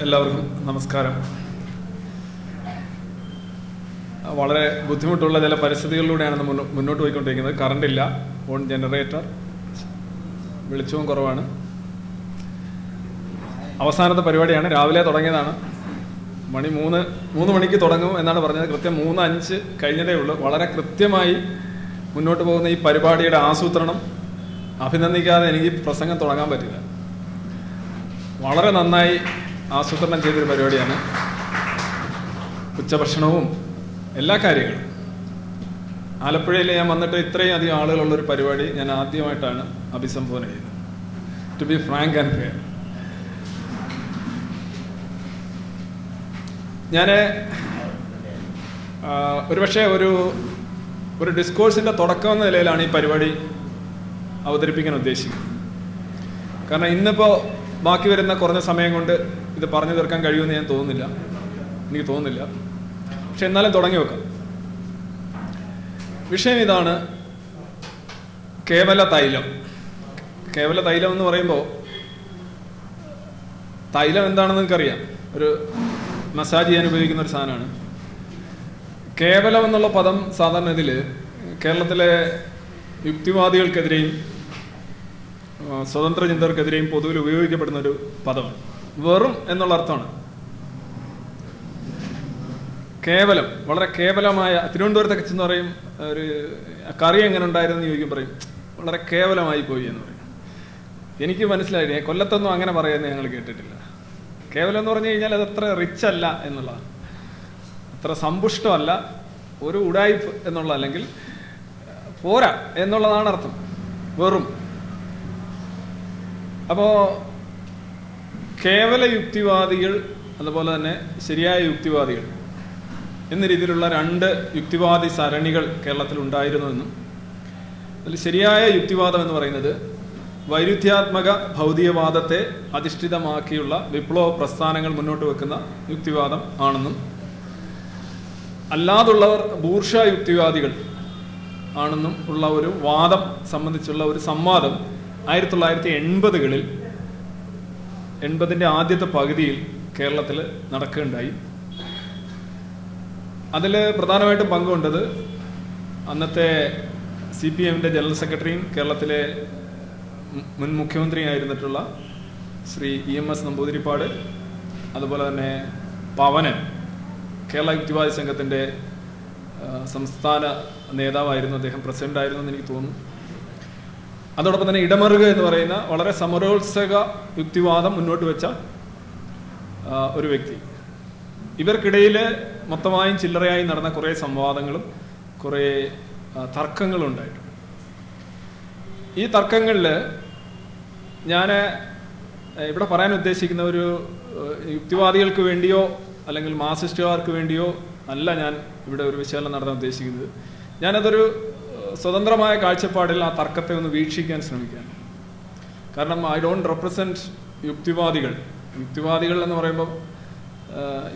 എല്ലാവർക്കും നമസ്കാരം. വളരെ ബുദ്ധിമുട്ടുള്ള ചില പരിസ്ഥിതികളിലൂടെയാണ് നമ്മൾ മുന്നോട്ട് പോയിക്കൊണ്ടിരിക്കുന്നത്. കറണ്ട് ഇല്ല. ഓൺ ജനറേറ്റർ വെളിച്ചവും കുറവാണ്. അവസാനത്തെ പരിപാടിയാണ്. രാവിലെ തുടങ്ങിയതാണ്. മണി മൂന്ന് മൂന്ന് മണിക്ക് തുടങ്ങും എന്നാണ് പറഞ്ഞത്. കൃത്യം മൂന്ന് അഞ്ച് കഴിഞ്ഞതേ ഉള്ളൂ. വളരെ കൃത്യമായി മുന്നോട്ട് പോകുന്ന ഈ പരിപാടിയുടെ ആസൂത്രണം അഭിനന്ദിക്കാതെ എനിക്ക് പ്രസംഗം തുടങ്ങാൻ പറ്റില്ല. വളരെ നന്നായി ആസൂത്രണം ചെയ്തൊരു പരിപാടിയാണ്. ഉച്ചഭക്ഷണവും എല്ലാ കാര്യങ്ങളും. ആലപ്പുഴയിൽ ഞാൻ വന്നിട്ട് ഇത്രയും അധികം ആളുകളുള്ള ഒരു പരിപാടി ഞാൻ ആദ്യമായിട്ടാണ് അഭിസംബോധന ചെയ്യുന്നത്. To be frank and fair ഞാൻ ഒരുപക്ഷെ ഒരു ഒരു ഡിസ്കോഴ്സിന്റെ തുടക്കം എന്ന നിലയിലാണ് ഈ പരിപാടി അവതരിപ്പിക്കാൻ ഉദ്ദേശിക്കുന്നത്. കാരണം ഇന്നിപ്പോൾ ബാക്കി വരുന്ന കുറഞ്ഞ സമയം കൊണ്ട് ഇത് പറഞ്ഞു തീർക്കാൻ കഴിയുമെന്ന് ഞാൻ തോന്നുന്നില്ല. എനിക്ക് തോന്നുന്നില്ല. പക്ഷെ എന്നാലും തുടങ്ങി വെക്കാം. വിഷയം ഇതാണ് കേവല തൈലം. കേവല തൈലം എന്ന് പറയുമ്പോൾ തൈലം എന്താണെന്ന് നിങ്ങൾക്കറിയാം. ഒരു മസാജ് ചെയ്യാൻ ഉപയോഗിക്കുന്ന ഒരു സാധനമാണ്. കേവലം എന്നുള്ള പദം സാധാരണ ഇതിൽ കേരളത്തിലെ യുക്തിവാദികൾക്കെതിരെയും സ്വതന്ത്ര ചിന്തകർക്കെതിരെയും പൊതുവിൽ ഉപയോഗിക്കപ്പെടുന്ന ഒരു പദമാണ്. വെറും എന്നുള്ള അർത്ഥമാണ്. കേവലം വളരെ കേവലമായ തിരുവനന്തപുരത്തൊക്കെ ചെന്ന് പറയും ഒരു കറി എങ്ങനെ ഉണ്ടായിരുന്നു ചോദിക്കും പറയും വളരെ കേവലമായി പോയി എന്ന് പറയും. എനിക്ക് മനസ്സിലായി കൊല്ലത്തൊന്നും അങ്ങനെ പറയുന്നത് ഞങ്ങൾ കേട്ടിട്ടില്ല. കേവലം എന്ന് പറഞ്ഞു കഴിഞ്ഞാൽ അത് അത്ര റിച്ച് അല്ല എന്നുള്ളതാണ്. അത്ര സമ്പുഷ്ടമല്ല ഒരു ഉടായ്പ് എന്നുള്ള അല്ലെങ്കിൽ പോരാ എന്നുള്ളതാണ് അർത്ഥം. വെറും. അപ്പോ കേവല യുക്തിവാദികൾ അതുപോലെ തന്നെ ശരിയായ യുക്തിവാദികൾ എന്ന രീതിയിലുള്ള രണ്ട് യുക്തിവാദി സരണികൾ കേരളത്തിൽ ഉണ്ടായിരുന്നുവെന്നും അതിൽ ശരിയായ യുക്തിവാദം എന്ന് പറയുന്നത് വൈരുദ്ധ്യാത്മക ഭൗതികവാദത്തെ അധിഷ്ഠിതമാക്കിയുള്ള വിപ്ലവ പ്രസ്ഥാനങ്ങൾ മുന്നോട്ട് വെക്കുന്ന യുക്തിവാദം ആണെന്നും അല്ലാതുള്ളവർ ബൂർഷ യുക്തിവാദികൾ ആണെന്നും ഉള്ള ഒരു വാദം സംബന്ധിച്ചുള്ള ഒരു സംവാദം ആയിരത്തി തൊള്ളായിരത്തി എൺപതുകളിൽ എൺപതിന്റെ ആദ്യത്തെ പകുതിയിൽ കേരളത്തിൽ നടക്കുകയുണ്ടായി. അതിൽ പ്രധാനമായിട്ടും പങ്കുകൊണ്ടത് അന്നത്തെ സി പി എമ്മിന്റെ ജനറൽ സെക്രട്ടറിയും കേരളത്തിലെ മുൻ മുഖ്യമന്ത്രിയായിരുന്നിട്ടുള്ള Shri E M S Namboodiripad അതുപോലെ തന്നെ പവനൻ കേരള യുക്തിവാദി സംഘത്തിന്റെ സംസ്ഥാന നേതാവായിരുന്നു അദ്ദേഹം പ്രസിഡന്റായിരുന്നു എന്ന് എനിക്ക് തോന്നുന്നു. അതോടൊപ്പം തന്നെ ഇടമറുക എന്ന് പറയുന്ന വളരെ സമരോത്സക യുക്തിവാദം മുന്നോട്ട് വെച്ച ഒരു വ്യക്തി. ഇവർക്കിടയിൽ മൊത്തമായും ചില്ലറയായി നടന്ന കുറേ സംവാദങ്ങളും കുറേ തർക്കങ്ങളും ഉണ്ടായിട്ടുണ്ട്. ഈ തർക്കങ്ങളിൽ ഞാൻ ഇവിടെ പറയാൻ ഉദ്ദേശിക്കുന്ന ഒരു യുക്തിവാദികൾക്ക് വേണ്ടിയോ അല്ലെങ്കിൽ മാർസിസ്റ്റുകാർക്ക് വേണ്ടിയോ അല്ല ഞാൻ ഇവിടെ ഒരു വിശകലനം നടത്താൻ ഉദ്ദേശിക്കുന്നത്. ഞാനതൊരു സ്വതന്ത്രമായ കാഴ്ചപ്പാടിൽ ആ തർക്കത്തെ ഒന്ന് വീക്ഷിക്കാൻ ശ്രമിക്കുകയാണ്. കാരണം ഐ ഡോണ്ട് റെപ്രസെന്റ് യുക്തിവാദികൾ. യുക്തിവാദികൾ എന്ന് പറയുമ്പോൾ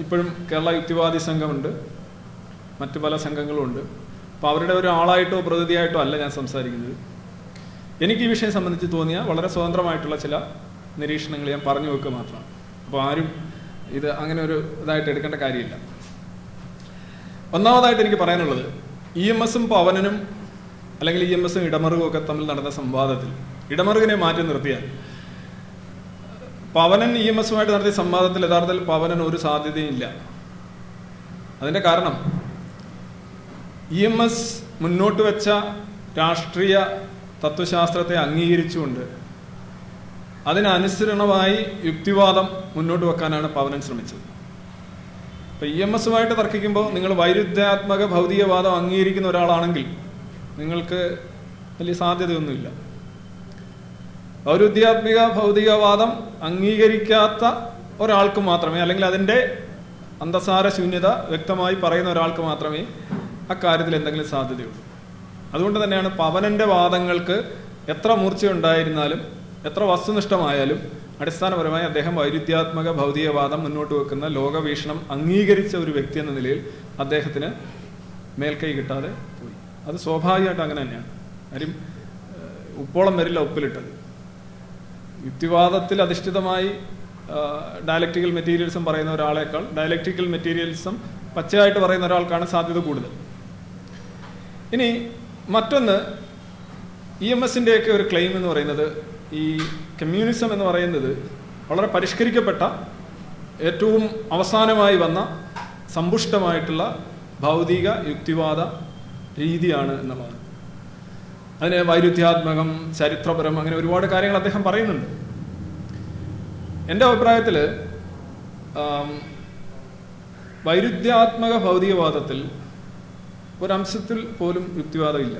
ഇപ്പോഴും കേരള യുക്തിവാദി സംഘമുണ്ട്. മറ്റു പല സംഘങ്ങളും ഉണ്ട്. അപ്പോൾ അവരുടെ ഒരു ആളായിട്ടോ പ്രതിനിധിയായിട്ടോ അല്ല ഞാൻ സംസാരിക്കുന്നത്. എനിക്ക് ഈ വിഷയം സംബന്ധിച്ച് തോന്നിയ വളരെ സ്വതന്ത്രമായിട്ടുള്ള ചില നിരീക്ഷണങ്ങൾ ഞാൻ പറഞ്ഞു വെക്കുക മാത്രമാണ്. അപ്പോൾ ആരും ഇത് അങ്ങനെ ഒരു ഇതായിട്ട് എടുക്കേണ്ട കാര്യമില്ല. ഒന്നാമതായിട്ട് എനിക്ക് പറയാനുള്ളത് ഇ എം എസും പവനനും അല്ലെങ്കിൽ ഇ എം എസും ഇടമറുകും ഒക്കെ തമ്മിൽ നടന്ന സംവാദത്തിൽ. ഇടമറുകിനെ മാറ്റി നിർത്തിയാൽ. പവനൻ ഇ എം എസുമായിട്ട് നടത്തിയ സംവാദത്തിൽ യഥാർത്ഥത്തിൽ പവനൻ ഒരു സാധ്യതയും ഇല്ല. അതിന്റെ കാരണം ഇ എം എസ് മുന്നോട്ട് വെച്ച രാഷ്ട്രീയ തത്വശാസ്ത്രത്തെ അംഗീകരിച്ചുകൊണ്ട് അതിനനുസരണമായി യുക്തിവാദം മുന്നോട്ട് വെക്കാനാണ് പവനൻ ശ്രമിച്ചത്. ഇപ്പം ഇ എം എസുമായിട്ട് തർക്കിക്കുമ്പോൾ നിങ്ങൾ വൈരുദ്ധ്യാത്മക ഭൗതികവാദം അംഗീകരിക്കുന്ന ഒരാളാണെങ്കിൽ നിങ്ങൾക്ക് വലിയ സാധ്യതയൊന്നുമില്ല. ഔരുദ്ധ്യാത്മിക ഭൗതികവാദം അംഗീകരിക്കാത്ത ഒരാൾക്ക് മാത്രമേ അല്ലെങ്കിൽ അതിന്റെ അന്തസാര ശൂന്യത വ്യക്തമായി പറയുന്ന ഒരാൾക്ക് മാത്രമേ അക്കാര്യത്തിൽ എന്തെങ്കിലും സാധ്യതയുള്ളൂ. അതുകൊണ്ട് തന്നെയാണ് പവനന്റെ വാദങ്ങൾക്ക് എത്ര മൂർച്ചയുണ്ടായിരുന്നാലും എത്ര വസ്തുനിഷ്ഠമായാലും അടിസ്ഥാനപരമായി അദ്ദേഹം വൈരുദ്ധ്യാത്മക ഭൗതികവാദം മുന്നോട്ട് വെക്കുന്ന ലോകവീക്ഷണം അംഗീകരിച്ച ഒരു വ്യക്തി എന്ന നിലയിൽ അദ്ദേഹത്തിന് മേൽക്കൈ കിട്ടാതെ അത് സ്വാഭാവികമായിട്ട് അങ്ങനെ തന്നെയാണ്. കാര്യം ഉപ്പോളം വരില്ല ഉപ്പിലിട്ടത്. യുക്തിവാദത്തിൽ അധിഷ്ഠിതമായി ഡയലക്റ്റിക്കൽ മെറ്റീരിയൽസും പറയുന്ന ഒരാളേക്കാൾ ഡയലക്റ്റിക്കൽ മെറ്റീരിയൽസും പച്ചയായിട്ട് പറയുന്ന ഒരാൾക്കാണ് സാധ്യത കൂടുതൽ. ഇനി മറ്റൊന്ന് ഇ എം എസിന്റെയൊക്കെ ഒരു ക്ലെയിം എന്ന് പറയുന്നത് ഈ കമ്മ്യൂണിസം എന്ന് പറയുന്നത് വളരെ പരിഷ്കരിക്കപ്പെട്ട ഏറ്റവും അവസാനമായി വന്ന സമ്പുഷ്ടമായിട്ടുള്ള ഭൗതിക യുക്തിവാദ രീതിയാണ് എന്നുള്ളതാണ് അതിന് വൈരുദ്ധ്യാത്മകം ചരിത്രപരം അങ്ങനെ ഒരുപാട് കാര്യങ്ങൾ അദ്ദേഹം പറയുന്നുണ്ട്. എന്റെ അഭിപ്രായത്തിൽ വൈരുദ്ധ്യാത്മക ഭൗതികവാദത്തിൽ ഒരംശത്തിൽ പോലും യുക്തിവാദമില്ല.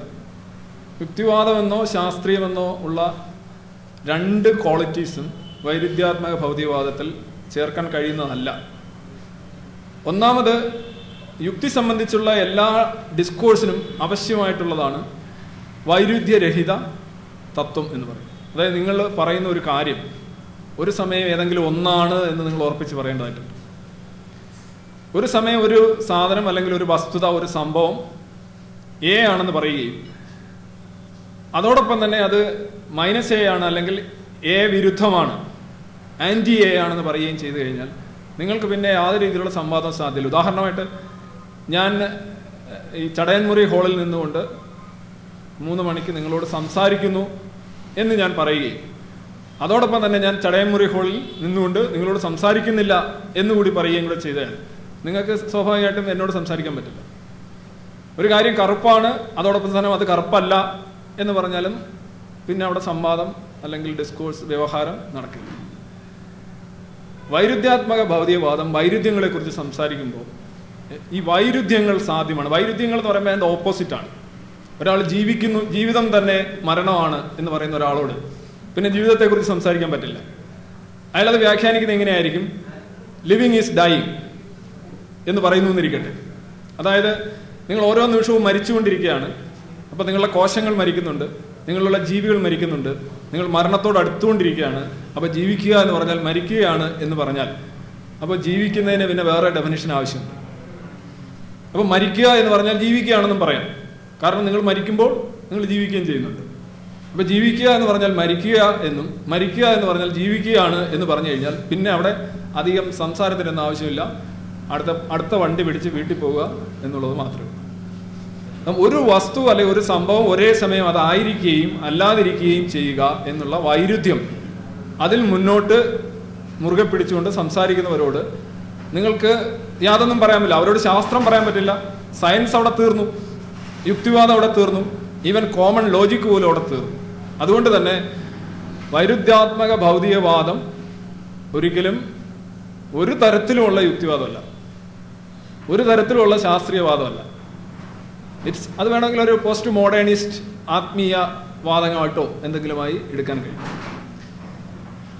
യുക്തിവാദമെന്നോ ശാസ്ത്രീയമെന്നോ ഉള്ള രണ്ട് ക്വാളിറ്റീസും വൈരുദ്ധ്യാത്മക ഭൗതികവാദത്തിൽ ചേർക്കാൻ കഴിയുന്നതല്ല. ഒന്നാമത് യുക്തി സംബന്ധിച്ചുള്ള എല്ലാ ഡിസ്കോഴ്സിനും ആവശ്യമായിട്ടുള്ളതാണ് വൈരുദ്ധ്യരഹിത തത്വം എന്ന് പറയും അതായത് നിങ്ങൾ പറയുന്ന ഒരു കാര്യം ഒരു സമയം ഏതെങ്കിലും ഒന്നാണ് എന്ന് നിങ്ങൾ ഉറപ്പിച്ച് പറയേണ്ടതായിട്ടുണ്ട് ഒരു സമയം ഒരു സാധനം അല്ലെങ്കിൽ ഒരു വസ്തുത ഒരു സംഭവം എ ആണെന്ന് പറയുകയും അതോടൊപ്പം തന്നെ അത് മൈനസ് എ ആണ് അല്ലെങ്കിൽ എ വിരുദ്ധമാണ് ആന്റി എ ആണെന്ന് പറയുകയും ചെയ്തു കഴിഞ്ഞാൽ നിങ്ങൾക്ക് പിന്നെ യാതൊരു രീതിയിലുള്ള സംവാദം സാധ്യമില്ല ഉദാഹരണമായിട്ട് ഞാൻ ഈ ചടയൻമുറി ഹാളിൽ നിന്നുകൊണ്ട് മൂന്ന് മണിക്ക് നിങ്ങളോട് സംസാരിക്കുന്നു എന്ന് ഞാൻ പറയുകയും അതോടൊപ്പം തന്നെ ഞാൻ ചടയൻമുറി ഹാളിൽ നിന്നുകൊണ്ട് നിങ്ങളോട് സംസാരിക്കുന്നില്ല എന്നുകൂടി പറയുകയും കൂടെ ചെയ്താൽ നിങ്ങൾക്ക് സ്വാഭാവികമായിട്ടും എന്നോട് സംസാരിക്കാൻ പറ്റില്ല. ഒരു കാര്യം കറുപ്പാണ് അതോടൊപ്പം തന്നെ അത് കറുപ്പല്ല എന്ന് പറഞ്ഞാലും പിന്നെ അവിടെ സംവാദം അല്ലെങ്കിൽ ഡിസ്കോഴ്സ് വ്യവഹാരം നടക്കില്ല. വൈരുദ്ധ്യാത്മക ഭൗതികവാദം വൈരുദ്ധ്യങ്ങളെക്കുറിച്ച് സംസാരിക്കുമ്പോൾ ഈ വൈരുദ്ധ്യങ്ങൾ സാധ്യമാണ്. വൈരുദ്ധ്യങ്ങൾ എന്ന് പറയുമ്പോൾ അതിന്റെ ഓപ്പോസിറ്റാണ് ഒരാൾ ജീവിക്കുന്നു ജീവിതം തന്നെ മരണമാണ് എന്ന് പറയുന്ന ഒരാളോട് പിന്നെ ജീവിതത്തെക്കുറിച്ച് സംസാരിക്കാൻ പറ്റില്ല. അയാളത് വ്യാഖ്യാനിക്കുന്നത് എങ്ങനെയായിരിക്കും? ലിവിങ് ഈസ് ഡൈയിങ് എന്ന് പറയുന്നു എന്നിരിക്കട്ടെ. അതായത് നിങ്ങൾ ഓരോ നിമിഷവും മരിച്ചുകൊണ്ടിരിക്കുകയാണ്. അപ്പോൾ നിങ്ങളുടെ കോശങ്ങൾ മരിക്കുന്നുണ്ട് നിങ്ങളുള്ള ജീവികൾ മരിക്കുന്നുണ്ട് നിങ്ങൾ മരണത്തോട് അടുത്തുകൊണ്ടിരിക്കുകയാണ്. അപ്പോൾ ജീവിക്കുക എന്ന് പറഞ്ഞാൽ മരിക്കുകയാണ് എന്ന് പറഞ്ഞാൽ അപ്പോൾ ജീവിക്കുന്നതിന് പിന്നെ വേറെ ഡെഫിനിഷൻ ആവശ്യമുണ്ട്. അപ്പോൾ മരിക്കുക എന്ന് പറഞ്ഞാൽ ജീവിക്കുകയാണെന്നും പറയാം. കാരണം നിങ്ങൾ മരിക്കുമ്പോൾ നിങ്ങൾ ജീവിക്കുകയും ചെയ്യുന്നുണ്ട്. അപ്പോൾ ജീവിക്കുക എന്ന് പറഞ്ഞാൽ മരിക്കുക എന്നും മരിക്കുക എന്ന് പറഞ്ഞാൽ ജീവിക്കുകയാണ് എന്ന് പറഞ്ഞു കഴിഞ്ഞാൽ പിന്നെ അവിടെ അധികം സംസാരത്തിനൊന്നും ആവശ്യമില്ല. അടുത്ത അടുത്ത വണ്ടി പിടിച്ച് വീട്ടിൽ പോവുക എന്നുള്ളത് മാത്രമേ ഒരു വസ്തു അല്ലെങ്കിൽ ഒരു സംഭവം ഒരേ സമയം അതായിരിക്കുകയും അല്ലാതിരിക്കുകയും ചെയ്യുക എന്നുള്ള വൈരുദ്ധ്യം അതിൽ മുന്നോട്ട് മുറുകെ പിടിച്ചുകൊണ്ട് സംസാരിക്കുന്നവരോട് നിങ്ങൾക്ക് യാതൊന്നും പറയാൻ പറ്റില്ല. അവരോട് ശാസ്ത്രം പറയാൻ പറ്റില്ല. സയൻസ് അവിടെ തീർന്നു. യുക്തിവാദം അവിടെ തീർന്നു. ഈവൻ കോമൺ ലോജിക്ക് പോലും അവിടെ തീർന്നു. അതുകൊണ്ട് തന്നെ വൈരുദ്ധ്യാത്മക ഭൗതികവാദം ഒരിക്കലും ഒരു തരത്തിലുമുള്ള യുക്തിവാദമല്ല. ഒരു തരത്തിലുള്ള ശാസ്ത്രീയവാദമല്ല. ഇറ്റ്സ് അത് വേണമെങ്കിൽ ഒരു പോസ്റ്റ് മോഡേണിസ്റ്റ് ആത്മീയ വാദങ്ങളായിട്ടോ എന്തെങ്കിലുമായി എടുക്കാൻ കഴിയും.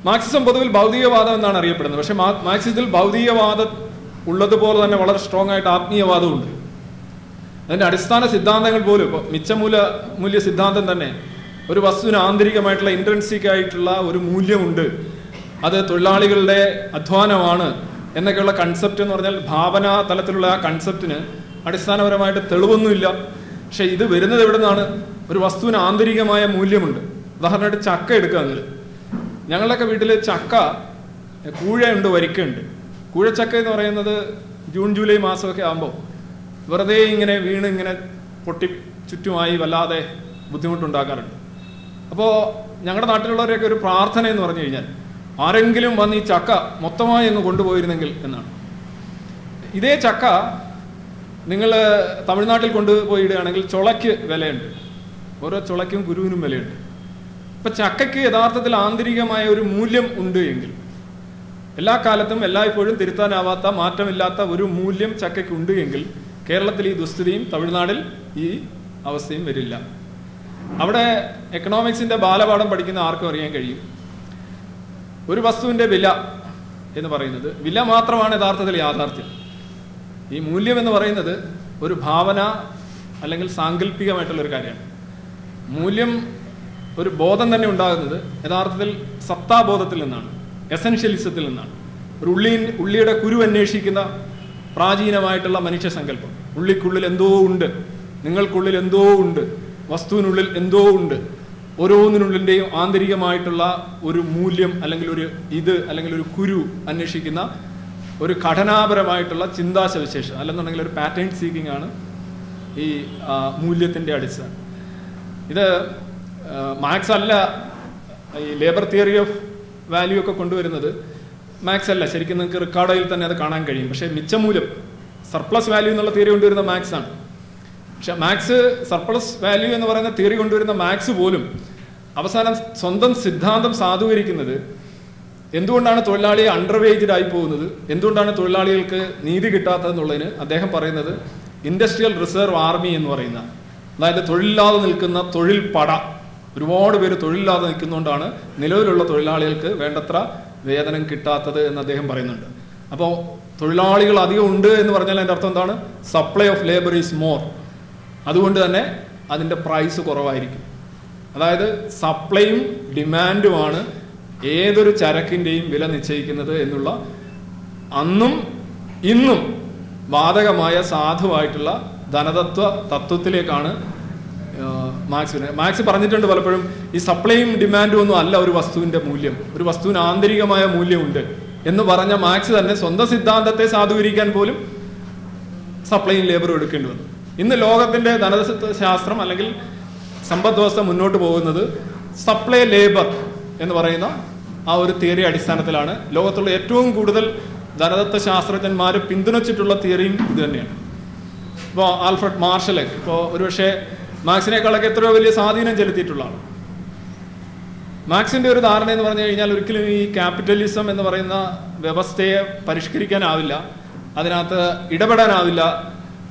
മാർക്സിസം പൊതുവിൽ ഭൗതികവാദം എന്നാണ് അറിയപ്പെടുന്നത്. പക്ഷേ മാർക്സിസത്തിൽ ഭൗതികവാദം ഉള്ളതുപോലെ തന്നെ വളരെ സ്ട്രോങ് ആയിട്ട് ആത്മീയവാദമുണ്ട് അതിന്റെ അടിസ്ഥാന സിദ്ധാന്തങ്ങൾ പോലും ഇപ്പോൾ മിച്ചമൂല മൂല്യ സിദ്ധാന്തം തന്നെ ഒരു വസ്തുവിന് ആന്തരികമായിട്ടുള്ള ഇൻട്രൻസിക് ആയിട്ടുള്ള ഒരു മൂല്യമുണ്ട്. അത് തൊഴിലാളികളുടെ അധ്വാനമാണ് എന്നൊക്കെയുള്ള കൺസെപ്റ്റ് എന്ന് പറഞ്ഞാൽ ഭാവനാ തലത്തിലുള്ള ആ കൺസെപ്റ്റിന് അടിസ്ഥാനപരമായിട്ട് തെളിവൊന്നുമില്ല. പക്ഷെ ഇത് വരുന്നത് എവിടെ നിന്നാണ് ഒരു വസ്തുവിന് ആന്തരികമായ മൂല്യമുണ്ട്. ഉദാഹരണമായിട്ട് ചക്ക എടുക്കുക നിങ്ങൾ. ഞങ്ങളുടെയൊക്കെ വീട്ടിൽ ചക്ക കൂഴയുണ്ട് വരിക്കയുണ്ട്. കൂഴച്ചക്ക എന്ന് പറയുന്നത് ജൂൺ ജൂലൈ മാസമൊക്കെ ആകുമ്പോൾ വെറുതെ ഇങ്ങനെ വീണ് ഇങ്ങനെ പൊട്ടി ചുറ്റുമായി വല്ലാതെ ബുദ്ധിമുട്ടുണ്ടാക്കാറുണ്ട്. അപ്പോൾ ഞങ്ങളുടെ നാട്ടിലുള്ളവരെയൊക്കെ ഒരു പ്രാർത്ഥന എന്ന് പറഞ്ഞു കഴിഞ്ഞാൽ ആരെങ്കിലും വന്ന് ഈ ചക്ക മൊത്തമായി അങ്ങ് കൊണ്ടുപോയിരുന്നെങ്കിൽ എന്നാണ്. ഇതേ ചക്ക നിങ്ങൾ തമിഴ്നാട്ടിൽ കൊണ്ടുപോയി ഇടുകയാണെങ്കിൽ ചുളയ്ക്ക് വിലയുണ്ട്. ഓരോ ചുളയ്ക്കും ഗുരുവിനും വിലയുണ്ട്. അപ്പം ചക്കയ്ക്ക് യഥാർത്ഥത്തിൽ ആന്തരികമായ ഒരു മൂല്യം ഉണ്ട് എങ്കിൽ എല്ലാ കാലത്തും എല്ലായ്പ്പോഴും തിരുത്താനാവാത്ത മാറ്റമില്ലാത്ത ഒരു മൂല്യം ചക്കയ്ക്ക് ഉണ്ട് എങ്കിൽ കേരളത്തിൽ ഈ ദുസ്ഥിതിയും തമിഴ്നാടിൽ ഈ അവസ്ഥയും വരില്ല. അവിടെ എക്കണോമിക്സിന്റെ ബാലപാഠം പഠിക്കുന്ന ആർക്കും അറിയാൻ കഴിയും. ഒരു വസ്തുവിന്റെ വില എന്ന് പറയുന്നത് വില മാത്രമാണ് യഥാർത്ഥത്തിൽ യാഥാർത്ഥ്യം. ഈ മൂല്യം എന്ന് പറയുന്നത് ഒരു ഭാവന അല്ലെങ്കിൽ സാങ്കല്പികമായിട്ടുള്ള ഒരു കാര്യമാണ്. മൂല്യം ഒരു ബോധം തന്നെ ഉണ്ടാകുന്നത് യഥാർത്ഥത്തിൽ സത്താബോധത്തിൽ നിന്നാണ്. എസൻഷ്യലിസത്തിൽ നിന്നാണ് ഒരു ഉള്ളി ഉള്ളിയുടെ കുരു അന്വേഷിക്കുന്ന പ്രാചീനമായിട്ടുള്ള മനുഷ്യ സങ്കല്പം. ഉള്ളിക്കുള്ളിൽ എന്തോ ഉണ്ട്. നിങ്ങൾക്കുള്ളിൽ എന്തോ ഉണ്ട്. വസ്തുവിനുള്ളിൽ എന്തോ ഉണ്ട്. ഓരോന്നിനുള്ളിന്റെയും ആന്തരികമായിട്ടുള്ള ഒരു മൂല്യം അല്ലെങ്കിൽ ഒരു ഇത് അല്ലെങ്കിൽ ഒരു കുരു അന്വേഷിക്കുന്ന ഒരു ഘടനാപരമായിട്ടുള്ള ചിന്താശവിശേഷം അല്ലെന്നുണ്ടെങ്കിൽ ഒരു പാറ്റേൺ സീക്കിംഗ് ആണ് ഈ മൂല്യത്തിന്റെ അടിസ്ഥാനം. ഇത് മാക്സ് അല്ല ഈ ലേബർ തിയറി ഓഫ് വാല്യൂ ഒക്കെ കൊണ്ടുവരുന്നത് മാക്സ് അല്ല. ശരിക്കും നിങ്ങൾക്ക് റിക്കാർഡോയിൽ തന്നെ അത് കാണാൻ കഴിയും. പക്ഷേ മിച്ചമൂലം സർപ്ലസ് വാല്യൂ എന്നുള്ള തിയറി കൊണ്ടുവരുന്ന മാക്സ് ആണ്. പക്ഷെ മാക്സ് സർപ്ലസ് വാല്യൂ എന്ന് പറയുന്ന തിയറി കൊണ്ടുവരുന്ന മാക്സ് പോലും അവസാനം സ്വന്തം സിദ്ധാന്തം സാധൂകരിക്കുന്നത് എന്തുകൊണ്ടാണ് തൊഴിലാളി അണ്ടർവേജ്ഡ് ആയി പോകുന്നത്? എന്തുകൊണ്ടാണ് തൊഴിലാളികൾക്ക് നീതി കിട്ടാത്തതെന്നുള്ളതിന് അദ്ദേഹം പറയുന്നത് ഇൻഡസ്ട്രിയൽ റിസർവ് ആർമി എന്ന് പറയുന്ന അതായത് തൊഴിലില്ലാതെ നിൽക്കുന്ന തൊഴിൽ പട ഒരുപാട് പേര് തൊഴിലില്ലാതെ നിൽക്കുന്നതുകൊണ്ടാണ് നിലവിലുള്ള തൊഴിലാളികൾക്ക് വേണ്ടത്ര വേതനം കിട്ടാത്തത് എന്ന് അദ്ദേഹം പറയുന്നുണ്ട്. അപ്പോൾ തൊഴിലാളികൾ അധികം ഉണ്ട് എന്ന് പറഞ്ഞാൽ അതിന്റെ അർത്ഥം എന്താണ്? Supply of labour is more അതുകൊണ്ട് തന്നെ അതിന്റെ പ്രൈസ് കുറവായിരിക്കും. അതായത് സപ്ലൈയും ഡിമാൻഡുമാണ് ഏതൊരു ചരക്കിന്റെയും വില നിശ്ചയിക്കുന്നത് എന്നുള്ള അന്നും ഇന്നും ബാധകമായ സാധുവായിട്ടുള്ള ധനതത്വ തത്വത്തിലേക്കാണ് മാക്സ്. മാക്സ് പറഞ്ഞിട്ടുണ്ട് പലപ്പോഴും ഈ സപ്ലൈയും ഡിമാൻഡും ഒന്നും അല്ല ഒരു വസ്തുവിന്റെ മൂല്യം. ഒരു വസ്തുവിന് ആന്തരികമായ മൂല്യമുണ്ട് എന്ന് പറഞ്ഞ മാക്സ് തന്നെ സ്വന്തം സിദ്ധാന്തത്തെ സാധൂകരിക്കാൻ പോലും സപ്ലൈയും ലേബറും എടുക്കേണ്ടി വന്നു. ഇന്ന് ലോകത്തിന്റെ ധനതത്വ ശാസ്ത്രം അല്ലെങ്കിൽ സമ്പദ് വ്യവസ്ഥ മുന്നോട്ട് പോകുന്നത് സപ്ലൈ ലേബർ എന്ന് പറയുന്ന ആ ഒരു തിയറി അടിസ്ഥാനത്തിലാണ്. ലോകത്തുള്ള ഏറ്റവും കൂടുതൽ ധനതത്വ ശാസ്ത്രജ്ഞന്മാർ പിന്തുണച്ചിട്ടുള്ള തിയറിയും ഇത് തന്നെയാണ്. ഇപ്പോൾ ആൽഫ്രഡ് മാർഷൽ ഇപ്പോൾ ഒരുപക്ഷെ മാക്സിനേക്കാളൊക്കെ എത്രയോ വലിയ സ്വാധീനം ചെലുത്തിയിട്ടുള്ള ആൾ മാക്സിന്റെ ഒരു ധാരണ എന്ന് പറഞ്ഞു കഴിഞ്ഞാൽ ഒരിക്കലും ഈ ക്യാപിറ്റലിസം എന്ന് പറയുന്ന വ്യവസ്ഥയെ പരിഷ്കരിക്കാനാവില്ല അതിനകത്ത് ഇടപെടാനാവില്ല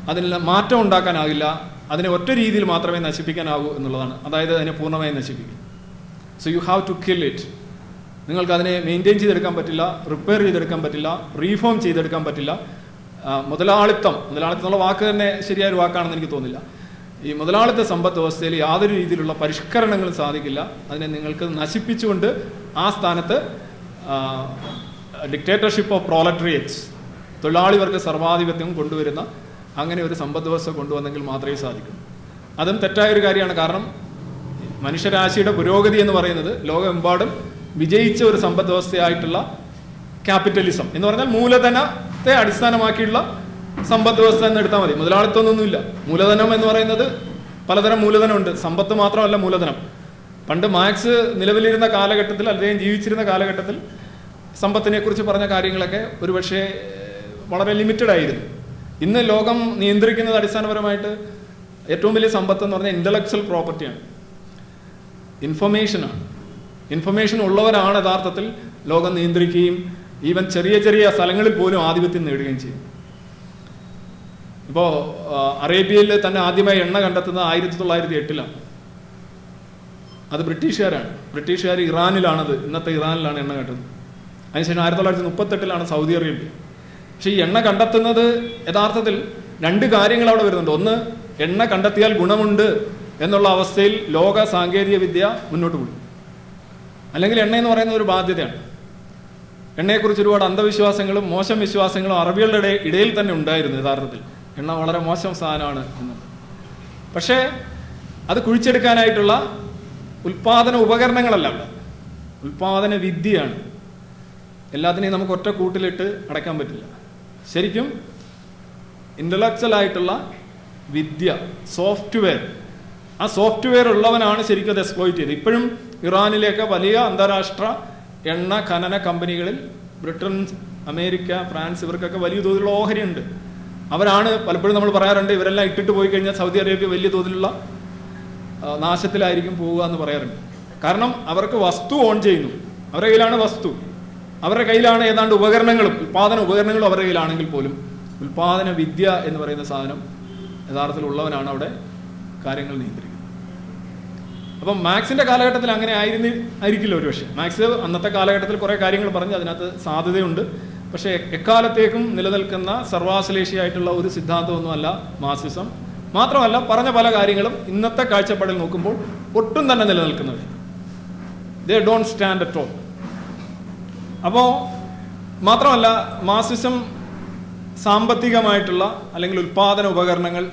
അതിൽ മാറ്റം ഉണ്ടാക്കാനാവില്ല അതിനെ ഒറ്റ രീതിയിൽ മാത്രമേ നശിപ്പിക്കാനാവൂ എന്നുള്ളതാണ്. അതായത് അതിനെ പൂർണമായി നശിപ്പിക്കും. So you have to kill it നിങ്ങൾക്ക് അതിനെ മെയിന്റെയിൻ ചെയ്തെടുക്കാൻ പറ്റില്ല റിപ്പയർ ചെയ്തെടുക്കാൻ പറ്റില്ല റീഫോം ചെയ്തെടുക്കാൻ പറ്റില്ല. മുതലാളിത്തം മുതലാളിത്തം എന്നുള്ള വാക്ക് തന്നെ ശരിയായ ഒരു വാക്കാണെന്ന് എനിക്ക് തോന്നില്ല ഈ മുതലാളിത്ത സമ്പദ് വ്യവസ്ഥയിൽ യാതൊരു രീതിയിലുള്ള പരിഷ്കരണങ്ങളും സാധിക്കില്ല. അതിനെ നിങ്ങൾക്ക് നശിപ്പിച്ചുകൊണ്ട് ആ സ്ഥാനത്ത് ഡിക്റ്റേറ്റർഷിപ്പ് ഓഫ് പ്രോലട്രിയറ്റ്സ് തൊഴിലാളി വർഗ സർവാധിപത്യം കൊണ്ടുവരുന്ന അങ്ങനെ ഒരു സമ്പദ് വ്യവസ്ഥ കൊണ്ടുവന്നെങ്കിൽ മാത്രമേ സാധിക്കൂ. അതും തെറ്റായ ഒരു കാര്യമാണ്. കാരണം മനുഷ്യരാശിയുടെ പുരോഗതി എന്ന് പറയുന്നത് ലോകമെമ്പാടും വിജയിച്ച ഒരു സമ്പദ് വ്യവസ്ഥയായിട്ടുള്ള ക്യാപിറ്റലിസം എന്ന് പറഞ്ഞാൽ മൂലധനത്തെ അടിസ്ഥാനമാക്കിയുള്ള സമ്പദ് വ്യവസ്ഥ എന്ന് എടുത്താൽ മതി. മുതലാളിത്തൊന്നുമില്ല മൂലധനം എന്ന് പറയുന്നത് പലതരം മൂലധനമുണ്ട്. സമ്പത്ത് മാത്രമല്ല മൂലധനം. പണ്ട് മാക്സ് നിലവിലിരുന്ന കാലഘട്ടത്തിൽ അദ്ദേഹം ജീവിച്ചിരുന്ന കാലഘട്ടത്തിൽ സമ്പത്തിനെ കുറിച്ച് പറഞ്ഞ കാര്യങ്ങളൊക്കെ ഒരുപക്ഷെ വളരെ ലിമിറ്റഡ് ആയിരുന്നു. ഇന്ന് ലോകം നിയന്ത്രിക്കുന്നത് അടിസ്ഥാനപരമായിട്ട് ഏറ്റവും വലിയ സമ്പത്ത് എന്ന് പറഞ്ഞാൽ ഇന്റലക്ച്വൽ പ്രോപ്പർട്ടിയാണ്. ഇൻഫർമേഷനാണ്. ഇൻഫർമേഷൻ ഉള്ളവരാണ് യഥാർത്ഥത്തിൽ ലോകം നിയന്ത്രിക്കുകയും ഈവൻ ചെറിയ ചെറിയ സ്ഥലങ്ങളിൽ പോലും ആധിപത്യം നേടുകയും ചെയ്യും ഇപ്പോൾ അറേബ്യയിൽ തന്നെ ആദ്യമായി എണ്ണ കണ്ടെത്തുന്നത് ആയിരത്തി തൊള്ളായിരത്തി എട്ടിലാണ് അത് ബ്രിട്ടീഷുകാരാണ്. ബ്രിട്ടീഷുകാർ ഇറാനിലാണത്. ഇന്നത്തെ ഇറാനിലാണ് എണ്ണ കണ്ടെത്തുന്നത് അതിനുശേഷം ആയിരത്തി തൊള്ളായിരത്തി മുപ്പത്തെട്ടിലാണ് സൗദി അറേബ്യ. പക്ഷേ ഈ എണ്ണ കണ്ടെത്തുന്നത് യഥാർത്ഥത്തിൽ രണ്ട് കാര്യങ്ങൾ അവിടെ വരുന്നുണ്ട്. ഒന്ന് എണ്ണ കണ്ടെത്തിയാൽ ഗുണമുണ്ട് എന്നുള്ള അവസ്ഥയിൽ ലോക സാങ്കേതിക വിദ്യ മുന്നോട്ട് പോയി അല്ലെങ്കിൽ എണ്ണ എന്ന് പറയുന്ന ഒരു ബാധ്യതയാണ്. എണ്ണയെക്കുറിച്ച് ഒരുപാട് അന്ധവിശ്വാസങ്ങളും മോശം വിശ്വാസങ്ങളും അറബികളുടെ ഇടയിൽ തന്നെ ഉണ്ടായിരുന്നു യഥാർത്ഥത്തിൽ. എണ്ണ വളരെ മോശം സാധനമാണ് എന്നുള്ളത് പക്ഷേ അത് കുഴിച്ചെടുക്കാനായിട്ടുള്ള ഉൽപാദന ഉപകരണങ്ങളല്ല അവിടെ. ഉൽപാദന വിദ്യയാണ്. എല്ലാത്തിനെയും നമുക്ക് ഒറ്റ കൂട്ടിലിട്ട് അടയ്ക്കാൻ പറ്റില്ല. ശരിക്കും ഇന്റലക്ച്വൽ ആയിട്ടുള്ള വിദ്യ സോഫ്റ്റ്വെയർ ആ സോഫ്റ്റ്വെയർ ഉള്ളവനാണ് ശരിക്കും അത് എക്സ്പ്ലോയിറ്റ് ചെയ്തത്. ഇപ്പോഴും ഇറാനിലേക്ക് വലിയ അന്താരാഷ്ട്ര എണ്ണ ഖനന കമ്പനികളിൽ ബ്രിട്ടൻ അമേരിക്ക ഫ്രാൻസ് ഇവർക്കൊക്കെ വലിയ തോതിലുള്ള ഓഹരിയുണ്ട്. അവരാണ് പലപ്പോഴും നമ്മൾ പറയാറുണ്ട് ഇവരെല്ലാം ഇട്ടിട്ട് പോയി കഴിഞ്ഞാൽ സൗദി അറേബ്യ വലിയ തോതിലുള്ള നാശത്തിലായിരിക്കും പോവുക എന്ന് പറയാറുണ്ട്. കാരണം അവർക്ക് വസ്തു ഓൺ ചെയ്യുന്നു. അവരുടെ കയ്യിലാണ് വസ്തു. അവരുടെ കയ്യിലാണ് ഏതാണ്ട് ഉപകരണങ്ങളും ഉൽപാദന ഉപകരണങ്ങളും അവരുടെ കയ്യിലാണെങ്കിൽ പോലും. ഉൽപാദന വിദ്യ എന്ന് പറയുന്ന സാധനം യഥാർത്ഥത്തിൽ ഉള്ളവനാണ് അവിടെ കാര്യങ്ങൾ നിയന്ത്രിക്കുന്നത്. അപ്പം മാക്സിന്റെ കാലഘട്ടത്തിൽ അങ്ങനെ ആയിരുന്നു ആയിരിക്കില്ല ഒരുപക്ഷെ. മാക്സ് അന്നത്തെ കാലഘട്ടത്തിൽ കുറെ കാര്യങ്ങൾ പറഞ്ഞ് അതിനകത്ത് സാധ്യതയുണ്ട്. പക്ഷേ എക്കാലത്തേക്കും നിലനിൽക്കുന്ന സർവാശ്ലേഷിയായിട്ടുള്ള ഒരു സിദ്ധാന്തമൊന്നുമല്ല മാർസിസം. മാത്രമല്ല പറഞ്ഞ പല കാര്യങ്ങളും ഇന്നത്തെ കാഴ്ചപ്പാടിൽ നോക്കുമ്പോൾ ഒട്ടും തന്നെ നിലനിൽക്കുന്നത് they don't stand at all അപ്പോൾ മാത്രമല്ല മാർസിസം സാമ്പത്തികമായിട്ടുള്ള അല്ലെങ്കിൽ ഉൽപാദന ഉപകരണങ്ങൾ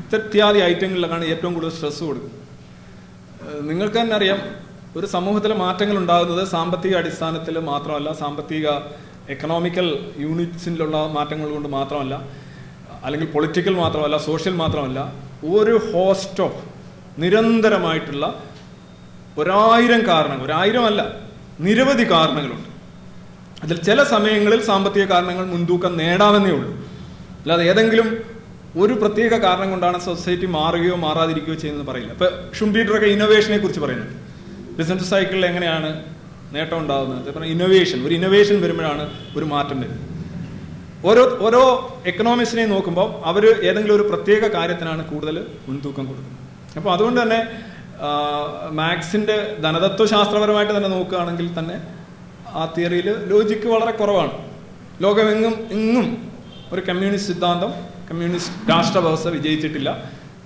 ഇത്യാദി ഐറ്റങ്ങളിലാണ് ഏറ്റവും കൂടുതൽ സ്ട്രെസ് കൊടുക്കുന്നത്. നിങ്ങൾക്ക് തന്നെ അറിയാം ഒരു സമൂഹത്തിലെ മാറ്റങ്ങൾ ഉണ്ടാകുന്നത് സാമ്പത്തിക അടിസ്ഥാനത്തിൽ മാത്രമല്ല സാമ്പത്തിക എക്കണോമിക്കൽ യൂണിറ്റ്സിലുള്ള മാറ്റങ്ങൾ കൊണ്ട് മാത്രമല്ല അല്ലെങ്കിൽ പൊളിറ്റിക്കൽ മാത്രമല്ല സോഷ്യൽ മാത്രമല്ല ഒരു ഹോസ്റ്റ് ഓഫ് നിരന്തരമായിട്ടുള്ള ഒരായിരം കാരണങ്ങൾ ഒരായിരം അല്ല നിരവധി കാരണങ്ങളുണ്ട്. അതിൽ ചില സമയങ്ങളിൽ സാമ്പത്തിക കാരണങ്ങൾ മുൻതൂക്കം നേടാമെന്നേ ഉള്ളൂ. അല്ലാതെ ഏതെങ്കിലും ഒരു പ്രത്യേക കാരണം കൊണ്ടാണ് സൊസൈറ്റി മാറുകയോ മാറാതിരിക്കുകയോ ചെയ്യുന്നത് പറയില്ല. ഇപ്പൊ ഷുംപീറ്ററൊക്കെ ഇന്നോവേഷനെ കുറിച്ച് പറയുന്നുണ്ട്. ബിസിനസ് സൈക്കിളിൽ എങ്ങനെയാണ് നേട്ടം ഉണ്ടാകുന്നത് പറഞ്ഞാൽ ഇന്നോവേഷൻ ഒരു ഇന്നോവേഷൻ വരുമ്പോഴാണ് ഒരു മാറ്റം വരുന്നത്. ഓരോ ഓരോ എക്കണോമിക്സിനെ നോക്കുമ്പോൾ അവർ ഏതെങ്കിലും ഒരു പ്രത്യേക കാര്യത്തിനാണ് കൂടുതൽ മുൻതൂക്കം കൊടുക്കുന്നത്. അപ്പോൾ അതുകൊണ്ട് തന്നെ മാക്സിന്റെ ധനതത്വശാസ്ത്രപരമായിട്ട് തന്നെ നോക്കുകയാണെങ്കിൽ തന്നെ ആ തിയറിയിൽ ലോജിക്ക് വളരെ കുറവാണ്. ലോകമെങ്ങും എങ്ങും ഒരു കമ്മ്യൂണിസ്റ്റ് സിദ്ധാന്തം കമ്മ്യൂണിസ്റ്റ് രാഷ്ട്ര വ്യവസ്ഥ വിജയിച്ചിട്ടില്ല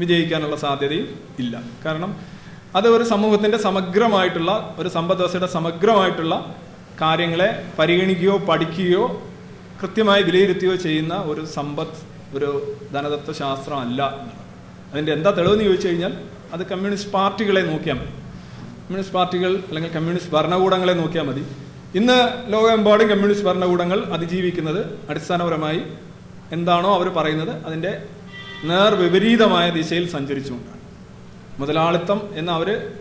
വിജയിക്കാനുള്ള സാധ്യതയും ഇല്ല. കാരണം അത് ഒരു സമൂഹത്തിന്റെ സമഗ്രമായിട്ടുള്ള ഒരു സമ്പദ് വ്യവസ്ഥയുടെ സമഗ്രമായിട്ടുള്ള കാര്യങ്ങളെ പരിഗണിക്കുകയോ പഠിക്കുകയോ കൃത്യമായി വിലയിരുത്തുകയോ ചെയ്യുന്ന ഒരു സമ്പത്ത് ഒരു ധനതത്വശാസ്ത്രം അല്ല എന്നുള്ളത്. അതിന്റെ എന്താ തെളിവെന്ന് ചോദിച്ചു കഴിഞ്ഞാൽ അത് കമ്മ്യൂണിസ്റ്റ് പാർട്ടികളെ നോക്കിയാൽ മതി. കമ്മ്യൂണിസ്റ്റ് പാർട്ടികൾ അല്ലെങ്കിൽ കമ്മ്യൂണിസ്റ്റ് ഭരണകൂടങ്ങളെ നോക്കിയാൽ മതി. ഇന്ന് ലോകമെമ്പാടും കമ്മ്യൂണിസ്റ്റ് ഭരണകൂടങ്ങൾ അതിജീവിക്കുന്നത് അടിസ്ഥാനപരമായി എന്താണോ അവർ പറയുന്നത് അതിന്റെ നേർവിപരീതമായ ദിശയിൽ സഞ്ചരിച്ചുകൊണ്ടാണ്. മുതലാളിത്തം എന്ന് അവർ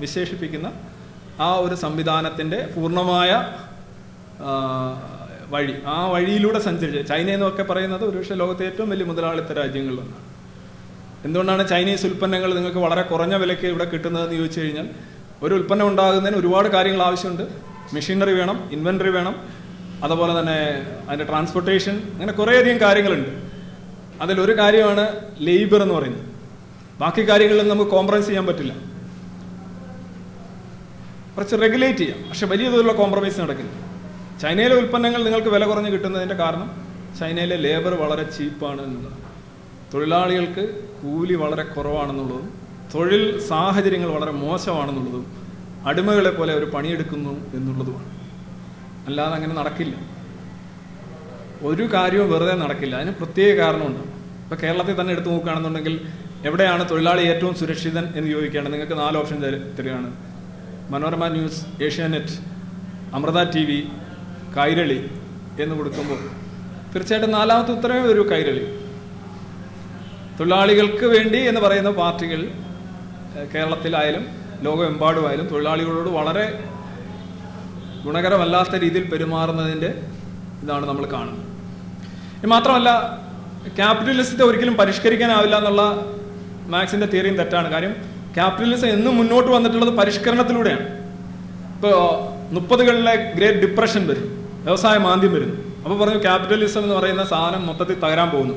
വിശേഷിപ്പിക്കുന്ന ആ ഒരു സംവിധാനത്തിന്റെ പൂർണമായ വഴി. ആ വഴിയിലൂടെ സഞ്ചരിച്ച് ചൈന എന്നൊക്കെ പറയുന്നത് ഒരുപക്ഷെ ലോകത്തെ ഏറ്റവും വലിയ മുതലാളിത്ത രാജ്യങ്ങളിലൊന്നാണ് എന്തുകൊണ്ടാണ് ചൈനീസ് ഉൽപ്പന്നങ്ങൾ നിങ്ങൾക്ക് വളരെ കുറഞ്ഞ വിലയ്ക്ക് ഇവിടെ കിട്ടുന്നതെന്ന് ചോദിച്ചു കഴിഞ്ഞാൽ ഒരു ഉൽപ്പന്നം ഉണ്ടാകുന്നതിന് ഒരുപാട് കാര്യങ്ങൾ ആവശ്യമുണ്ട്. മെഷീനറി വേണം ഇൻവെന്ററി വേണം അതുപോലെ തന്നെ അതിന്റെ ട്രാൻസ്പോർട്ടേഷൻ അങ്ങനെ കുറേയധികം കാര്യങ്ങളുണ്ട്. അതിലൊരു കാര്യമാണ് ലേബർ എന്ന് പറയുന്നത്. ബാക്കി കാര്യങ്ങളിൽ നമുക്ക് കോംപ്രമൈസ് ചെയ്യാൻ പറ്റില്ല. കുറച്ച് റെഗുലേറ്റ് ചെയ്യാം. പക്ഷെ വലിയ തോതിലുള്ള കോംപ്രമൈസ് നടക്കില്ല. ചൈനയിലെ ഉൽപ്പന്നങ്ങൾ നിങ്ങൾക്ക് വില കുറഞ്ഞ് കിട്ടുന്നതിന്റെ കാരണം ചൈനയിലെ ലേബർ വളരെ ചീപ്പാണ് എന്നുള്ളതാണ് തൊഴിലാളികൾക്ക് കൂലി വളരെ കുറവാണെന്നുള്ളതും തൊഴിൽ സാഹചര്യങ്ങൾ വളരെ മോശമാണെന്നുള്ളതും അടിമകളെ പോലെ അവർ പണിയെടുക്കുന്നു എന്നുള്ളതുമാണ്. അല്ലാതെ അങ്ങനെ നടക്കില്ല. ഒരു കാര്യവും വെറുതെ നടക്കില്ല. അതിന് പ്രത്യേക കാരണമുണ്ട്. ഇപ്പം കേരളത്തിൽ തന്നെ എടുത്തു നോക്കുകയാണെന്നുണ്ടെങ്കിൽ എവിടെയാണ് തൊഴിലാളി ഏറ്റവും സുരക്ഷിതൻ എന്ന് ചോദിക്കുകയാണ് നിങ്ങൾക്ക് നാല് ഓപ്ഷൻ തരു- തരികയാണ്. Manorama news Asianet Amrita T V Kairali എന്ന് കൊടുക്കുമ്പോൾ തീർച്ചയായിട്ടും നാലാമത്തെ ഉത്തരവേ ഒരു കൈരളി. തൊഴിലാളികൾക്ക് വേണ്ടി എന്ന് പറയുന്ന പാർട്ടികൾ കേരളത്തിലായാലും ലോകമെമ്പാടുമായാലും തൊഴിലാളികളോട് വളരെ ഗുണകരമല്ലാത്ത രീതിയിൽ പെരുമാറുന്നതിന്റെ ഇതാണ് നമ്മൾ കാണുന്നത്. മാത്രമല്ല ക്യാപിറ്റലിസത്തെ ഒരിക്കലും പരിഷ്കരിക്കാനാവില്ല എന്നുള്ള മാക്സിന്റെ തിയറിയും തെറ്റാണ്. കാര്യം ക്യാപിറ്റലിസം എന്നും മുന്നോട്ട് വന്നിട്ടുള്ളത് പരിഷ്കരണത്തിലൂടെയാണ്. ഇപ്പോൾ മുപ്പതുകളിലെ ഗ്രേറ്റ് ഡിപ്രഷൻ വരും. വ്യവസായ മാന്ദ്യം വരുന്നു അപ്പോൾ പറഞ്ഞു ക്യാപിറ്റലിസം എന്ന് പറയുന്ന സാധനം മൊത്തത്തിൽ തകരാൻ പോകുന്നു.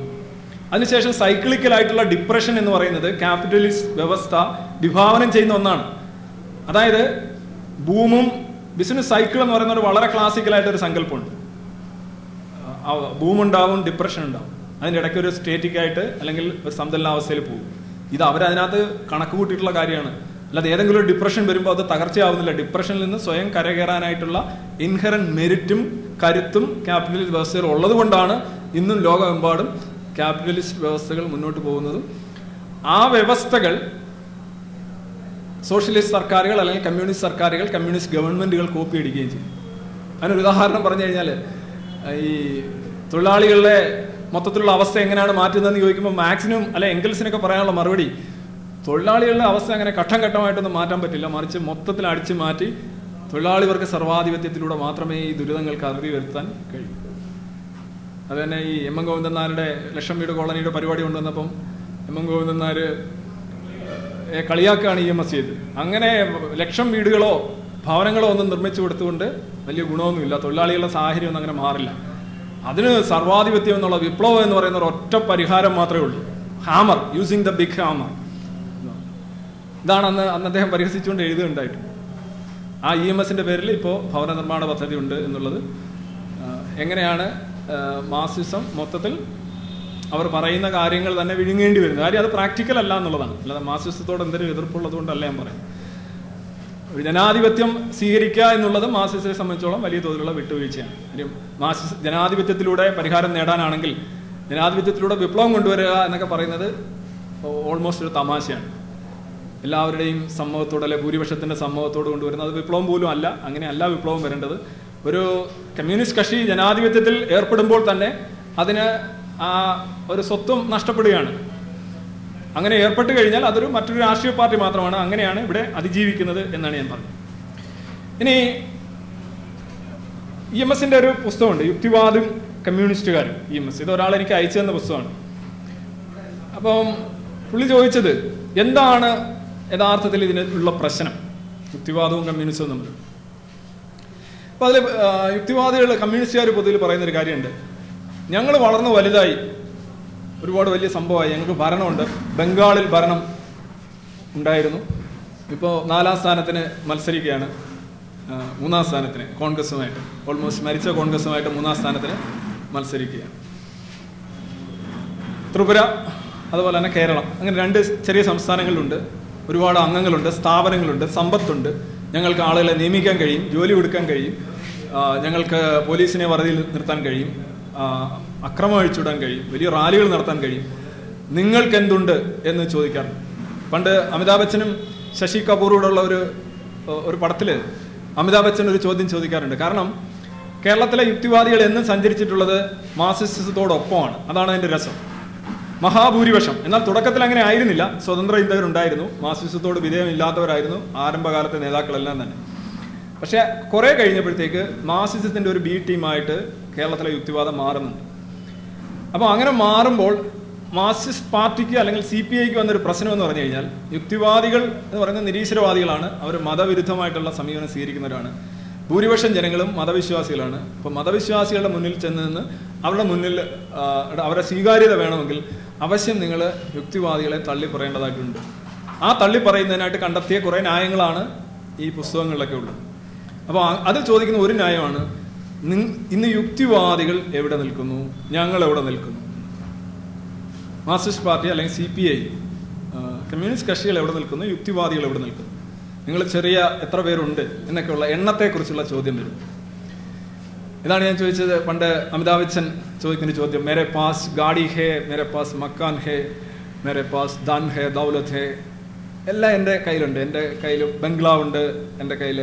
അതിനുശേഷം സൈക്ലിക്കലായിട്ടുള്ള ഡിപ്രഷൻ എന്ന് പറയുന്നത് ക്യാപിറ്റലിസ്റ്റ് വ്യവസ്ഥ വിഭാവനം ചെയ്യുന്ന ഒന്നാണ്. അതായത് ബൂമും ബിസിനസ് സൈക്കിൾ എന്ന് പറയുന്ന ഒരു വളരെ ക്ലാസിക്കലായിട്ട് ഒരു സങ്കല്പമുണ്ട്. ബൂം ഉണ്ടാവും ഡിപ്രഷൻ ഉണ്ടാവും അതിന്റെ ഇടയ്ക്ക് ഒരു സ്റ്റേറ്റിക്കായിട്ട് അല്ലെങ്കിൽ ഒരു സന്തുലനാവസ്ഥയിൽ പോകും. ഇത് അവരതിനകത്ത് കണക്ക് കൂട്ടിയിട്ടുള്ള കാര്യമാണ്. അല്ലാതെ ഏതെങ്കിലും ഒരു ഡിപ്രഷൻ വരുമ്പോൾ അത് തകർച്ചയാവുന്നില്ല. ഡിപ്രഷനിൽ നിന്ന് സ്വയം കരകയറാനായിട്ടുള്ള ഇൻഹറൻ മെരിറ്റും കരുത്തും ക്യാപിറ്റലിസ്റ്റ് വ്യവസ്ഥയിൽ ഉള്ളത് കൊണ്ടാണ് ഇന്നും ലോകമെമ്പാടും ക്യാപിറ്റലിസ്റ്റ് വ്യവസ്ഥകൾ മുന്നോട്ട് പോകുന്നതും. ആ വ്യവസ്ഥകൾ സോഷ്യലിസ്റ്റ് സർക്കാരുകൾ അല്ലെങ്കിൽ കമ്മ്യൂണിസ്റ്റ് സർക്കാരുകൾ കമ്മ്യൂണിസ്റ്റ് ഗവൺമെന്റുകൾ കോപ്പി അടിക്കുകയും ചെയ്യും അതിനൊരു ഉദാഹരണം പറഞ്ഞു കഴിഞ്ഞാൽ ഈ തൊഴിലാളികളുടെ മൊത്തത്തിലുള്ള അവസ്ഥ എങ്ങനെയാണ് മാറ്റുന്നതെന്ന് ചോദിക്കുമ്പോൾ മാക്സിനും അല്ലെ എങ്കിൽസിനൊക്കെ പറയാനുള്ള മറുപടി തൊഴിലാളികളുടെ അവസ്ഥ അങ്ങനെ ഘട്ടം ഘട്ടമായിട്ടൊന്നും മാറ്റാൻ പറ്റില്ല. മറിച്ച് മൊത്തത്തിൽ അടിച്ചു മാറ്റി തൊഴിലാളിവർക്ക് സർവാധിപത്യത്തിലൂടെ മാത്രമേ ഈ ദുരിതങ്ങൾക്ക് അറുതി വരുത്താൻ കഴിയൂ. അത് തന്നെ ഈ എം എം ഗോവിന്ദൻ നായരുടെ ലക്ഷം വീട് കോളനിയുടെ പരിപാടി കൊണ്ടുവന്നപ്പം എം എം ഗോവിന്ദൻ നായർ കളിയാക്കുകയാണ് ഇ എം എസ് ചെയ്ത് അങ്ങനെ ലക്ഷം വീടുകളോ ഭവനങ്ങളോ ഒന്നും നിർമ്മിച്ചു കൊടുത്തുകൊണ്ട് വലിയ ഗുണമൊന്നുമില്ല. തൊഴിലാളികളുടെ സാഹചര്യം ഒന്നും അങ്ങനെ മാറില്ല. അതിന് സർവാധിപത്യം എന്നുള്ള വിപ്ലവം എന്ന് പറയുന്ന ഒരു ഒറ്റ പരിഹാരം മാത്രമേ ഉള്ളൂ. Hammer using the big hammer ഇതാണ് അന്ന് അന്ന് അദ്ദേഹം പരിഹസിച്ചുകൊണ്ട് എഴുതുകയുണ്ടായിട്ട്. ആ ഇ എം എസിന്റെ പേരിൽ ഇപ്പോൾ ഭവന നിർമ്മാണ പദ്ധതി ഉണ്ട് എന്നുള്ളത്. എങ്ങനെയാണ് മാസിസം മൊത്തത്തിൽ അവർ പറയുന്ന കാര്യങ്ങൾ തന്നെ വിഴുങ്ങേണ്ടി വരുന്നത് കാര്യം അത് പ്രാക്ടിക്കൽ അല്ല എന്നുള്ളതാണ്. അല്ലാതെ മാർസിസത്തോട് എന്തെങ്കിലും എതിർപ്പുള്ളത് കൊണ്ടല്ല ഞാൻ പറയുന്നത്. ഒരു ജനാധിപത്യം സ്വീകരിക്കുക എന്നുള്ളത് മാർസിസത്തെ സംബന്ധിച്ചോളം വലിയ തോതിലുള്ള വിട്ടുവീഴ്ചയാണ്. കാര്യം മാർസിസ് ജനാധിപത്യത്തിലൂടെ പരിഹാരം നേടാനാണെങ്കിൽ ജനാധിപത്യത്തിലൂടെ വിപ്ലവം കൊണ്ടുവരിക എന്നൊക്കെ പറയുന്നത് ഓൾമോസ്റ്റ് ഒരു തമാശയാണ്. എല്ലാവരുടെയും സമൂഹത്തോട് അല്ലെ ഭൂരിപക്ഷത്തിന്റെ സമൂഹത്തോട് കൊണ്ടുവരുന്നത് അത് വിപ്ലവം പോലും അല്ല. അങ്ങനെ അല്ല വിപ്ലവം വരേണ്ടത്. ഒരു കമ്മ്യൂണിസ്റ്റ് കക്ഷി ജനാധിപത്യത്തിൽ ഏർപ്പെടുമ്പോൾ തന്നെ അതിന് ഒരു സ്വത്വം നഷ്ടപ്പെടുകയാണ്. അങ്ങനെ ഏർപ്പെട്ട് കഴിഞ്ഞാൽ അതൊരു മറ്റൊരു രാഷ്ട്രീയ പാർട്ടി മാത്രമാണ്. അങ്ങനെയാണ് ഇവിടെ അതിജീവിക്കുന്നത് എന്നാണ് ഞാൻ പറഞ്ഞത്. ഇനി ഇ എം എസിന്റെ ഒരു പുസ്തകമുണ്ട്. യുക്തിവാദും കമ്മ്യൂണിസ്റ്റുകാരും ഇ എം എസ് ഇത് ഒരാൾ എനിക്ക് അയച്ചു തന്ന പുസ്തകമാണ്. അപ്പം പുള്ളി ചോദിച്ചത് എന്താണ് യഥാർത്ഥത്തിൽ ഇതിന് ഉള്ള പ്രശ്നം? യുക്തിവാദവും കമ്മ്യൂണിസവും തമ്മിൽ. അപ്പോൾ അതിൽ യുക്തിവാദികൾ കമ്മ്യൂണിസ്റ്റുകാർ പൊതുവിൽ പറയുന്നൊരു കാര്യമുണ്ട്. ഞങ്ങൾ വളർന്ന് വലുതായി ഒരുപാട് വലിയ സംഭവമായി. ഞങ്ങൾക്ക് ഭരണമുണ്ട്. ബംഗാളിൽ ഭരണം ഉണ്ടായിരുന്നു. ഇപ്പോൾ നാലാം സ്ഥാനത്തിന് മത്സരിക്കുകയാണ്. മൂന്നാം സ്ഥാനത്തിന് കോൺഗ്രസുമായിട്ട്. ഓൾമോസ്റ്റ് മരിച്ച കോൺഗ്രസുമായിട്ട് മൂന്നാം സ്ഥാനത്തിന് മത്സരിക്കുകയാണ്. ത്രിപുര അതുപോലെ തന്നെ കേരളം. അങ്ങനെ രണ്ട് ചെറിയ സംസ്ഥാനങ്ങളുണ്ട് ഒരുപാട് അംഗങ്ങളുണ്ട് സ്ഥാപനങ്ങളുണ്ട് സമ്പത്തുണ്ട്. ഞങ്ങൾക്ക് ആളുകളെ നിയമിക്കാൻ കഴിയും ജോലി കൊടുക്കാൻ കഴിയും. ഞങ്ങൾക്ക് പോലീസിനെ വറുതിയിൽ നിർത്താൻ കഴിയും. അക്രമം അഴിച്ചുവിടാൻ കഴിയും. വലിയ റാലികൾ നടത്താൻ കഴിയും. നിങ്ങൾക്ക് എന്തുണ്ട് എന്ന് ചോദിക്കാറുണ്ട്. പണ്ട് അമിതാഭ് ബച്ചനും ശശി കപൂറോടുള്ള ഒരു ഒരു പടത്തിൽ അമിതാഭ് ബച്ചൻ ഒരു ചോദ്യം ചോദിക്കാറുണ്ട്. കാരണം കേരളത്തിലെ യുക്തിവാദികൾ എന്നും സഞ്ചരിച്ചിട്ടുള്ളത് മാർസിസത്തോടൊപ്പമാണ്. അതാണ് അതിന്റെ രസം. മഹാഭൂരിപക്ഷം. എന്നാൽ തുടക്കത്തിൽ അങ്ങനെ ആയിരുന്നില്ല. സ്വതന്ത്ര ചിന്തകരുണ്ടായിരുന്നു. മാർസിസത്തോട് വിധേയമില്ലാത്തവരായിരുന്നു. ആരംഭകാലത്തെ നേതാക്കളെല്ലാം തന്നെ. പക്ഷേ കുറെ കഴിഞ്ഞപ്പോഴത്തേക്ക് മാസിസത്തിന്റെ ഒരു ബി ടീമായിട്ട് കേരളത്തിലെ യുക്തിവാദം മാറുന്നുണ്ട്. അപ്പോൾ അങ്ങനെ മാറുമ്പോൾ മാർക്സിസ്റ്റ് പാർട്ടിക്ക് അല്ലെങ്കിൽ സി പി ഐക്ക് വന്നൊരു പ്രശ്നം എന്ന് പറഞ്ഞു കഴിഞ്ഞാൽ യുക്തിവാദികൾ എന്ന് പറയുന്ന നിരീശ്വരവാദികളാണ്. അവർ മതവിരുദ്ധമായിട്ടുള്ള സമീപനം സ്വീകരിക്കുന്നവരാണ്. ഭൂരിപക്ഷം ജനങ്ങളും മതവിശ്വാസികളാണ്. അപ്പോൾ മതവിശ്വാസികളുടെ മുന്നിൽ ചെന്ന് നിന്ന് അവരുടെ മുന്നിൽ അവരുടെ സ്വീകാര്യത വേണമെങ്കിൽ അവശ്യം നിങ്ങൾ യുക്തിവാദികളെ തള്ളി പറയേണ്ടതായിട്ടുണ്ട്. ആ തള്ളി പറയുന്നതിനായിട്ട് കണ്ടെത്തിയ കുറേ ന്യായങ്ങളാണ് ഈ പുസ്തകങ്ങളിലൊക്കെ ഉള്ളത്. അപ്പോൾ അത് ചോദിക്കുന്ന ഒരു ന്യായമാണ് ഇന്ന് യുക്തിവാദികൾ എവിടെ നിൽക്കുന്നു? ഞങ്ങൾ എവിടെ നിൽക്കുന്നു? മാർക്സിസ്റ്റ് പാർട്ടി അല്ലെങ്കിൽ സി പി ഐ കമ്മ്യൂണിസ്റ്റ് കക്ഷികൾ എവിടെ നിൽക്കുന്നു? യുക്തിവാദികൾ എവിടെ നിൽക്കുന്നു? നിങ്ങൾ ചെറിയ എത്ര പേരുണ്ട് എന്നൊക്കെയുള്ള എണ്ണത്തെക്കുറിച്ചുള്ള ചോദ്യം വരും. ഇതാണ് ഞാൻ ചോദിച്ചത് പണ്ട് അമിതാഭ് ബച്ചൻ ചോദിക്കുന്ന ചോദ്യം മേരെ പാസ് ഗാഡി ഹേ മേരെ പാസ് മക്കാൻ ഹേ മേരെ പാസ് ദൻ ഹേ ദൗലത് ഹേ? എല്ലാം എന്റെ കയ്യിലുണ്ട്. എന്റെ കയ്യിൽ ബംഗ്ലാവുണ്ട് എന്റെ കയ്യിൽ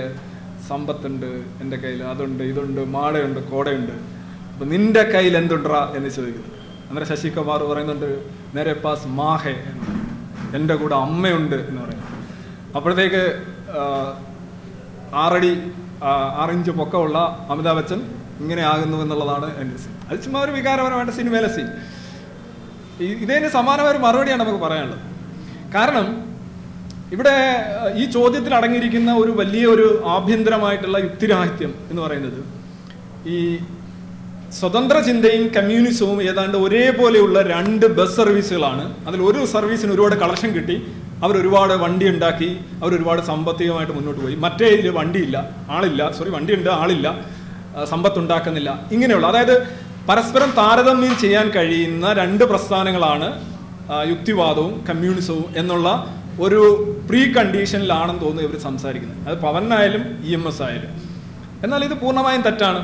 സമ്പത്തുണ്ട് എന്റെ കയ്യിൽ അതുണ്ട് ഇതുണ്ട് മാടയുണ്ട് കോടയുണ്ട്. അപ്പം നിന്റെ കയ്യിൽ എന്തുണ്ടാ എന്ന് ചോദിക്കുന്നു. അന്നേരം ശശികുമാർ പറയുന്നുണ്ട് നേരെ പാസ് മാഹെ എന്ന്. എന്റെ കൂടെ അമ്മയുണ്ട് എന്ന് പറയും അപ്പോഴത്തേക്ക് ആറടി ആറിഞ്ച് പൊക്കമുള്ള അമിതാഭ് ബച്ചൻ ഇങ്ങനെ ആകുന്നു എന്നുള്ളതാണ് എന്റെ സീൻ അത് ചുമ്മാ ഒരു വികാരപരമായിട്ട് സിനിമയിലെ സീൻ ഇതിന് സമാനമായ ഒരു മറുപടിയാണ് നമുക്ക് പറയാനുള്ളത്. കാരണം ഇവിടെ ഈ ചോദ്യത്തിൽ അടങ്ങിയിരിക്കുന്ന ഒരു വലിയ ഒരു ആഭ്യന്തരമായിട്ടുള്ള യുക്തിരാഹിത്യം എന്ന് പറയുന്നത് ഈ സ്വതന്ത്ര ചിന്തയും കമ്മ്യൂണിസവും ഏതാണ്ട് ഒരേപോലെയുള്ള രണ്ട് ബസ് സർവീസുകളാണ്. അതിൽ ഒരു സർവീസിന് ഒരുപാട് കളക്ഷൻ കിട്ടി അവർ ഒരുപാട് വണ്ടി ഉണ്ടാക്കി അവർ ഒരുപാട് സാമ്പത്തികമായിട്ട് മുന്നോട്ട് പോയി. മറ്റേ ഇതിൽ വണ്ടിയില്ല ആളില്ല സോറി വണ്ടിയുണ്ട് ആളില്ല സമ്പത്ത് സമ്പത്തുണ്ടാക്കുന്നില്ല. ഇങ്ങനെയുള്ള അതായത് പരസ്പരം താരതമ്യം ചെയ്യാൻ കഴിയുന്ന രണ്ട് പ്രസ്ഥാനങ്ങളാണ് യുക്തിവാദവും കമ്മ്യൂണിസവും എന്നുള്ള ഒരു പ്രീ കണ്ടീഷനിലാണെന്ന് തോന്നുന്നു ഇവർ സംസാരിക്കുന്നത്. അത് പവനായാലും ഇ എം എസ് ആയാലും. എന്നാൽ ഇത് പൂർണമായും തെറ്റാണ്.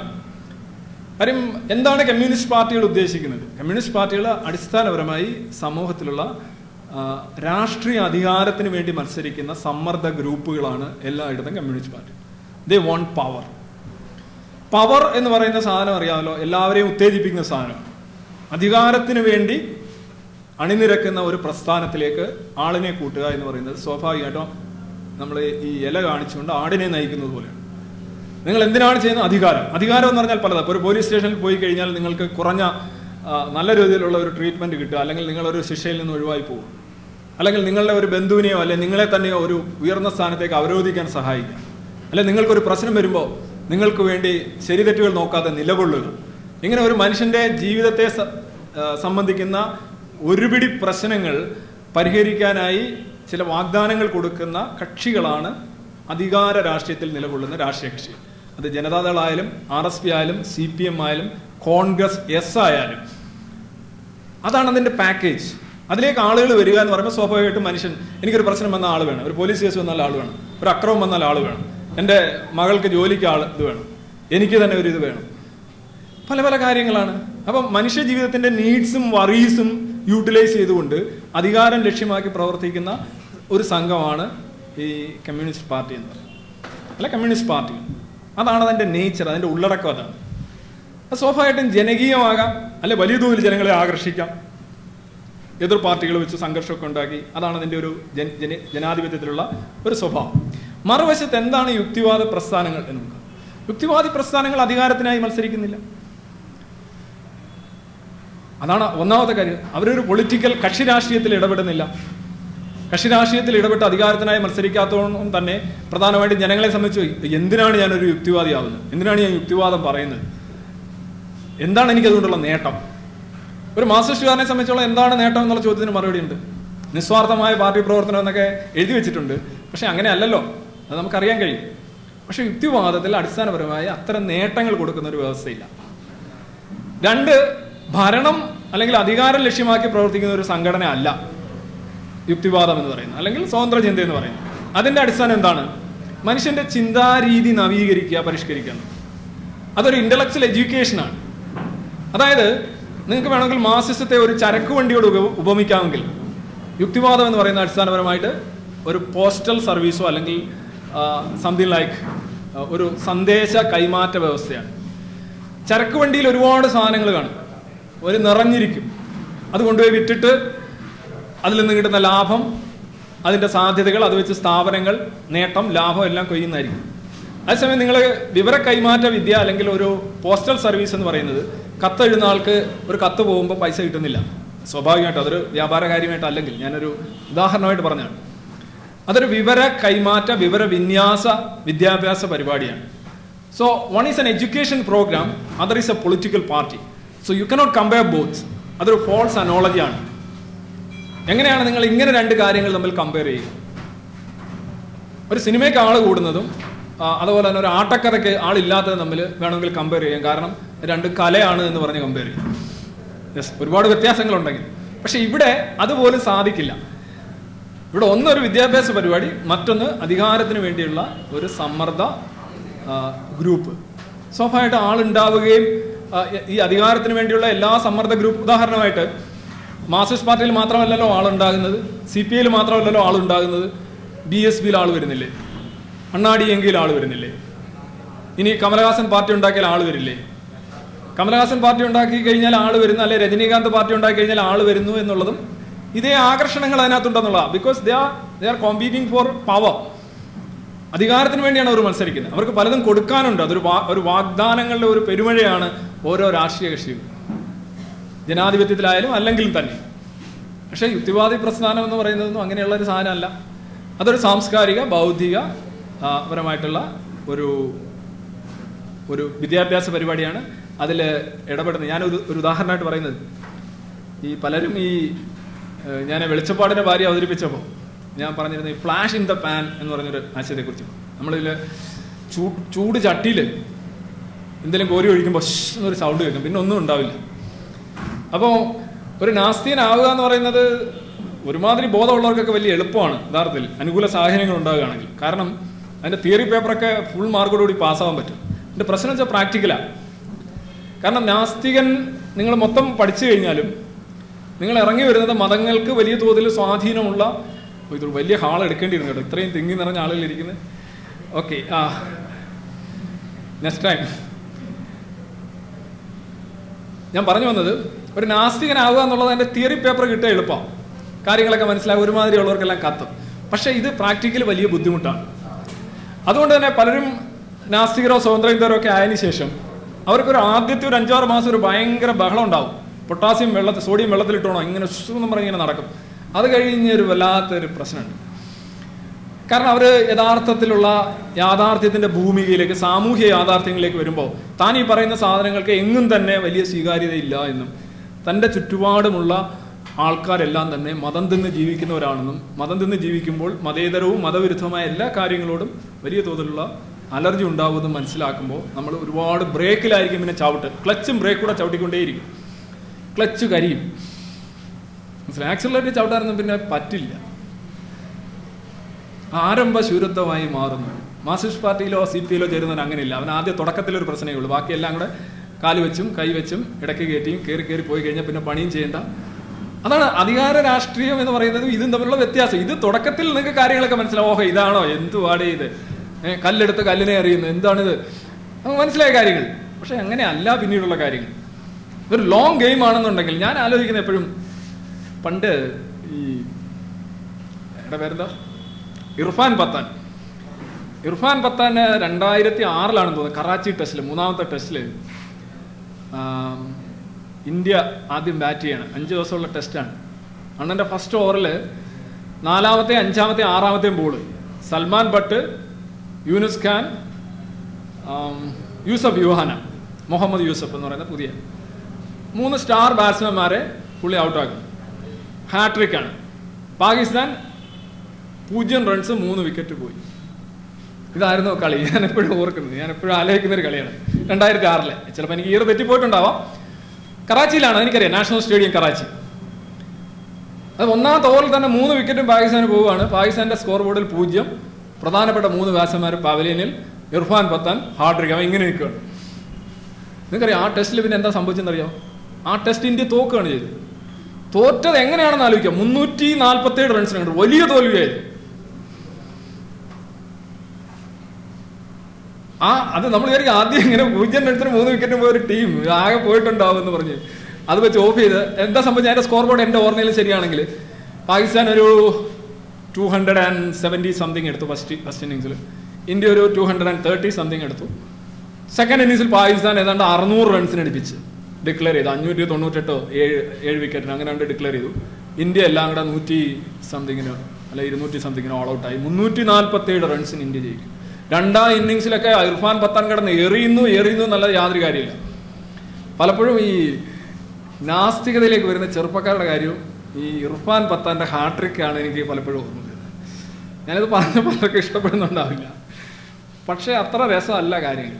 കാര്യം എന്താണ് കമ്മ്യൂണിസ്റ്റ് പാർട്ടികൾ ഉദ്ദേശിക്കുന്നത്? കമ്മ്യൂണിസ്റ്റ് പാർട്ടികൾ അടിസ്ഥാനപരമായി സമൂഹത്തിലുള്ള രാഷ്ട്രീയ അധികാരത്തിന് വേണ്ടി മത്സരിക്കുന്ന സമ്മർദ്ദ ഗ്രൂപ്പുകളാണ് എല്ലായിടത്തും communist party. They want power power എന്ന് പറയുന്ന സാധനം അറിയാമല്ലോ? എല്ലാവരെയും ഉത്തേജിപ്പിക്കുന്ന സാധനമാണ് അധികാരത്തിന് വേണ്ടി അണിനിരക്കുന്ന ഒരു പ്രസ്ഥാനത്തിലേക്ക് ആളിനെ കൂട്ടുക എന്ന് പറയുന്നത് സ്വാഭാവികമായിട്ടും നമ്മൾ ഈ ഇല കാണിച്ചുകൊണ്ട് ആടിനെ നയിക്കുന്നത് പോലെയാണ്. നിങ്ങൾ എന്തിനാണ് ചെയ്യുന്നത്? അധികാരം. അധികാരം എന്ന് പറഞ്ഞാൽ ഇപ്പോൾ ഒരു പോലീസ് സ്റ്റേഷനിൽ പോയി കഴിഞ്ഞാൽ നിങ്ങൾക്ക് കുറഞ്ഞ നല്ല രീതിയിലുള്ള ഒരു ട്രീറ്റ്മെന്റ് കിട്ടുക. അല്ലെങ്കിൽ നിങ്ങളൊരു ശിക്ഷയിൽ നിന്ന് ഒഴിവായി പോകും. അല്ലെങ്കിൽ നിങ്ങളുടെ ഒരു ബന്ധുവിനെയോ അല്ലെങ്കിൽ നിങ്ങളെ തന്നെയോ ഒരു ഉയർന്ന സ്ഥാനത്തേക്ക് അവരോധിക്കാൻ സഹായിക്കുക അല്ലെങ്കിൽ നിങ്ങൾക്കൊരു പ്രശ്നം വരുമ്പോൾ നിങ്ങൾക്ക് വേണ്ടി ശരിതെറ്റുകൾ നോക്കാതെ നിലകൊള്ളുക. ഇങ്ങനെ ഒരു മനുഷ്യന്റെ ജീവിതത്തെ സംബന്ധിക്കുന്ന ഒരുപിടി പ്രശ്നങ്ങൾ പരിഹരിക്കാനായി ചില വാഗ്ദാനങ്ങൾ കൊടുക്കുന്ന കക്ഷികളാണ് അധികാര രാഷ്ട്രീയത്തിൽ നിലകൊള്ളുന്ന രാഷ്ട്രീയ കക്ഷി. അത് ജനതാദളായാലും ആർ എസ് പി ആയാലും സി പി എം ആയാലും കോൺഗ്രസ് എസ് ആയാലും. അതാണ് അതിന്റെ പാക്കേജ് അതിലേക്ക് ആളുകൾ വരിക എന്ന് പറയുമ്പോൾ സ്വാഭാവികമായിട്ടും മനുഷ്യൻ എനിക്കൊരു പ്രശ്നം വന്ന ആൾ വേണം. ഒരു പോലീസ് കേസ് വന്നാൽ ആൾ വേണം. ഒരു അക്രമം വന്നാൽ ആൾ വേണം. എന്റെ മകൾക്ക് ജോലിക്ക് ആൾ ഇത് വേണം. എനിക്ക് തന്നെ ഒരു ഇത് വേണം. പല പല കാര്യങ്ങളാണ്. അപ്പം മനുഷ്യ ജീവിതത്തിന്റെ നീഡ്സും വറീസും യൂട്ടിലൈസ് ചെയ്തുകൊണ്ട് അധികാരം ലക്ഷ്യമാക്കി പ്രവർത്തിക്കുന്ന ഒരു സംഘമാണ് ഈ കമ്മ്യൂണിസ്റ്റ് പാർട്ടി എന്ന് പറയുന്നത്. അല്ല കമ്മ്യൂണിസ്റ്റ് പാർട്ടി. അതാണ് അതിന്റെ നേച്ചർ അതിന്റെ ഉള്ളടക്കം അതാണ് അത് സ്വാഭാവികമായിട്ടും ജനകീയമാകാം അല്ലെ വലിയ തോതിൽ ജനങ്ങളെ ആകർഷിക്കാം. എതിർ പാർട്ടികൾ വെച്ച് സംഘർഷമൊക്കെ ഉണ്ടാക്കി അതാണ് അതിന്റെ ഒരു ജന ജന ജനാധിപത്യത്തിലുള്ള ഒരു സ്വഭാവം. മറുവശത്ത് എന്താണ് യുക്തിവാദ പ്രസ്ഥാനങ്ങൾ എന്ന് നോക്കുക യുക്തിവാദി പ്രസ്ഥാനങ്ങൾ അധികാരത്തിനായി മത്സരിക്കുന്നില്ല. അതാണ് ഒന്നാമത്തെ കാര്യം. അവരൊരു പൊളിറ്റിക്കൽ കക്ഷി രാഷ്ട്രീയത്തിൽ ഇടപെടുന്നില്ല. കക്ഷി രാഷ്ട്രീയത്തിൽ ഇടപെട്ട് അധികാരത്തിനായി മത്സരിക്കാത്തതുകൊണ്ടും തന്നെ പ്രധാനമായിട്ടും ജനങ്ങളെ സംബന്ധിച്ച് എന്തിനാണ് ഞാനൊരു യുക്തിവാദിയാവുന്നത്? എന്തിനാണ് ഞാൻ യുക്തിവാദം പറയുന്നത്? എന്താണ് എനിക്കതുകൊണ്ടുള്ള നേട്ടം? ഒരു മാസ്റ്റിസ്റ്റുകാരനെ സംബന്ധിച്ചുള്ള എന്താണ് നേട്ടം എന്നുള്ള ചോദ്യത്തിന് മറുപടി ഉണ്ട്. നിസ്വാർത്ഥമായ പാർട്ടി പ്രവർത്തനം എന്നൊക്കെ എഴുതി വെച്ചിട്ടുണ്ട്. പക്ഷെ അങ്ങനെ അല്ലല്ലോ. അത് നമുക്കറിയാൻ കഴിയും. പക്ഷെ യുക്തിവാദത്തിൽ അടിസ്ഥാനപരമായി അത്തരം നേട്ടങ്ങൾ കൊടുക്കുന്ന ഒരു വ്യവസ്ഥയില്ല. രണ്ട് ഭരണം അല്ലെങ്കിൽ അധികാരം ലക്ഷ്യമാക്കി പ്രവർത്തിക്കുന്ന ഒരു സംഘടന അല്ല യുക്തിവാദം എന്ന് പറയുന്നത് അല്ലെങ്കിൽ സ്വതന്ത്ര ചിന്ത എന്ന് പറയുന്നത്. അതിന്റെ അടിസ്ഥാനം എന്താണ്? മനുഷ്യന്റെ ചിന്താരീതി നവീകരിക്കുക പരിഷ്കരിക്കുക. അതൊരു ഇന്റലക്ച്വൽ എഡ്യൂക്കേഷനാണ് അതായത് നിങ്ങൾക്ക് വേണമെങ്കിൽ മാർസിസത്തെ ഒരു ചരക്ക് വണ്ടിയോട് ഉപ ഉപമിക്കാമെങ്കിൽ യുക്തിവാദം എന്ന് പറയുന്ന അടിസ്ഥാനപരമായിട്ട് ഒരു പോസ്റ്റൽ സർവീസോ അല്ലെങ്കിൽ സംതിങ് ലൈക്ക് ഒരു സന്ദേശ കൈമാറ്റ വ്യവസ്ഥയാണ്. ചരക്ക് വണ്ടിയിൽ ഒരുപാട് സാധനങ്ങൾ കാണും. ഒരു നിറഞ്ഞിരിക്കും. അത് കൊണ്ടുപോയി വിറ്റിട്ട് അതിൽ നിന്ന് കിട്ടുന്ന ലാഭം അതിന്റെ സാധ്യതകൾ അത് വെച്ച് സ്ഥാപനങ്ങൾ നേട്ടം ലാഭം എല്ലാം കൊയ്യുന്നതായിരിക്കും. അതേസമയം നിങ്ങൾ വിവര കൈമാറ്റ വിദ്യ അല്ലെങ്കിൽ ഒരു പോസ്റ്റൽ സർവീസ് എന്ന് പറയുന്നത് കത്ത് എഴുതുന്ന ആൾക്ക് ഒരു കത്ത് പോകുമ്പോൾ പൈസ കിട്ടുന്നില്ല. സ്വാഭാവികമായിട്ടും അതൊരു വ്യാപാര കാര്യമായിട്ട് അല്ലെങ്കിൽ ഞാനൊരു ഉദാഹരണമായിട്ട് പറഞ്ഞാണ്. അതൊരു വിവര കൈമാറ്റ വിവര വിന്യാസ വിദ്യാഭ്യാസ പരിപാടിയാണ്. So one is an education programme other is a political party so you cannot compare both അതൊരു ഫോൾസ് അനോളജിയാണ് എങ്ങനെയാണ് നിങ്ങൾ ഇങ്ങനെ രണ്ട് കാര്യങ്ങൾ തമ്മിൽ കമ്പയർ ചെയ്യുക? ഒരു സിനിമയ്ക്ക് ആൾ കൂടുന്നതും അതുപോലെ തന്നെ ഒരു ആട്ടക്കഥയ്ക്ക് ആളില്ലാത്തതും തമ്മിൽ വേണമെങ്കിൽ കമ്പയർ ചെയ്യാം. കാരണം രണ്ട് കലയാണ് എന്ന് പറഞ്ഞ് കമ്പയർ ചെയ്യും. യെസ് ഒരുപാട് വ്യത്യാസങ്ങളുണ്ടെങ്കിൽ. പക്ഷെ ഇവിടെ അതുപോലും സാധിക്കില്ല. ഇവിടെ ഒന്നൊരു വിദ്യാഭ്യാസ പരിപാടി മറ്റൊന്ന് അധികാരത്തിന് വേണ്ടിയുള്ള ഒരു സമ്മർദ്ദ ഗ്രൂപ്പ് സ്വാഭാവികമായിട്ട് ആളുണ്ടാവുകയും ഈ അധികാരത്തിന് വേണ്ടിയുള്ള എല്ലാ സമ്മർദ്ദ ഗ്രൂപ്പ് ഉദാഹരണമായിട്ട് മാർക്സിസ്റ്റ് പാർട്ടിയിൽ മാത്രമല്ലല്ലോ ആളുണ്ടാകുന്നത് സി പി ഐയിൽ മാത്രമല്ലല്ലോ ആളുണ്ടാകുന്നത് ബി എസ് പിയിൽ ആൾ വരുന്നില്ലേ? അണ്ണാടി എങ്കിൽ ആൾ വരുന്നില്ലേ? ഇനി കമലഹാസൻ പാർട്ടി ഉണ്ടാക്കിയാൽ ആൾ വരില്ലേ? കമലഹാസൻ പാർട്ടി ഉണ്ടാക്കി കഴിഞ്ഞാൽ ആൾ വരുന്നു അല്ലെ രജനീകാന്ത് പാർട്ടി ഉണ്ടാക്കി കഴിഞ്ഞാൽ ആൾ വരുന്നു എന്നുള്ളതും ഇതേ ആകർഷണങ്ങൾ അതിനകത്തുണ്ടെന്നുള്ളതാണ് because they are they are competing for power അധികാരത്തിന് വേണ്ടിയാണ് അവർ മത്സരിക്കുന്നത്. അവർക്ക് പലതും കൊടുക്കാനുണ്ട്. അതൊരു ഒരു വാഗ്ദാനങ്ങളുടെ ഒരു പെരുമഴയാണ് ഓരോ രാഷ്ട്രീയ കക്ഷിയും. ജനാധിപത്യത്തിലായാലും അല്ലെങ്കിലും തന്നെ. പക്ഷേ യുക്തിവാദി പ്രസ്ഥാനം എന്ന് പറയുന്നതൊന്നും അങ്ങനെയുള്ള ഒരു സാധനമല്ല. അതൊരു സാംസ്കാരിക ബൗദ്ധിക പരമായിട്ടുള്ള ഒരു ഒരു വിദ്യാഭ്യാസ പരിപാടിയാണ് അതിൽ ഇടപെടുന്നത്. ഞാൻ ഒരു ഉദാഹരണമായിട്ട് പറയുന്നത്. ഈ പലരും ഈ ഞാൻ വെളിച്ചപ്പാടിന്റെ ഭാര്യ അവതരിപ്പിച്ചപ്പോൾ ഞാൻ പറഞ്ഞിരുന്ന ഈ ഫ്ലാഷ് ഇൻ ദ പാൻ എന്ന് പറഞ്ഞൊരു ആശയത്തെക്കുറിച്ച്. നമ്മളിതിൽ ചൂട് ചൂട് ചട്ടിയിൽ എന്തെങ്കിലും കോരി ഒഴിക്കുമ്പോൾ എന്നൊരു സൗണ്ട് കേൾക്കും. പിന്നെ ഒന്നും ഉണ്ടാവില്ല. അപ്പോൾ ഒരു നാസ്തികനാവുക എന്ന് പറയുന്നത് ഒരുമാതിരി ബോധമുള്ളവർക്കൊക്കെ വലിയ എളുപ്പമാണ് യഥാർത്ഥത്തിൽ അനുകൂല സാഹചര്യങ്ങൾ ഉണ്ടാവുകയാണെങ്കിൽ കാരണം അതിന്റെ തിയറി പേപ്പറൊക്കെ ഫുൾ മാർക്കോടുകൂടി പാസ്സാവാൻ പറ്റും. എന്റെ പ്രശ്നം വെച്ചാൽ പ്രാക്ടിക്കലാണ് കാരണം നാസ്തികൻ നിങ്ങൾ മൊത്തം പഠിച്ചു കഴിഞ്ഞാലും നിങ്ങൾ ഇറങ്ങി വരുന്നത് മതങ്ങൾക്ക് വലിയ തോതിൽ സ്വാധീനമുള്ള ഓ, ഇത് വലിയ ഹാൾ എടുക്കേണ്ടിയിരുന്നു കേട്ടോ. ഇത്രയും തിങ്ങി നിറഞ്ഞ ആളുകളിരിക്കുന്നത് ഓക്കെ ആ നെക്സ്റ്റ് ടൈം ഞാൻ പറഞ്ഞു വന്നത് ഒരു നാസ്തികനാവുക എന്നുള്ളത് എന്റെ തിയറി പേപ്പർ കിട്ടുക എളുപ്പമാണ് കാര്യങ്ങളൊക്കെ മനസ്സിലാകും ഒരുമാതിരി ഉള്ളവർക്കെല്ലാം കത്തും. പക്ഷേ ഇത് പ്രാക്ടിക്കൽ വലിയ ബുദ്ധിമുട്ടാണ്. അതുകൊണ്ട് തന്നെ പലരും നാസ്തികരോ സ്വതന്ത്രോ ഒക്കെ ആയതിനു ശേഷം അവർക്കൊരു ആദ്യത്തെ ഒരു അഞ്ചാറ് മാസം ഒരു ഭയങ്കര ബഹളം ഉണ്ടാവും. പൊട്ടാസ്യം വെള്ളത്തിൽ സോഡിയം വെള്ളത്തിൽ വെള്ളത്തിലിട്ടോണോ ഇങ്ങനെ എന്ന് പറഞ്ഞ് ഇങ്ങനെ നടക്കും. അത് കഴിഞ്ഞ് ഒരു വല്ലാത്തൊരു പ്രശ്നമുണ്ട്. കാരണം അവർ യഥാർത്ഥത്തിലുള്ള യാഥാർത്ഥ്യത്തിന്റെ ഭൂമികയിലേക്ക് സാമൂഹ്യ യാഥാർത്ഥ്യങ്ങളിലേക്ക് വരുമ്പോൾ താൻ ഈ പറയുന്ന സാധനങ്ങൾക്ക് എങ്ങും തന്നെ വലിയ സ്വീകാര്യതയില്ല എന്നും തന്റെ ചുറ്റുപാടുമുള്ള ആൾക്കാരെല്ലാം തന്നെ മതം തിന്ന് ജീവിക്കുന്നവരാണെന്നും മതം തിന്ന് ജീവിക്കുമ്പോൾ മതേതരവും മതവിരുദ്ധവുമായ എല്ലാ കാര്യങ്ങളോടും വലിയ തോതിലുള്ള അലർജി ഉണ്ടാവുമെന്ന് മനസ്സിലാക്കുമ്പോൾ നമ്മൾ ഒരുപാട് ബ്രേക്കിലായിരിക്കും പിന്നെ ചവിട്ട്. ക്ലച്ചും ബ്രേക്ക് കൂടെ ചവിട്ടിക്കൊണ്ടേയിരിക്കും. ക്ലച്ച് കരിയും. മനസ്സിലായി? ആക്സിലറേറ്റ് ചവിട്ടാനൊന്നും പിന്നെ പറ്റില്ല. ആരംഭ ശൂരത്വമായി മാറുന്നു. മാർസിസ്റ്റ് പാർട്ടിയിലോ സി പി ഐയിലോ ചേരുന്നവൻ അങ്ങനെയില്ല. അവൻ തുടക്കത്തിൽ തുടക്കത്തിലൊരു പ്രശ്നമേ ഉള്ളൂ. ബാക്കിയെല്ലാം കൂടെ കാൽ വെച്ചും കൈ വെച്ചും ഇടയ്ക്ക് കയറ്റിയും കയറി കയറി പോയി കഴിഞ്ഞാൽ പിന്നെ പണിയും ചെയ്യേണ്ട. അതാണ് അധികാര രാഷ്ട്രീയം എന്ന് പറയുന്നത് ഇതും തമ്മിലുള്ള വ്യത്യാസം. ഇത് തുടക്കത്തിൽ നിങ്ങൾക്ക് കാര്യങ്ങളൊക്കെ മനസ്സിലാവും. ഓഹോ ഇതാണോ? എന്തുവാടേ ഇത്? കല്ലെടുത്ത് കല്ലിനെ എറിയുന്നു. എന്താണിത്? മനസ്സിലായ കാര്യങ്ങൾ. പക്ഷെ അങ്ങനെ അല്ല പിന്നീടുള്ള കാര്യങ്ങൾ. ഒരു ലോങ് ഗെയിം ആണെന്നുണ്ടെങ്കിൽ ഞാൻ ആലോചിക്കുന്നത് എപ്പോഴും പണ്ട് ഈ എവിടെ പേരെന്താ? ഇർഫാൻ പത്താൻ. ഇർഫാൻ പത്താൻ രണ്ടായിരത്തി ആറിലാണെന്ന് തോന്നുന്നത് കറാച്ചി ടെസ്റ്റിൽ മൂന്നാമത്തെ ടെസ്റ്റിൽ ഇന്ത്യ ആദ്യം ബാറ്റ് ചെയ്യണം. അഞ്ച് ദിവസമുള്ള ടെസ്റ്റാണ് അണ്ണന്റെ ഫസ്റ്റ് ഓവറിൽ നാലാമത്തെ അഞ്ചാമത്തെ ആറാമത്തെയും ബോൾ സൽമാൻ ഭട്ട് യൂനുസ് ഖാൻ യൂസഫ് യുഹാന മുഹമ്മദ് യൂസഫ് എന്ന് പറയുന്ന പുതിയ. മൂന്ന് സ്റ്റാർ ബാറ്റ്സ്മാൻമാരെ പുള്ളി ഔട്ടാക്കും ഹാട്രിക്കാണ് പാകിസ്ഥാൻ പൂജ്യം റൺസ് മൂന്ന് വിക്കറ്റ് പോയി. ഇതായിരുന്നു കളി. ഞാൻ എപ്പോഴും ഓർക്കുന്നത്. ഞാൻ എപ്പോഴും ആലോചിക്കുന്ന ഒരു കളിയാണ്. രണ്ടായിരത്തി ആറിലെ ചിലപ്പോൾ എനിക്ക് ഇയർ തെറ്റിപ്പോയിട്ടുണ്ടാവാം. കറാച്ചിയിലാണ്. എനിക്കറിയാം. National stadium Karachi. അത് ഒന്നാമത്തെ ഓവറിൽ തന്നെ മൂന്ന് വിക്കറ്റും പാകിസ്ഥാന് പോവുകയാണ്. പാകിസ്ഥാന്റെ സ്കോർ ബോർഡിൽ പൂജ്യം. പ്രധാനപ്പെട്ട മൂന്ന് ബാറ്റ്സ്മാൻമാർ പവലിയനിൽ ഇർഫാൻ പത്താൻ ഹാർഡ്രിക് അവൻ ഇങ്ങനെ നിൽക്കുകയാണ്. നിങ്ങൾക്കറിയാം ആ ടെസ്റ്റിൽ പിന്നെ എന്താ സംഭവിച്ചെന്നറിയോ ആ ടെസ്റ്റ് ഇന്ത്യ തോക്കുകയാണ് ചെയ്തത്. തോറ്റത് എങ്ങനെയാണെന്ന് ആലോചിക്കാം മുന്നൂറ്റി നാൽപ്പത്തി ഏഴ് റൺസിനുണ്ട് വലിയ തോൽവിയായിരുന്നു. ആ അത് നമ്മൾ വിചാരിക്കും ആദ്യം ഇങ്ങനെ പൂജ്യം റൺസിന് മൂന്ന് വിക്കറ്റ് പോയ ഒരു ടീം ആകെ പോയിട്ടുണ്ടാവും എന്ന് പറഞ്ഞ് അത് വെച്ച് ഓഫ് ചെയ്ത്. എന്താ സംഭവം അതിന്റെ സ്കോർ ബോർഡ് എന്റെ ഓർമ്മയിൽ ശരിയാണെങ്കിൽ പാകിസ്ഥാൻ ഒരു two hundred and seventy something എടുത്തു ഫസ്റ്റ് ഫസ്റ്റ് ഇന്നിങ്സിൽ ഇന്ത്യ ഒരു two hundred and thirty something എടുത്തു. സെക്കൻഡ് ഇന്നിങ്സിൽ പാകിസ്ഥാൻ ഏതാണ്ട് അറുന്നൂറ് റൺസിന് അടിപ്പിച്ച് ഡിക്ലെയർ ചെയ്തു. അഞ്ഞൂറ്റി തൊണ്ണൂറ്റെട്ടോ ഏഴ് ഏഴ് വിക്കറ്റിന് അങ്ങനെ കണ്ട് ഡിക്ലെയർ ചെയ്തു. ഇന്ത്യ എല്ലാം കൂടെ നൂറ്റി സംതിങ്ങിന് അല്ല ഇരുന്നൂറ്റി സംതിങ്ങിന് ഓൾ ഔട്ടായി മുന്നൂറ്റി നാൽപ്പത്തി ഏഴ് റൺസിന് ഇന്ത്യ ജയിക്കും. രണ്ടാം ഇന്നിങ്സിലൊക്കെ ഇർഫാൻ പത്താൻ കിടന്ന് എറിയുന്നു എറിയുന്നു എന്നുള്ളത് യാതൊരു കാര്യമില്ല പലപ്പോഴും ഈ നാസ്തികതയിലേക്ക് വരുന്ന ചെറുപ്പക്കാരുടെ കാര്യവും ഈ ഇർഫാൻ പത്താന്റെ ഹാട്രിക്കാണ് എനിക്ക് പലപ്പോഴും ഓർമ്മ വരുന്നത്. ഞാനിത് പറഞ്ഞ പലർക്കും ഇഷ്ടപ്പെടുന്നുണ്ടാവില്ല. പക്ഷേ അത്ര രസമല്ല കാര്യങ്ങൾ.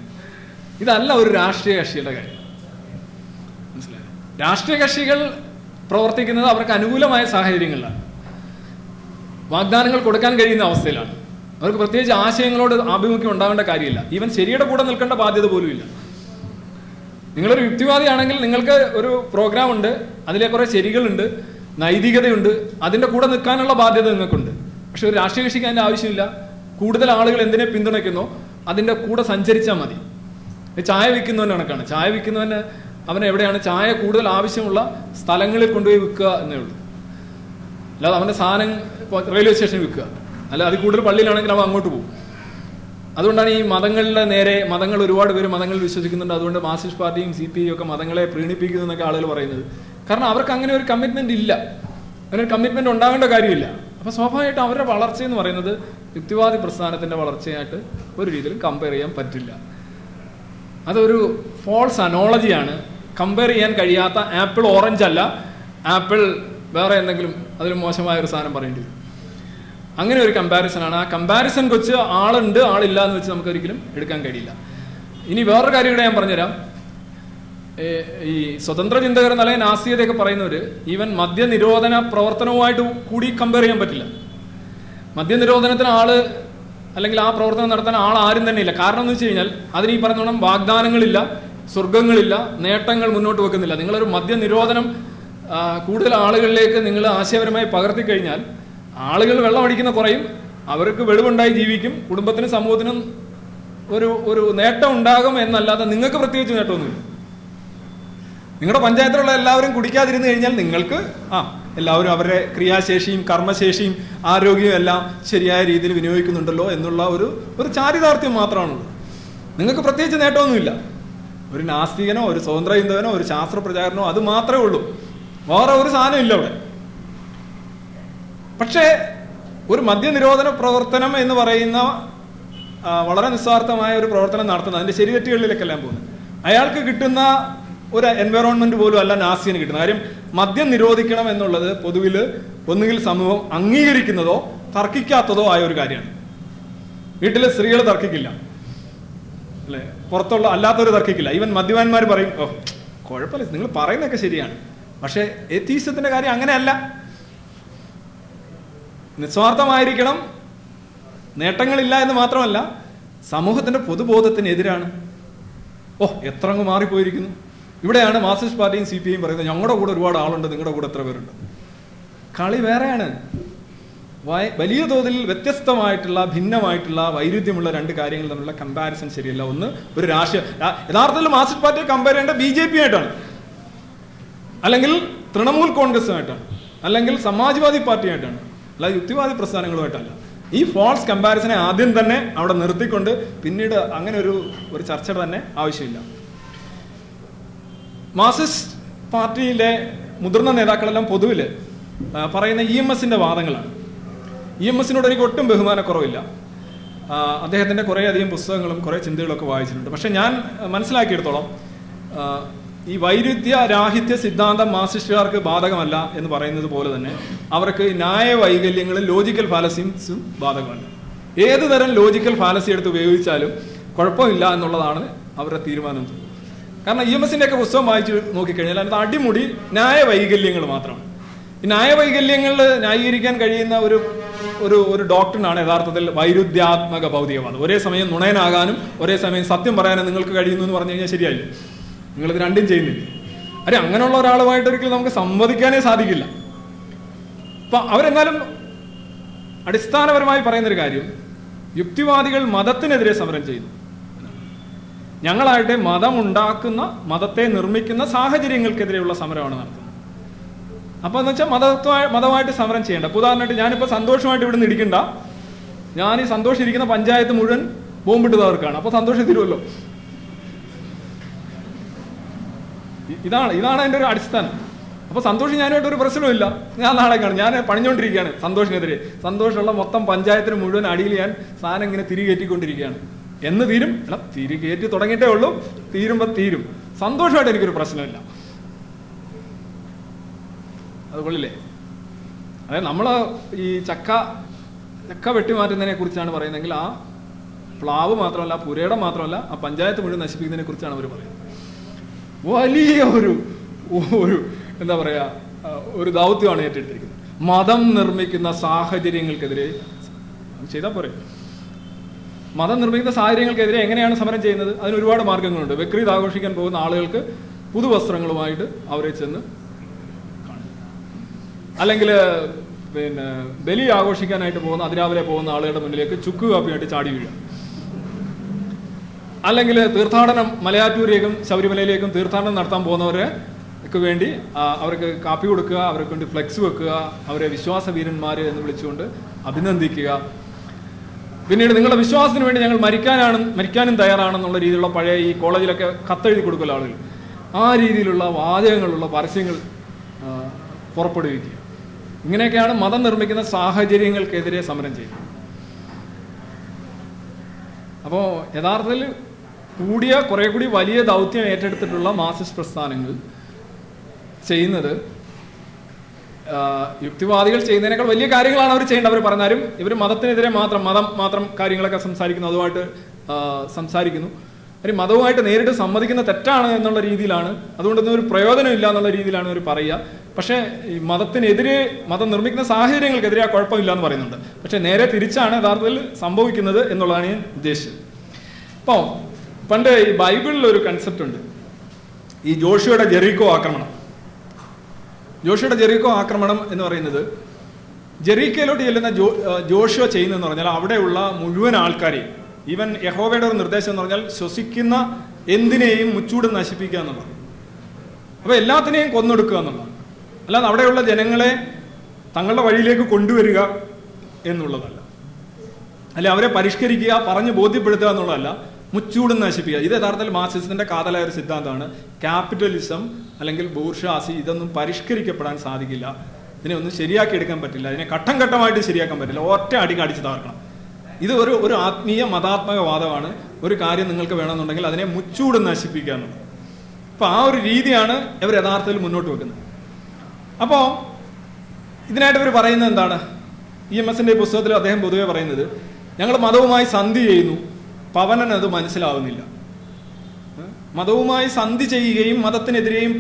ഇതല്ല ഒരു രാഷ്ട്രീയ കക്ഷിയുടെ കാര്യം. രാഷ്ട്രീയ കക്ഷികൾ പ്രവർത്തിക്കുന്നത് അവർക്ക് അനുകൂലമായ സാഹചര്യങ്ങളിലാണ്. വാഗ്ദാനങ്ങൾ കൊടുക്കാൻ കഴിയുന്ന അവസ്ഥയിലാണ്. അവർക്ക് പ്രത്യേകിച്ച് ആശയങ്ങളോട് ആഭിമുഖ്യം ഉണ്ടാകേണ്ട കാര്യമില്ല. ഈവൻ ശരിയുടെ കൂടെ നിൽക്കേണ്ട ബാധ്യത പോലും ഇല്ല നിങ്ങളൊരു യുക്തിവാദിയാണെങ്കിൽ നിങ്ങൾക്ക് ഒരു പ്രോഗ്രാം ഉണ്ട് അതിലെ കുറെ ശരികളുണ്ട് നൈതികതയുണ്ട് അതിന്റെ കൂടെ നിൽക്കാനുള്ള ബാധ്യത നിങ്ങൾക്കുണ്ട്. പക്ഷെ ഒരു രാഷ്ട്രീയ കക്ഷിക്ക് അതിന്റെ ആവശ്യമില്ല. കൂടുതൽ ആളുകൾ എന്തിനെ പിന്തുണയ്ക്കുന്നോ അതിന്റെ കൂടെ സഞ്ചരിച്ചാൽ മതി. ചായ വിൽക്കുന്നവന്റെ കണക്കാണ്. ചായ വിൽക്കുന്നവന് അവന് എവിടെയാണ് ചായ കൂടുതൽ ആവശ്യമുള്ള സ്ഥലങ്ങളിൽ കൊണ്ടുപോയി വിൽക്കുക എന്നേ ഉള്ളൂ. അല്ലാതെ അവന്റെ സാധനം റെയിൽവേ സ്റ്റേഷനിൽ വിൽക്കുക. അല്ല അതിൽ കൂടുതൽ പള്ളിയിലാണെങ്കിൽ അവൻ അങ്ങോട്ട് പോകും. അതുകൊണ്ടാണ് ഈ മതങ്ങളുടെ നേരെ മതങ്ങൾ ഒരുപാട് പേര് മതങ്ങൾ വിശ്വസിക്കുന്നുണ്ട്. അതുകൊണ്ട് മാർക്സിസ്റ്റ് പാർട്ടിയും സി പി ഒക്കെ മതങ്ങളെ പ്രീണിപ്പിക്കുന്നു എന്നൊക്കെ ആളുകൾ പറയുന്നത്. കാരണം അവർക്ക് അങ്ങനെ ഒരു കമ്മിറ്റ്മെന്റ് ഇല്ല. അങ്ങനെ ഒരു കമ്മിറ്റ്മെന്റ് ഉണ്ടാകേണ്ട കാര്യമില്ല. അപ്പൊ സ്വാഭാവികമായിട്ടും അവരുടെ വളർച്ച എന്ന് പറയുന്നത് യുക്തിവാദി പ്രസ്ഥാനത്തിന്റെ വളർച്ചയായിട്ട് ഒരു രീതിയിലും കമ്പയർ ചെയ്യാൻ പറ്റില്ല. അതൊരു ഫോൾസ് അനോളജിയാണ് കമ്പയർ ചെയ്യാൻ കഴിയാത്ത ആപ്പിൾ ഓറഞ്ച് അല്ല. ആപ്പിൾ വേറെ എന്തെങ്കിലും അതിൽ മോശമായ ഒരു സാധനം പറയേണ്ടി വരും. അങ്ങനെ ഒരു കമ്പാരിസൺ ആണ്. ആ കമ്പാരിസൺ വെച്ച് ആളുണ്ട്. ആളില്ല എന്ന് വെച്ച് നമുക്ക് ഒരിക്കലും എടുക്കാൻ കഴിയില്ല. ഇനി വേറൊരു കാര്യം കൂടെ ഞാൻ പറഞ്ഞുതരാം. ഈ സ്വതന്ത്ര ചിന്തകർ അല്ലെങ്കിൽ നാസ്തികതയൊക്കെ പറയുന്നവര് ഈവൻ മദ്യനിരോധന പ്രവർത്തനവുമായിട്ട് കൂടി കമ്പയർ ചെയ്യാൻ പറ്റില്ല. മദ്യനിരോധനത്തിന് ആൾ അല്ലെങ്കിൽ ആ പ്രവർത്തനം നടത്താൻ ആൾ ആരും തന്നെ ഇല്ല. കാരണം എന്ന് വെച്ച് കഴിഞ്ഞാൽ അതിന് ഈ പറഞ്ഞോണം വാഗ്ദാനങ്ങളില്ല. സ്വർഗങ്ങളില്ല നേട്ടങ്ങൾ മുന്നോട്ട് വെക്കുന്നില്ല. നിങ്ങളൊരു മദ്യനിരോധനം കൂടുതൽ ആളുകളിലേക്ക് നിങ്ങൾ ആശയപരമായി പകർത്തി കഴിഞ്ഞാൽ ആളുകൾ വെള്ളം അടിക്കുന്ന കുറയും അവർക്ക് വെളിവുണ്ടായി ജീവിക്കും കുടുംബത്തിനും സമൂഹത്തിനും ഒരു ഒരു നേട്ടം ഉണ്ടാകും എന്നല്ലാതെ നിങ്ങൾക്ക് പ്രത്യേകിച്ച് നേട്ടമൊന്നുമില്ല. നിങ്ങളുടെ പഞ്ചായത്തിലുള്ള എല്ലാവരും കുടിക്കാതിരുന്നു കഴിഞ്ഞാൽ നിങ്ങൾക്ക് ആ എല്ലാവരും അവരുടെ ക്രിയാശേഷിയും കർമ്മശേഷിയും ആരോഗ്യവും എല്ലാം ശരിയായ രീതിയിൽ വിനിയോഗിക്കുന്നുണ്ടല്ലോ എന്നുള്ള ഒരു ഒരു ചാരിതാർത്ഥ്യം മാത്രമാണുള്ളത്. നിങ്ങൾക്ക് പ്രത്യേകിച്ച് നേട്ടമൊന്നുമില്ല. ഒരു നാസ്തികനോ ഒരു സ്വതന്ത്ര ചിന്തകനോ ഒരു ശാസ്ത്ര പ്രചാരനോ അത് മാത്രമേ ഉള്ളൂ. വേറെ ഒരു സാധനം ഇല്ല അവിടെ. പക്ഷേ ഒരു മദ്യനിരോധന പ്രവർത്തനം എന്ന് പറയുന്ന വളരെ നിസ്വാർത്ഥമായ ഒരു പ്രവർത്തനം നടത്തുന്നത് അതിന്റെ ശരിതെറ്റുകളിലേക്കെല്ലാം പോകുന്നത്. അയാൾക്ക് കിട്ടുന്ന ഒരു എൻവയറോൺമെന്റ് പോലും അല്ല നാസിന് കിട്ടുന്നത്. കാര്യം മദ്യം നിരോധിക്കണം എന്നുള്ളത് പൊതുവിൽ ഒന്നുകിൽ സമൂഹം അംഗീകരിക്കുന്നതോ തർക്കിക്കാത്തതോ ആയ ഒരു കാര്യമാണ്. വീട്ടിലെ സ്ത്രീകൾ തർക്കിക്കില്ല. അല്ലെ? പുറത്തുള്ള അല്ലാത്തവർ തർക്കിക്കില്ല. ഈവൻ മദ്യവാന്മാർ പറയും ഓ കുഴപ്പമില്ല നിങ്ങൾ പറയുന്നതൊക്കെ ശരിയാണ്. പക്ഷേ എത്തീസത്തിന്റെ കാര്യം അങ്ങനെയല്ല. നിസ്വാർത്ഥമായിരിക്കണം നേട്ടങ്ങളില്ല എന്ന് മാത്രമല്ല സമൂഹത്തിന്റെ പൊതുബോധത്തിനെതിരാണ്. ഓ എത്ര അങ്ങ് മാറിപ്പോയിരിക്കുന്നു. ഇവിടെയാണ് മാർക്സിസ്റ്റ് പാർട്ടിയും സി പി ഐയും പറയുന്നത് ഞങ്ങളുടെ കൂടെ ഒരുപാട് ആളുണ്ട് നിങ്ങളുടെ കൂടെ എത്ര പേരുണ്ട്. കളി വേറെയാണ്. വലിയ തോതിൽ വ്യത്യസ്തമായിട്ടുള്ള ഭിന്നമായിട്ടുള്ള വൈരുദ്ധ്യമുള്ള രണ്ട് കാര്യങ്ങൾ തമ്മിലുള്ള കമ്പാരിസൺ ശരിയല്ല. ഒന്ന് ഒരു രാഷ്ട്രീയ യഥാർത്ഥത്തിൽ മാർക്സിസ്റ്റ് പാർട്ടിയെ കമ്പയർ ചെയ്യേണ്ട ബി ജെ പി ആയിട്ടാണ്. അല്ലെങ്കിൽ തൃണമൂൽ കോൺഗ്രസുമായിട്ടാണ്. അല്ലെങ്കിൽ സമാജ്വാദി പാർട്ടിയായിട്ടാണ് അല്ലാതെ യുക്തിവാദി പ്രസ്ഥാനങ്ങളുമായിട്ടല്ല. ഈ ഫോൾസ് കമ്പാരിസനെ ആദ്യം തന്നെ അവിടെ നിർത്തിക്കൊണ്ട് പിന്നീട് അങ്ങനെ ഒരു ഒരു ചർച്ച തന്നെ ആവശ്യമില്ല. മാർസിസ്റ്റ് പാർട്ടിയിലെ മുതിർന്ന നേതാക്കളെല്ലാം പൊതുവിൽ പറയുന്ന ഇ എം എസിന്റെ വാദങ്ങളാണ്. ഇ എം എസിനോട് എനിക്ക് ഒട്ടും ബഹുമാനക്കുറവില്ല. അദ്ദേഹത്തിന്റെ കുറേയധികം പുസ്തകങ്ങളും കുറേ ചിന്തകളൊക്കെ വായിച്ചിട്ടുണ്ട്. പക്ഷേ ഞാൻ മനസ്സിലാക്കിയെടുത്തോളം ഈ വൈരുദ്ധ്യ രാഹിത്യ സിദ്ധാന്തം മാസിസ്റ്റുകാർക്ക് ബാധകമല്ല എന്ന് പറയുന്നത് പോലെ തന്നെ അവർക്ക് ന്യായ വൈകല്യങ്ങളും ലോജിക്കൽ ഫാലസീസും ബാധകമല്ല. ഏത് തരം ലോജിക്കൽ ഫാലസി എടുത്ത് ഉപയോഗിച്ചാലും കുഴപ്പമില്ല എന്നുള്ളതാണ് അവരുടെ തീരുമാനം. കാരണം ഇ എം എസിന്റെ ഒക്കെ പുസ്തകം വായിച്ച് നോക്കിക്കഴിഞ്ഞാൽ അതിനകത്ത് അടിമുടി ന്യായ വൈകല്യങ്ങൾ മാത്രമാണ്. ഈ ന്യായ ന്യായീകരിക്കാൻ കഴിയുന്ന ഒരു ഒരു ഒരു ഡോക്ടറിനാണ് യഥാർത്ഥത്തിൽ വൈരുദ്ധ്യാത്മക ഭൗതികവാദം. ഒരേ സമയം നുണയനാകാനും ഒരേ സമയം സത്യം പറയാനും നിങ്ങൾക്ക് കഴിയുന്നു എന്ന് പറഞ്ഞു കഴിഞ്ഞാൽ ശരിയായില്ല? നിങ്ങളിത് രണ്ടും ചെയ്യുന്നില്ല? അരെ അങ്ങനെയുള്ള ഒരാളുമായിട്ട് ഒരിക്കലും നമുക്ക് സംവദിക്കാനേ സാധിക്കില്ല. അപ്പൊ അവരെന്നാലും അടിസ്ഥാനപരമായി പറയുന്നൊരു കാര്യം യുക്തിവാദികൾ മതത്തിനെതിരെ സമരം ചെയ്യുന്നു. ഞങ്ങളായിട്ട് മതമുണ്ടാക്കുന്ന മതത്തെ നിർമ്മിക്കുന്ന സാഹചര്യങ്ങൾക്കെതിരെയുള്ള സമരമാണ് നടത്തുന്നത്. അപ്പൊ എന്ന് വെച്ചാൽ മതത്വമായി മതമായിട്ട് സമരം ചെയ്യേണ്ട. ഇപ്പൊ ഉദാഹരണമായിട്ട് ഞാനിപ്പോ സന്തോഷമായിട്ട് ഇവിടെ നിന്ന് ഇരിക്കണ്ട. ഞാൻ ഈ സന്തോഷിരിക്കുന്ന പഞ്ചായത്ത് മുഴുവൻ ബോംബിട്ട് അപ്പൊ സന്തോഷം തീരുമല്ലോ ഇതാണ് ഇതാണ് എന്റെ ഒരു അടിസ്ഥാനം. അപ്പൊ സന്തോഷം ഞാനുമായിട്ട് ഒരു പ്രശ്നമില്ല ഞാൻ നാളെ കാണും. ഞാൻ പണിഞ്ഞുകൊണ്ടിരിക്കുകയാണ് സന്തോഷിനെതിരെ. സന്തോഷമുള്ള മൊത്തം പഞ്ചായത്തിന് മുഴുവൻ അടിയിൽ ഞാൻ സാധനം ഇങ്ങനെ തിരികേറ്റിക്കൊണ്ടിരിക്കുകയാണ് എന്ന് തീരും. അല്ല തിരികേറ്റി തുടങ്ങിയിട്ടേ ഉള്ളൂ. തീരുമ്പോൾ തീരും. സന്തോഷമായിട്ട് എനിക്കൊരു പ്രശ്നമില്ല. അത് കൊള്ളില്ലേ അതായത് നമ്മൾ ഈ ചക്ക ചക്ക വെട്ടിമാറ്റുന്നതിനെ കുറിച്ചാണ് പറയുന്നതെങ്കിൽ ആ പ്ലാവ് മാത്രമല്ല പുരയുടെ മാത്രമല്ല ആ പഞ്ചായത്ത് മുഴുവൻ നശിപ്പിക്കുന്നതിനെ കുറിച്ചാണ് അവർ പറയുന്നത്. വലിയ ഒരു ഒരു എന്താ പറയുക ഒരു ദൗത്യമാണ് ഏറ്റെടുത്തിരിക്കുന്നത്. മതം നിർമ്മിക്കുന്ന സാഹചര്യങ്ങൾക്കെതിരെ ചെയ്താൽ പോരെ. മതം നിർമ്മിക്കുന്ന സാഹചര്യങ്ങൾക്കെതിരെ എങ്ങനെയാണ് സമരം ചെയ്യുന്നത്? അതിന് ഒരുപാട് മാർഗങ്ങളുണ്ട്. ബക്രീദ് ആഘോഷിക്കാൻ പോകുന്ന ആളുകൾക്ക് പുതുവസ്ത്രങ്ങളുമായിട്ട് അവരെ ചെന്ന് അല്ലെങ്കിൽ പിന്നെ ബലി ആഘോഷിക്കാനായിട്ട് പോകുന്ന അതിരാവിലെ പോകുന്ന ആളുകളുടെ മുന്നിലേക്ക് ചുക്ക് കാപ്പിയായിട്ട് ചാടി വീഴുക. അല്ലെങ്കിൽ തീർത്ഥാടനം മലയാറ്റൂരിലേക്കും ശബരിമലയിലേക്കും തീർത്ഥാടനം നടത്താൻ പോകുന്നവർക്ക് വേണ്ടി അവർക്ക് കാപ്പി കൊടുക്കുക അവർക്ക് വേണ്ടി ഫ്ലെക്സ് വെക്കുക അവരെ വിശ്വാസ വീരന്മാർ എന്ന് വിളിച്ചുകൊണ്ട് അഭിനന്ദിക്കുക. പിന്നീട് നിങ്ങളുടെ വിശ്വാസത്തിന് വേണ്ടി ഞങ്ങൾ മരിക്കാനാണ് മരിക്കാനും തയ്യാറാണെന്നുള്ള രീതിയിലുള്ള പഴയ ഈ കോളേജിലൊക്കെ കത്തെഴുതി കൊടുക്കുന്ന ആളുകൾ. ആ രീതിയിലുള്ള വാചകങ്ങളുള്ള പരസ്യങ്ങൾ പുറപ്പെടുവിക്കുക. ഇങ്ങനെയൊക്കെയാണ് മതം നിർമ്മിക്കുന്ന സാഹചര്യങ്ങൾക്കെതിരെ സമരം ചെയ്യുന്നത്. അപ്പോൾ യഥാർത്ഥത്തിൽ കൂടിയ കുറെ കൂടി വലിയ ദൗത്യം ഏറ്റെടുത്തിട്ടുള്ള മാർസിസ്റ്റ് പ്രസ്ഥാനങ്ങൾ ചെയ്യുന്നത് യുക്തിവാദികൾ ചെയ്യുന്നതിനേക്കാൾ വലിയ കാര്യങ്ങളാണ് അവർ ചെയ്യേണ്ടത്. അവർ പറഞ്ഞാലും ഇവർ മതത്തിനെതിരെ മാത്രം മതം മാത്രം കാര്യങ്ങളൊക്കെ സംസാരിക്കുന്നു അതുമായിട്ട് സംസാരിക്കുന്നു. അവർ മതവുമായിട്ട് നേരിട്ട് സമ്മതിക്കുന്ന തെറ്റാണ് എന്നുള്ള രീതിയിലാണ്. അതുകൊണ്ടൊന്നും ഒരു പ്രയോജനമില്ല എന്നുള്ള രീതിയിലാണ് അവർ പറയുക. പക്ഷേ ഈ മതത്തിനെതിരെ മതം നിർമ്മിക്കുന്ന സാഹചര്യങ്ങൾക്കെതിരെ ആ കുഴപ്പമില്ല എന്ന് പറയുന്നുണ്ട്. പക്ഷേ നേരെ തിരിച്ചാണ് യഥാർത്ഥത്തിൽ സംഭവിക്കുന്നത് എന്നുള്ളതാണ് ഞാൻ ഉദ്ദേശിച്ചത്. അപ്പോൾ പണ്ട് ഈ ബൈബിളിൽ ഒരു കൺസെപ്റ്റ് ഉണ്ട്. ഈ ജോഷിയുടെ ജെറീക്കോ ആക്രമണം. ജോഷിയുടെ ജെറീക്കോ ആക്രമണം എന്ന് പറയുന്നത് ജെറീക്കയിലോട്ട് ചെല്ലുന്ന ജോ ജോഷിയോ ചെയ്യുന്നതെന്ന് പറഞ്ഞാൽ അവിടെയുള്ള മുഴുവൻ ആൾക്കാരെയും ഈവൻ യഹോവയുടെ ഒരു നിർദ്ദേശം എന്ന് പറഞ്ഞാൽ ശ്വസിക്കുന്ന എന്തിനേയും മുച്ചൂട് നശിപ്പിക്കുക എന്നുള്ളത് അപ്പോൾ എല്ലാത്തിനെയും കൊന്നൊടുക്കുക എന്നുള്ളതാണ്. അല്ലാതെ അവിടെയുള്ള ജനങ്ങളെ തങ്ങളുടെ വഴിയിലേക്ക് കൊണ്ടുവരിക എന്നുള്ളതല്ല. അല്ലെ അവരെ പരിഷ്കരിക്കുക പറഞ്ഞ് ബോധ്യപ്പെടുത്തുക എന്നുള്ളതല്ല മുച്ചൂടും നശിപ്പിക്കുക. ഇത് യഥാർത്ഥത്തിൽ മാർസിസത്തിന്റെ കാതലായ ഒരു സിദ്ധാന്തമാണ്. ക്യാപിറ്റലിസം അല്ലെങ്കിൽ ബൂർഷാസി ഇതൊന്നും പരിഷ്കരിക്കപ്പെടാൻ സാധിക്കില്ല. ഇതിനെ ഒന്നും ശരിയാക്കി എടുക്കാൻ പറ്റില്ല. ഇതിനെ ഘട്ടം ഘട്ടമായിട്ട് ശരിയാക്കാൻ പറ്റില്ല. ഒറ്റ അടി അടിച്ചു തകർക്കണം. ഇത് ഒരു ഒരു ആത്മീയ മതാത്മക വാദമാണ്. ഒരു കാര്യം നിങ്ങൾക്ക് വേണമെന്നുണ്ടെങ്കിൽ അതിനെ മുച്ചൂട് നശിപ്പിക്കുക അപ്പൊ ആ ഒരു രീതിയാണ് ഇവർ യഥാർത്ഥത്തിൽ മുന്നോട്ട് വെക്കുന്നത്. അപ്പോ ഇതിനായിട്ട് ഇവർ പറയുന്നത് എന്താണ്? ഇ എം എസിന്റെ പുസ്തകത്തിൽ അദ്ദേഹം പൊതുവെ പറയുന്നത് ഞങ്ങൾ മതവുമായി സന്ധി ചെയ്യുന്നു പവനൻ അത് മനസ്സിലാവുന്നില്ല. മതവുമായി സന്ധി ചെയ്യുകയും മതത്തിനെതിരെയും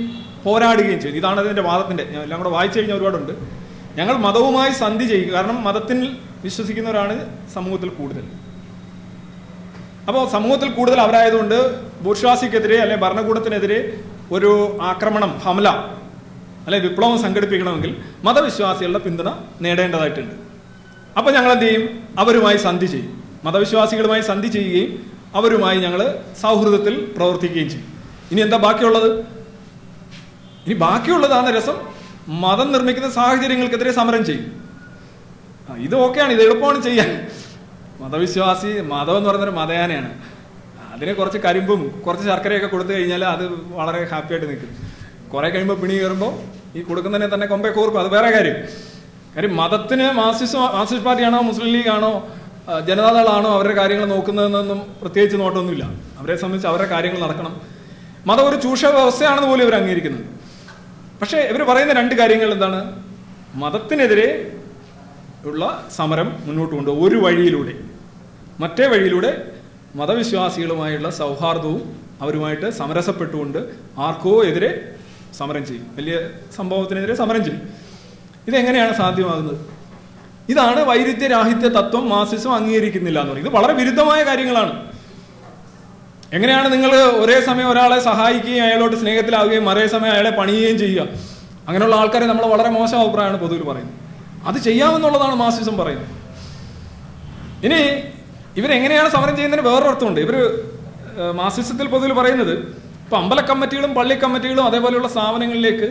പോരാടുകയും ചെയ്തു. ഇതാണ് അതിന്റെ വാദത്തിന്റെ. എല്ലാം വായിച്ചു കഴിഞ്ഞാൽ ഒരുപാടുണ്ട്. ഞങ്ങൾ മതവുമായി സന്ധി ചെയ്യുക കാരണം മതത്തിൽ വിശ്വസിക്കുന്നവരാണ് സമൂഹത്തിൽ കൂടുതൽ. അപ്പോൾ സമൂഹത്തിൽ കൂടുതൽ അവരായതുകൊണ്ട് ബൂർഷ്വാസിക്കെതിരെ അല്ലെ ഭരണകൂടത്തിനെതിരെ ഒരു ആക്രമണം ഹമല അല്ലെ വിപ്ലവം സംഘടിപ്പിക്കണമെങ്കിൽ മതവിശ്വാസികളുടെ പിന്തുണ നേടേണ്ടതായിട്ടുണ്ട്. അപ്പോൾ ഞങ്ങൾ എന്ത് ചെയ്യും അവരുമായി സന്ധി ചെയ്യും. മതവിശ്വാസികളുമായി സന്ധി ചെയ്യുകയും അവരുമായി ഞങ്ങൾ സൗഹൃദത്തിൽ പ്രവർത്തിക്കുകയും ചെയ്യും. ഇനി എന്താ ബാക്കിയുള്ളത്? ഇനി ബാക്കിയുള്ളതാണ് രസം. മതം നിർമ്മിക്കുന്ന സാഹചര്യങ്ങൾക്കെതിരെ സമരം ചെയ്യും. ഇത് ഓക്കെയാണ് ഇത് എളുപ്പമാണ് ചെയ്യാൻ. മതവിശ്വാസി മതം എന്ന് പറയുന്നൊരു മതയാനയാണ്. അതിന് കുറച്ച് കരിമ്പും കുറച്ച് ശർക്കരയൊക്കെ കൊടുത്തു കഴിഞ്ഞാൽ അത് വളരെ ഹാപ്പി ആയിട്ട് നിൽക്കും. കുറെ കഴിയുമ്പോൾ പിണി കയറുമ്പോൾ ഈ കൊടുക്കുന്നതിനെ തന്നെ കൊമ്പേ കോർക്കും അത് വേറെ കാര്യം. കാര്യം മതത്തിന് മാർസിസ്റ്റ് മാർസിസ്റ്റ് പാർട്ടിയാണോ മുസ്ലിം ലീഗാണോ ജനതാദളാണോ അവരുടെ കാര്യങ്ങൾ നോക്കുന്നതെന്നൊന്നും പ്രത്യേകിച്ച് നോട്ടമൊന്നുമില്ല അവരെ സംബന്ധിച്ച് അവരുടെ കാര്യങ്ങൾ നടക്കണം. മതം ഒരു ചൂഷ വ്യവസ്ഥയാണെന്ന് പോലും ഇവർ അംഗീകരിക്കുന്നുണ്ട്. പക്ഷേ ഇവർ പറയുന്ന രണ്ട് കാര്യങ്ങൾ എന്താണ്? മതത്തിനെതിരെ ഉള്ള സമരം മുന്നോട്ട് കൊണ്ടുപോകും. ഒരു വഴിയിലൂടെ. മറ്റേ വഴിയിലൂടെ മതവിശ്വാസികളുമായുള്ള സൗഹാർദ്ദവും അവരുമായിട്ട് സമരസപ്പെട്ടുകൊണ്ട് ആർക്കോ എതിരെ സമരം ചെയ്യും. വലിയ സംഭവത്തിനെതിരെ സമരം ചെയ്യും. ഇതെങ്ങനെയാണ് സാധ്യമാകുന്നത്? ഇതാണ് വൈരുദ്ധ്യരാഹിത്യ തത്വം മാസിസം അംഗീകരിക്കുന്നില്ല എന്ന് പറയുന്നത്. ഇത് വളരെ വിരുദ്ധമായ കാര്യങ്ങളാണ്. എങ്ങനെയാണ് നിങ്ങൾ ഒരേ സമയം ഒരാളെ സഹായിക്കുകയും അയാളോട് സ്നേഹത്തിലാവുകയും മറേ സമയം അയാളെ പണിയുകയും ചെയ്യുക? അങ്ങനെയുള്ള ആൾക്കാരെ നമ്മൾ വളരെ മോശം അഭിപ്രായമാണ് പൊതുവിൽ പറയുന്നത്. അത് ചെയ്യാമെന്നുള്ളതാണ് മാസിസം പറയുന്നത്. ഇനി ഇവരെങ്ങനെയാണ് സമരം ചെയ്യുന്നതിന് വേറൊരു അർത്ഥമുണ്ട്. ഇവർ മാസിസത്തിൽ പൊതുവിൽ പറയുന്നത് ഇപ്പം അമ്പല കമ്മിറ്റികളും പള്ളി കമ്മിറ്റികളും അതേപോലെയുള്ള സ്ഥാപനങ്ങളിലേക്ക്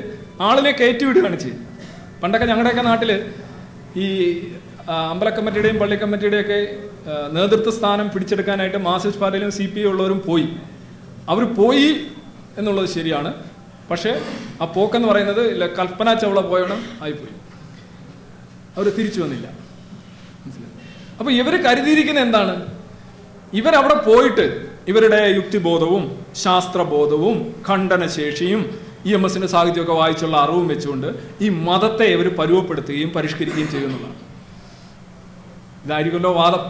ആളിനെ കയറ്റിവിടുകയാണ് ചെയ്യുന്നത്. പണ്ടൊക്കെ ഞങ്ങളുടെയൊക്കെ നാട്ടിൽ ഈ അമ്പല കമ്മിറ്റിയുടെയും പള്ളി കമ്മിറ്റിയുടെയും ഒക്കെ നേതൃത്വ സ്ഥാനം പിടിച്ചെടുക്കാനായിട്ട് മാർസിസ്റ്റ് പാർട്ടിയിലും സി പി ഉള്ളവരും പോയി. അവർ പോയി എന്നുള്ളത് ശരിയാണ്. പക്ഷേ ആ പോക്കെന്ന് പറയുന്നത് കൽപ്പന ചവള പോയണം ആയിപ്പോയി. അവർ തിരിച്ചു വന്നില്ല? അപ്പൊ ഇവർ കരുതിയിരിക്കുന്ന എന്താണ്? ഇവരവിടെ പോയിട്ട് ഇവരുടെ യുക്തിബോധവും ശാസ്ത്രബോധവും ഖണ്ഡനശേഷിയും ഇ എം എസിന്റെ സാഹിത്യമൊക്കെ വായിച്ചുള്ള അറിവും വെച്ചുകൊണ്ട് ഈ മതത്തെ ഇവർ പരുവപ്പെടുത്തുകയും പരിഷ്കരിക്കുകയും ചെയ്യുന്നതാണ് ഇതായിരിക്കുമല്ലോ വാദം.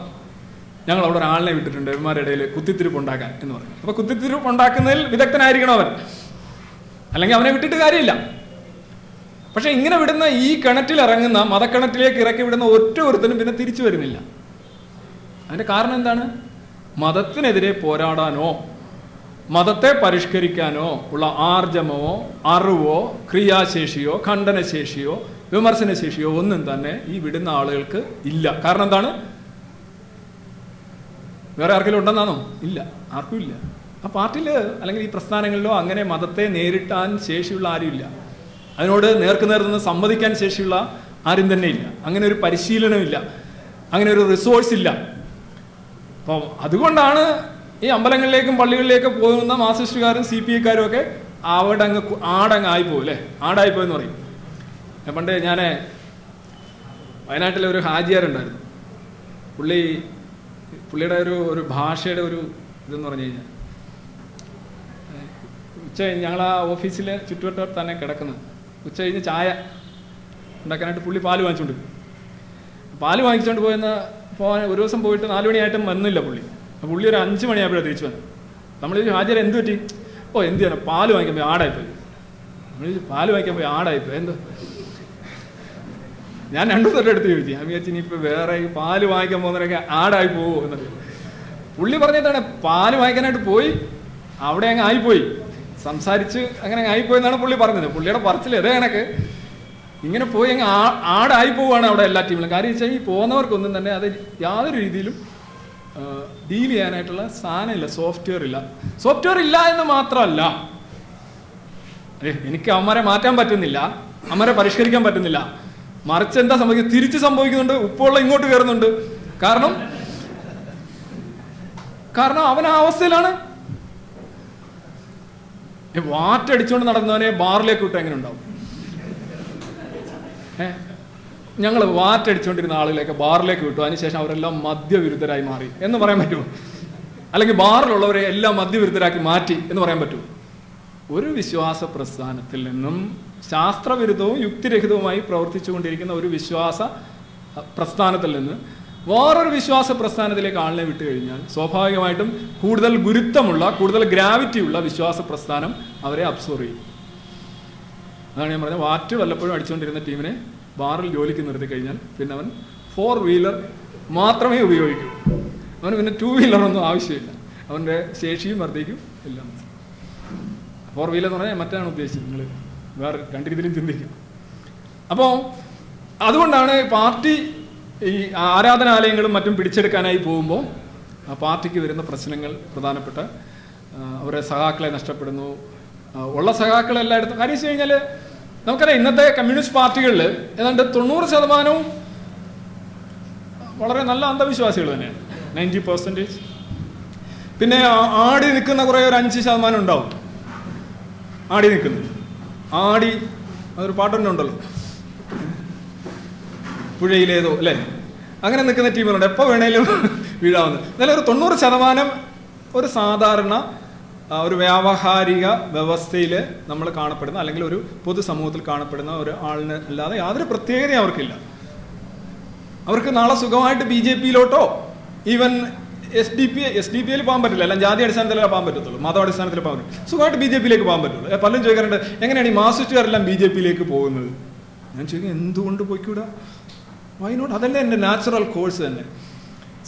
ഞങ്ങൾ അവിടെ ഒരാളിനെ വിട്ടിട്ടുണ്ട് ഇവന്മാരുടെ ഇടയിൽ കുത്തിത്തിരിപ്പ് ഉണ്ടാക്കാൻ എന്ന് പറയും അപ്പൊ കുത്തിത്തിരിപ്പ് ഉണ്ടാക്കുന്നതിൽ വിദഗ്ധനായിരിക്കണം അവൻ. അല്ലെങ്കിൽ അവനെ വിട്ടിട്ട് കാര്യമില്ല. പക്ഷെ ഇങ്ങനെ വിടുന്ന ഈ കിണറ്റിൽ ഇറങ്ങുന്ന മതക്കിണറ്റിലേക്ക് ഇറക്കി വിടുന്ന ഒറ്റ ഒരുത്തനും പിന്നെ തിരിച്ചു വരുന്നില്ല. അതിന്റെ കാരണം എന്താണ്? മതത്തിനെതിരെ പോരാടാനോ മതത്തെ പരിഷ്കരിക്കാനോ ഉള്ള ആർജമോ അറിവോ ക്രിയാശേഷിയോ ഖണ്ഡനശേഷിയോ വിമർശനശേഷിയോ ഒന്നും തന്നെ ഈ വിടുന്ന ആളുകൾക്ക് ഇല്ല. കാരണം എന്താണ്? വേറെ ആർക്കെങ്കിലും ഉണ്ടെന്നാണോ? ഇല്ല. ആർക്കും ഇല്ല. ആ പാർട്ടിയിൽ അല്ലെങ്കിൽ ഈ പ്രസ്ഥാനങ്ങളിലോ അങ്ങനെ മതത്തെ നേരിട്ടാൻ ശേഷിയുള്ള ആരുമില്ല അതിനോട് നേർക്ക് നേർ നിന്ന് സമ്മതിക്കാൻ ശേഷിയുള്ള ആരും തന്നെ ഇല്ല. അങ്ങനെ ഒരു പരിശീലനമില്ല. അങ്ങനെ ഒരു റിസോഴ്സ് ഇല്ല. അപ്പോൾ അതുകൊണ്ടാണ് ഈ അമ്പലങ്ങളിലേക്കും പള്ളികളിലേക്കും പോകുന്ന മാസിസ്റ്റുകാരും സി പി ഐക്കാരും ഒക്കെ കു- ആടങ്ങ് ആയിപ്പോവും അല്ലേ? ആടായിപ്പോയെന്ന് പറയും. പണ്ട് ഞാൻ വയനാട്ടിലെ ഒരു ഹാജിയാരുണ്ടായിരുന്നു. പുള്ളി പുള്ളിയുടെ ഒരു ഒരു ഭാഷയുടെ ഒരു ഇതെന്ന് പറഞ്ഞു കഴിഞ്ഞാൽ ഉച്ച ഞങ്ങൾ ആ ഓഫീസിലെ ചുറ്റുവട്ടം തന്നെ കിടക്കുന്നത്. ഉച്ച കഴിഞ്ഞ് ചായ ഉണ്ടാക്കാനായിട്ട് പുള്ളി പാൽ വാങ്ങിച്ചുകൊണ്ട്. പാൽ വാങ്ങിച്ചുകൊണ്ട് പോയെന്ന പോകാൻ ഒരു ദിവസം പോയിട്ട് നാല് മണിയായിട്ടും വന്നില്ല പുള്ളി. പുള്ളി ഒരു അഞ്ച് മണിയായപ്പോഴാണ് തിരിച്ചു വന്നത്. നമ്മൾ ഹാജർ എന്ത് പറ്റി? ഓ എന്ത് ചെയ്യണം പാൽ വാങ്ങിക്കാൻ പോയി ആടായിപ്പോയി. നമ്മൾ പാൽ വാങ്ങിക്കാൻ പോയി ആടായിപ്പോയി? എന്തോ? ഞാൻ രണ്ടു തൊട്ട് എടുത്ത് ചോദിച്ചു ഞാൻ വിചാരിച്ചു ഇനിയിപ്പോൾ വേറെ പാൽ വാങ്ങിക്കാൻ പോകുന്നവരൊക്കെ ആടായി പോകുമോ എന്നൊക്കെ. പുള്ളി പറഞ്ഞതാണ് പാൽ വാങ്ങിക്കാനായിട്ട് പോയി അവിടെ അങ്ങ് ആയിപ്പോയി. സംസാരിച്ച് അങ്ങനെ ആയിപ്പോയെന്നാണ് ആയിപ്പോയി പുള്ളി പറഞ്ഞത്. പുള്ളിയുടെ പറച്ചിൽ അതേ കണക്ക്. ഇങ്ങനെ പോയി അങ്ങ് ആടായി പോവുകയാണ് അവിടെ എല്ലാ ടീമിലും. കാര്യം വെച്ചാൽ ഈ പോകുന്നവർക്കൊന്നും തന്നെ അത് യാതൊരു രീതിയിലും ഡീൽ ചെയ്യാനായിട്ടുള്ള സാധനമില്ല സോഫ്റ്റ്വെയർ ഇല്ല. സോഫ്റ്റ്വെയർ ഇല്ല എന്ന് മാത്രമല്ല. എനിക്ക് അമ്മരെ മാറ്റാൻ പറ്റുന്നില്ല. അമ്മരെ പരിഷ്കരിക്കാൻ പറ്റുന്നില്ല. മറിച്ച് എന്താ സംഭവിക്കുന്നത് തിരിച്ച് സംഭവിക്കുന്നുണ്ട്. ഉപ്പുള്ള ഇങ്ങോട്ട് കയറുന്നുണ്ട്. കാരണം കാരണം അവൻ ആ അവസ്ഥയിലാണ് വാറ്റടിച്ചുകൊണ്ട് നടന്നവനെ ബാറിലേക്ക് വിട്ട് എങ്ങനെ ഉണ്ടാവും? ഞങ്ങൾ വാറ്റടിച്ചുകൊണ്ടിരുന്ന ആളുകളെയൊക്കെ ബാറിലേക്ക് വിട്ടു. അതിനുശേഷം അവരെല്ലാം മദ്യവിരുദ്ധരായി മാറി. എന്ന് പറയാൻ പറ്റുമോ? അല്ലെങ്കിൽ ബാറിലുള്ളവരെ എല്ലാം മദ്യവിരുദ്ധരാക്കി മാറ്റി എന്ന് പറയാൻ പറ്റുമോ? ഒരു വിശ്വാസ പ്രസ്ഥാനത്തിൽ നിന്നും ശാസ്ത്രവിരുദ്ധവും യുക്തിരഹിതവുമായി പ്രവർത്തിച്ചുകൊണ്ടിരിക്കുന്ന ഒരു വിശ്വാസ പ്രസ്ഥാനത്തിൽ നിന്ന് വേറൊരു വിശ്വാസ പ്രസ്ഥാനത്തിലേക്ക് ആളിനെ വിട്ടു കഴിഞ്ഞാൽ സ്വാഭാവികമായിട്ടും കൂടുതൽ ഗുരുത്വമുള്ള കൂടുതൽ ഗ്രാവിറ്റി ഉള്ള വിശ്വാസ പ്രസ്ഥാനം അവരെ അബ്സോർവ് ചെയ്യും. അതാണ് ഞാൻ പറഞ്ഞത്. വാറ്റ് വല്ലപ്പോഴും അടിച്ചുകൊണ്ടിരുന്ന ടീമിനെ ബാറിൽ ജോലിക്ക് നിർത്തി കഴിഞ്ഞാൽ പിന്നെ അവൻ ഫോർ വീലർ മാത്രമേ ഉപയോഗിക്കൂ. അവന് പിന്നെ ടൂ വീലറൊന്നും ആവശ്യമില്ല. അവന്റെ ശേഷിയും വർദ്ധിക്കും എല്ലാം. ഫോർ വീലർ എന്ന് പറഞ്ഞാൽ മറ്റാണ് ഉദ്ദേശിച്ചത്. നിങ്ങൾ വേറെ രണ്ട് രീതിയിലും ചിന്തിക്കും. അപ്പോൾ അതുകൊണ്ടാണ് പാർട്ടി ഈ ആരാധനാലയങ്ങളും മറ്റും പിടിച്ചെടുക്കാനായി പോകുമ്പോൾ പാർട്ടിക്ക് വരുന്ന പ്രശ്നങ്ങൾ പ്രധാനപ്പെട്ട അവരെ സഹാക്കളെ നഷ്ടപ്പെടുന്നു. ഉള്ള സഹാക്കൾ എല്ലായിടത്തും കാര്യം വെച്ച് കഴിഞ്ഞാൽ നമുക്കറിയാം ഇന്നത്തെ കമ്മ്യൂണിസ്റ്റ് പാർട്ടികളിൽ ഏതാണ്ട് തൊണ്ണൂറ് ശതമാനവും വളരെ നല്ല അന്ധവിശ്വാസികൾ തന്നെയാണ്. Ninety percentage. പിന്നെ ആടി നിൽക്കുന്ന കുറേ ഒരു അഞ്ച് ശതമാനം ഉണ്ടാവും. ആടി നിൽക്കുന്നു. ആടി അതൊരു പാട്ടുണ്ടല്ലോ ഉണ്ടല്ലോ. പുഴയിലേതോ അല്ലേ? അങ്ങനെ നിൽക്കുന്ന ടീമുകളുണ്ട്. എപ്പോൾ വേണേലും വീഴാവുന്ന. എന്നാലും ഒരു തൊണ്ണൂറ് ശതമാനം ഒരു സാധാരണ ഒരു വ്യാവഹാരിക വ്യവസ്ഥയിൽ നമ്മൾ കാണപ്പെടുന്ന അല്ലെങ്കിൽ ഒരു പൊതുസമൂഹത്തിൽ കാണപ്പെടുന്ന ഒരു ആളിന് അല്ലാതെ യാതൊരു പ്രത്യേകതയും അവർക്കില്ല. അവർക്ക് നാളെ സുഖമായിട്ട് B J പിയിലോട്ടോ even S D P S D പിയിൽ പോകാൻ പറ്റില്ല. എല്ലാം ജാതി അടിസ്ഥാനത്തിലേ പോകാൻ പറ്റത്തുള്ളൂ. മതം അടിസ്ഥാനത്തിൽ പോകാൻ പറ്റും സുഖമായിട്ട് ബി ജെ പിയിലേക്ക് പോകാൻ പറ്റുള്ളൂ. പലരും ചോദിക്കാറുണ്ട് എങ്ങനെയാണ് ഈ മാസിസ്റ്റുകാരെല്ലാം ബി ജെ പിയിലേക്ക് പോകുന്നത്? ഞാൻ ചോദിക്കും എന്തുകൊണ്ട് പോയിക്കൂടാ? വൈ നോട്ട് അതല്ലേ എന്റെ നാച്ചുറൽ കോഴ്സ് തന്നെ.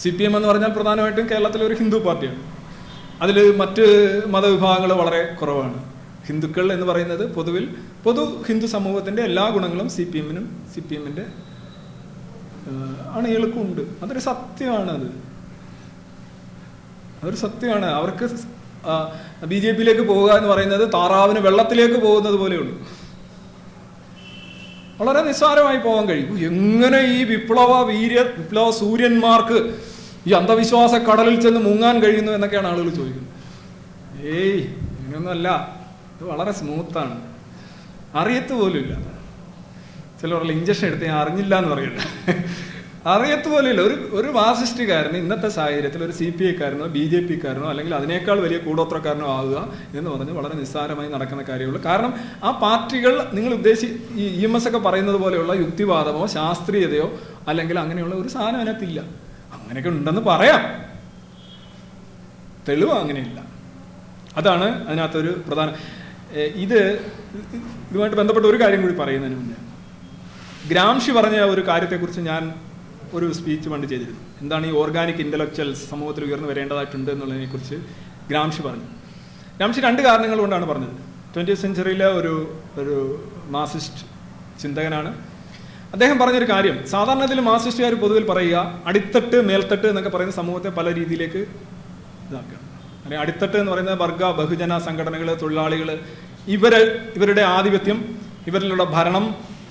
സി പി എം എന്ന് പറഞ്ഞാൽ പ്രധാനമായിട്ടും കേരളത്തിലെ ഒരു ഹിന്ദു പാർട്ടിയാണ്. അതിൽ മറ്റ് മതവിഭാഗങ്ങൾ വളരെ കുറവാണ്. ഹിന്ദുക്കൾ എന്ന് പറയുന്നത് പൊതുവിൽ പൊതു ഹിന്ദു സമൂഹത്തിന്റെ എല്ലാ ഗുണങ്ങളും സി പി എമ്മിനും സി പി എമ്മിന്റെ അണികൾക്കും ഉണ്ട് അതൊരു സത്യമാണ് അത്. അതൊരു സത്യമാണ്. അവർക്ക് ബി ജെ പിയിലേക്ക് പോവുക എന്ന് പറയുന്നത് താറാവിന് വെള്ളത്തിലേക്ക് പോകുന്നത് പോലെയുള്ളൂ. വളരെ നിസ്സാരമായി പോകാൻ കഴിയും. എങ്ങനെ ഈ വിപ്ലവ വീര്യ വിപ്ലവ സൂര്യന്മാർക്ക് ഈ അന്ധവിശ്വാസ കടലിൽ ചെന്ന് മുങ്ങാൻ കഴിയുന്നു എന്നൊക്കെയാണ് ആളുകൾ ചോദിക്കുന്നത്. ഏയ് ഇങ്ങനെയൊന്നുമല്ല. ഇത് വളരെ സ്മൂത്താണ് അറിയത്ത് പോലുമില്ല. ചിലവരുടെ ഇഞ്ചക്ഷൻ എടുത്ത് ഞാൻ അറിഞ്ഞില്ല എന്ന് പറയില്ല അറിയത്ത് പോലെയില്ല ഒരു ഒരു മാർസിസ്റ്റുകാരന് ഇന്നത്തെ സാഹചര്യത്തിൽ ഒരു സി പി ഐക്കാരനോ ബി ജെ പിക്കാരനോ അല്ലെങ്കിൽ അതിനേക്കാൾ വലിയ കൂടോത്രക്കാരനോ ആകുക എന്ന് പറഞ്ഞ് വളരെ നിസ്സാരമായി നടക്കുന്ന കാര്യമുള്ളൂ. കാരണം ആ പാർട്ടികൾ നിങ്ങൾ ഉദ്ദേശി ഈ ഇ എം എസ് ഒക്കെ പറയുന്നത് പോലെയുള്ള യുക്തിവാദമോ ശാസ്ത്രീയതയോ അല്ലെങ്കിൽ അങ്ങനെയുള്ള ഒരു സാധനം അതിനകത്തില്ല. അങ്ങനെയൊക്കെ ഉണ്ടെന്ന് പറയാം. തെളിവ് അങ്ങനെയില്ല. അതാണ് അതിനകത്തൊരു പ്രധാന ഇത് ഇതുമായിട്ട് ബന്ധപ്പെട്ട ഒരു കാര്യം കൂടി പറയുന്നതിന് മുന്നേ. ഗ്രാംഷി പറഞ്ഞ ഒരു കാര്യത്തെക്കുറിച്ച് ഞാൻ ഒരു സ്പീച്ച് പണ്ട് ചെയ്തിരുന്നു. എന്താണ് ഈ ഓർഗാനിക് ഇന്റലക്ച്വൽസ് സമൂഹത്തിൽ ഉയർന്നു വരേണ്ടതായിട്ടുണ്ട് എന്നുള്ളതിനെക്കുറിച്ച് ഗ്രാംഷി പറഞ്ഞു. ഗ്രാംഷി രണ്ട് കാരണങ്ങൾ കൊണ്ടാണ് പറഞ്ഞത്. ട്വന്റി സെഞ്ചുറിയിലെ ഒരു ഒരു മാസിസ്റ്റ് ചിന്തകനാണ്. അദ്ദേഹം പറഞ്ഞൊരു കാര്യം സാധാരണ ഇതിൽ മാർസിസ്റ്റുകാർ പൊതുവിൽ പറയുക അടിത്തട്ട് മേൽത്തട്ട് എന്നൊക്കെ പറയുന്ന സമൂഹത്തെ പല രീതിയിലേക്ക് ഇതാക്കുക. അല്ലെങ്കിൽ അടിത്തട്ട് എന്ന് പറയുന്നത് വർഗ ബഹുജന സംഘടനകൾ തൊഴിലാളികൾ ഇവർ ഇവരുടെ ആധിപത്യം ഇവരിലുള്ള ഭരണം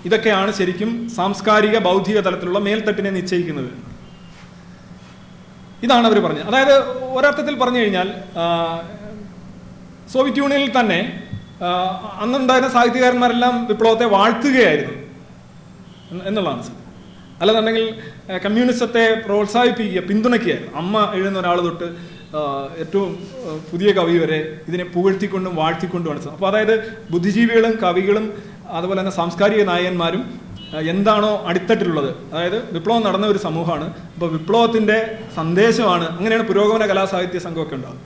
ഇതൊക്കെയാണ് ശരിക്കും സാംസ്കാരിക ബൗദ്ധിക തലത്തിലുള്ള മേൽത്തട്ടിനെ നിശ്ചയിക്കുന്നത്. ഇതാണ് അവർ പറഞ്ഞത്. അതായത് ഒരർത്ഥത്തിൽ പറഞ്ഞു കഴിഞ്ഞാൽ സോവിയറ്റ് യൂണിയനിൽ തന്നെ അന്നുണ്ടായിരുന്ന സാഹിത്യകാരന്മാരെല്ലാം വിപ്ലവത്തെ വാഴ്ത്തുകയായിരുന്നു എന്ന് എന്നുള്ളതാണ് അല്ലെന്നുണ്ടെങ്കിൽ കമ്മ്യൂണിസത്തെ പ്രോത്സാഹിപ്പിക്കുക പിന്തുണയ്ക്കുക. അമ്മ എഴുതുന്ന ഒരാൾ തൊട്ട് ഏറ്റവും പുതിയ കവി വരെ ഇതിനെ പുകഴ്ത്തിക്കൊണ്ടും വാഴ്ത്തിക്കൊണ്ടും വാഴ്ത്തിക്കൊണ്ടുമാണ് അപ്പോൾ അതായത് ബുദ്ധിജീവികളും കവികളും അതുപോലെ തന്നെ സാംസ്കാരിക നായകന്മാരും എന്താണോ അടിത്തട്ടിലുള്ളത്. അതായത് വിപ്ലവം നടന്ന ഒരു സമൂഹമാണ്. അപ്പോൾ വിപ്ലവത്തിന്റെ സന്ദേശമാണ് അങ്ങനെയാണ് പുരോഗമന കലാസാഹിത്യ സംഘമൊക്കെ ഉണ്ടാകും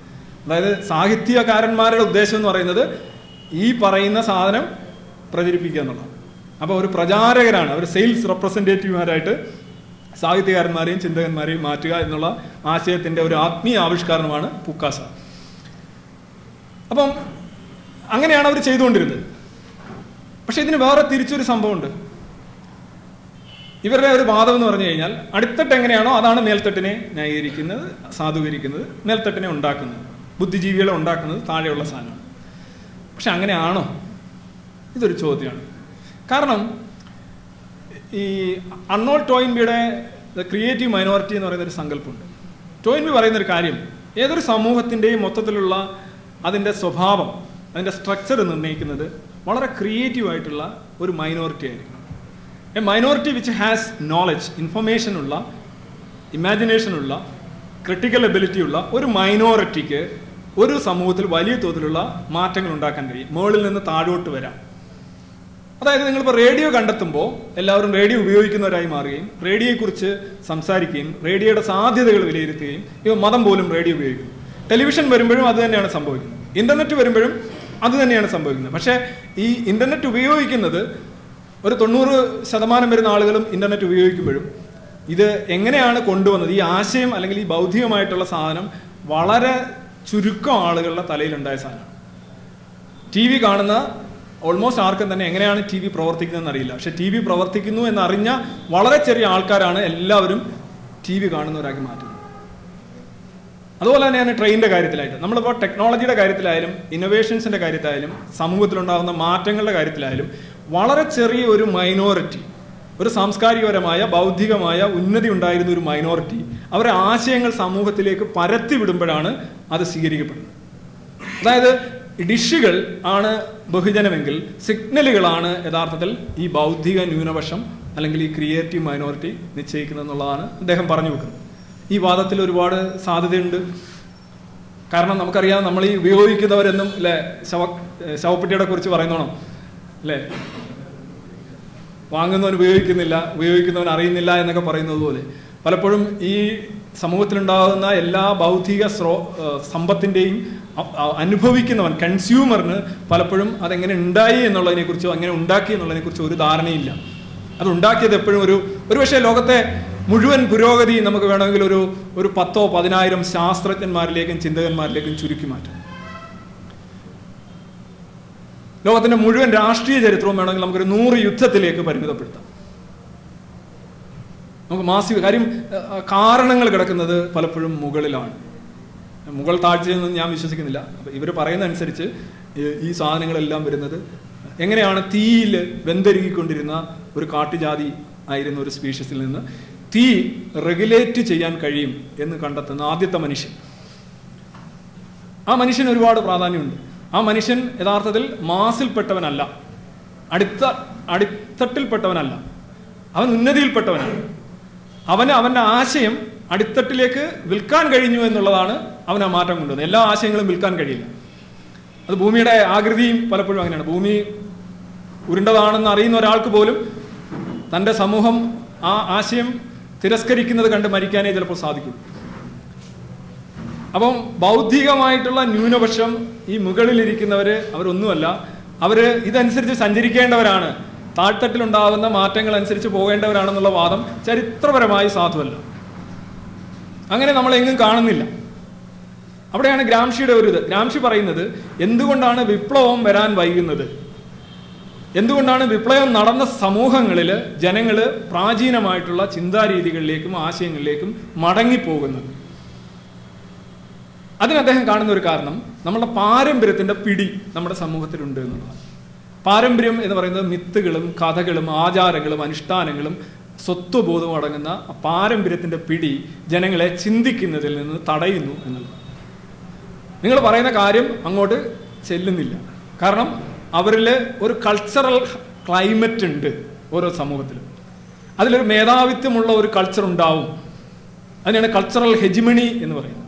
അതായത് സാഹിത്യകാരന്മാരുടെ ഉദ്ദേശം എന്ന് പറയുന്നത് ഈ പറയുന്ന സാധനം പ്രചരിപ്പിക്കുക എന്നുള്ളതാണ്. അപ്പോൾ ഒരു പ്രചാരകരാണ് അവർ സെയിൽസ് റെപ്രസെന്റേറ്റീവ്മാരായിട്ട് സാഹിത്യകാരന്മാരെയും ചിന്തകന്മാരെയും മാറ്റുക എന്നുള്ള ആശയത്തിന്റെ ഒരു ആത്മീയ ആവിഷ്കാരമാണ് പുക്കാസ. അപ്പം അങ്ങനെയാണ് അവർ ചെയ്തുകൊണ്ടിരുന്നത്. പക്ഷെ ഇതിന് വേറെ തിരിച്ചൊരു സംഭവമുണ്ട്. ഇവരുടെ ഒരു വാദം എന്ന് പറഞ്ഞു കഴിഞ്ഞാൽ അടിത്തട്ട് എങ്ങനെയാണോ അതാണ് മേൽത്തട്ടിനെ ന്യായീകരിക്കുന്നത് സാധൂകരിക്കുന്നത് മേൽത്തട്ടിനെ ഉണ്ടാക്കുന്നത് ബുദ്ധിജീവികളെ ഉണ്ടാക്കുന്നത് താഴെയുള്ള സാധനമാണ്. പക്ഷെ അങ്ങനെയാണോ? ഇതൊരു ചോദ്യമാണ്. കാരണം ഈ അണ്ണോൾ ടോയിൻബിയുടെ ക്രിയേറ്റീവ് മൈനോറിറ്റി എന്ന് പറയുന്ന ഒരു സങ്കല്പമുണ്ട്. ടോയിൻബി പറയുന്ന ഒരു കാര്യം ഏതൊരു സമൂഹത്തിന്റെയും മൊത്തത്തിലുള്ള അതിന്റെ സ്വഭാവം അതിന്റെ സ്ട്രക്ചർ നിർണയിക്കുന്നത് വളരെ ക്രിയേറ്റീവ് ആയിട്ടുള്ള ഒരു മൈനോറിറ്റി ആയിരിക്കും a minority which has knowledge imagination ഉള്ള ക്രിട്ടിക്കൽ എബിലിറ്റി ഉള്ള ഒരു മൈനോറിറ്റിക്ക് ഒരു സമൂഹത്തിൽ വലിയ തോതിലുള്ള മാറ്റങ്ങൾ ഉണ്ടാക്കാൻ കഴിയും. മുകളിൽ നിന്ന് താഴോട്ട് വരാം. അതായത് നിങ്ങളിപ്പോൾ റേഡിയോ കണ്ടെത്തുമ്പോൾ എല്ലാവരും റേഡിയോ ഉപയോഗിക്കുന്നവരായി മാറുകയും റേഡിയോയെക്കുറിച്ച് സംസാരിക്കുകയും റേഡിയോയുടെ സാധ്യതകൾ വിലയിരുത്തുകയും ഇവ മതം പോലും റേഡിയോ ഉപയോഗിക്കുന്നു. ടെലിവിഷൻ വരുമ്പോഴും അത് തന്നെയാണ് സംഭവിക്കുന്നത്. ഇന്റർനെറ്റ് വരുമ്പോഴും അത് തന്നെയാണ് സംഭവിക്കുന്നത്. പക്ഷേ ഈ ഇന്റർനെറ്റ് ഉപയോഗിക്കുന്നത് ഒരു തൊണ്ണൂറ് ശതമാനം വരുന്ന ആളുകളും ഇന്റർനെറ്റ് ഉപയോഗിക്കുമ്പോഴും ഇത് എങ്ങനെയാണ് കൊണ്ടുവന്നത്? ഈ ആശയം അല്ലെങ്കിൽ ഈ ബൗദ്ധികമായിട്ടുള്ള സാധനം വളരെ ചുരുക്കം ആളുകളുടെ തലയിലുണ്ടായ സാധനമാണ്. ടി വി കാണുന്ന ഓൾമോസ്റ്റ് ആർക്കും തന്നെ എങ്ങനെയാണ് ടി വി പ്രവർത്തിക്കുന്നതെന്ന് അറിയില്ല. പക്ഷെ ടി വി പ്രവർത്തിക്കുന്നു എന്നറിഞ്ഞ വളരെ ചെറിയ ആൾക്കാരാണ് എല്ലാവരും ടി വി കാണുന്നവരാക്കി മാറ്റുന്നത്. അതുപോലെ തന്നെയാണ് ട്രെയിനിന്റെ കാര്യത്തിലായിട്ട്. നമ്മളിപ്പോൾ ടെക്നോളജിയുടെ കാര്യത്തിലായാലും ഇന്നോവേഷൻസിന്റെ കാര്യത്തിലായാലും സമൂഹത്തിലുണ്ടാകുന്ന മാറ്റങ്ങളുടെ കാര്യത്തിലായാലും വളരെ ചെറിയ ഒരു മൈനോറിറ്റി ഒരു സാംസ്കാരികപരമായ ബൗദ്ധികമായ ഉന്നതി ഉണ്ടായിരുന്ന ഒരു മൈനോറിറ്റി അവരുടെ ആശയങ്ങൾ സമൂഹത്തിലേക്ക് പരത്തി വിടുമ്പോഴാണ് അത് സ്വീകരിക്കപ്പെടുന്നത്. അതായത് ഡിഷുകൾ ആണ് ബഹുജനമെങ്കിൽ സിഗ്നലുകളാണ് യഥാർത്ഥത്തിൽ ഈ ബൗദ്ധിക ന്യൂനപക്ഷം അല്ലെങ്കിൽ ഈ ക്രിയേറ്റീവ് മൈനോറിറ്റി നിശ്ചയിക്കുന്നത് എന്നുള്ളതാണ് അദ്ദേഹം പറഞ്ഞു വെക്കുന്നത്. ഈ വാദത്തിൽ ഒരുപാട് സാധ്യതയുണ്ട്. കാരണം നമുക്കറിയാം നമ്മൾ ഈ ഉപയോഗിക്കുന്നവരെന്നും അല്ലെ ശവ ശവപ്പെട്ടിയുടെ കുറിച്ച് പറയുന്നോണം. അല്ലേ വാങ്ങുന്നവൻ ഉപയോഗിക്കുന്നില്ല ഉപയോഗിക്കുന്നവൻ അറിയുന്നില്ല എന്നൊക്കെ പറയുന്നത് പോലെ. പലപ്പോഴും ഈ സമൂഹത്തിലുണ്ടാകുന്ന എല്ലാ ബൗദ്ധിക സ്രോ സമ്പത്തിന്റെയും അനുഭവിക്കുന്നവൻ കൺസ്യൂമറിന് പലപ്പോഴും അതെങ്ങനെ ഉണ്ടായി എന്നുള്ളതിനെ കുറിച്ചോ അങ്ങനെ ഉണ്ടാക്കി എന്നുള്ളതിനെ കുറിച്ചോ ഒരു ധാരണയില്ല. അത് ഉണ്ടാക്കിയത് എപ്പോഴും ഒരു ഒരുപക്ഷെ ലോകത്തെ മുഴുവൻ പുരോഗതി നമുക്ക് വേണമെങ്കിൽ ഒരു ഒരു പത്തോ പതിനായിരം ശാസ്ത്രജ്ഞന്മാരിലേക്കും ചിന്തകന്മാരിലേക്കും ചുരുക്കി മാറ്റാം. ലോകത്തിന്റെ മുഴുവൻ രാഷ്ട്രീയ ചരിത്രവും വേണമെങ്കിൽ നമുക്കൊരു നൂറ് യുദ്ധത്തിലേക്ക് പരിമിതപ്പെടുത്താം. നമുക്ക് മാസിക കാര്യം കാരണങ്ങൾ കിടക്കുന്നത് പലപ്പോഴും മുകളിലാണ്. മുകൾ താഴ്ചയെന്ന് ഞാൻ വിശ്വസിക്കുന്നില്ല. അപ്പം ഇവർ പറയുന്ന അനുസരിച്ച് ഈ- സാധനങ്ങളെല്ലാം വരുന്നത് എങ്ങനെയാണ് തീയിൽ വെന്തരുകിക്കൊണ്ടിരുന്ന ഒരു കാട്ടുജാതി ആയിരുന്ന ഒരു സ്പീഷ്യസിൽ നിന്ന് തീ റെഗുലേറ്റ് ചെയ്യാൻ കഴിയും എന്ന് കണ്ടെത്തുന്ന ആദ്യത്തെ മനുഷ്യൻ. ആ മനുഷ്യന് ഒരുപാട് പ്രാധാന്യമുണ്ട്. ആ മനുഷ്യൻ യഥാർത്ഥത്തിൽ മാസിൽപ്പെട്ടവനല്ല. അടുത്ത അടിത്തട്ടിൽപ്പെട്ടവനല്ല. അവൻ ഉന്നതിയിൽപ്പെട്ടവനാണ്. അവന് അവന്റെ ആശയം അടിത്തട്ടിലേക്ക് വിൽക്കാൻ കഴിഞ്ഞു എന്നുള്ളതാണ് അവൻ ആ മാറ്റം കൊണ്ടുവന്നത്. എല്ലാ ആശയങ്ങളും വിൽക്കാൻ കഴിയില്ല. അത് ഭൂമിയുടെ ആകൃതിയും പലപ്പോഴും അങ്ങനെയാണ്. ഭൂമി ഉരുണ്ടതാണെന്ന് അറിയുന്ന ഒരാൾക്ക് പോലും തന്റെ സമൂഹം ആ ആശയം തിരസ്കരിക്കുന്നത് കണ്ട് മരിക്കാനേ ചിലപ്പോൾ സാധിക്കും. അപ്പം ബൗദ്ധികമായിട്ടുള്ള ന്യൂനപക്ഷം ഈ മുകളിലിരിക്കുന്നവർ അവരൊന്നുമല്ല. അവർ ഇതനുസരിച്ച് സഞ്ചരിക്കേണ്ടവരാണ്. താഴ്ത്തട്ടിലുണ്ടാകുന്ന മാറ്റങ്ങൾ അനുസരിച്ച് പോകേണ്ടവരാണെന്നുള്ള വാദം ചരിത്രപരമായി സാധുവല്ല. അങ്ങനെ നമ്മൾ എങ്ങും കാണുന്നില്ല. അവിടെയാണ് ഗ്രാംഷിയുടെ ഒരു ഇത്. ഗ്രാംഷി പറയുന്നത് എന്തുകൊണ്ടാണ് വിപ്ലവം വരാൻ വൈകുന്നത്? എന്തുകൊണ്ടാണ് വിപ്ലവം നടന്ന സമൂഹങ്ങളിൽ ജനങ്ങൾ പ്രാചീനമായിട്ടുള്ള ചിന്താരീതികളിലേക്കും ആശയങ്ങളിലേക്കും മടങ്ങിപ്പോകുന്നത്? അതിന് അദ്ദേഹം കാണുന്ന ഒരു കാരണം നമ്മുടെ പാരമ്പര്യത്തിന്റെ പിടി നമ്മുടെ സമൂഹത്തിലുണ്ട് എന്നുള്ളതാണ്. പാരമ്പര്യം എന്ന് പറയുന്നത് മിത്തുകളും കഥകളും ആചാരങ്ങളും അനുഷ്ഠാനങ്ങളും സ്വത്വബോധവും അടങ്ങുന്ന പാരമ്പര്യത്തിന്റെ പിടി ജനങ്ങളെ ചിന്തിക്കുന്നതിൽ നിന്ന് തടയുന്നു എന്നുള്ളത്. നിങ്ങൾ പറയുന്ന കാര്യം അങ്ങോട്ട് ചെല്ലുന്നില്ല. കാരണം അവരിൽ ഒരു കൾച്ചറൽ ക്ലൈമറ്റ് ഉണ്ട് ഓരോ സമൂഹത്തിലും. അതിലൊരു മേധാവിത്വമുള്ള ഒരു കൾച്ചർ ഉണ്ടാവും. അതിനാണ് കൾച്ചറൽ ഹെജിമണി എന്ന് പറയുന്നത്.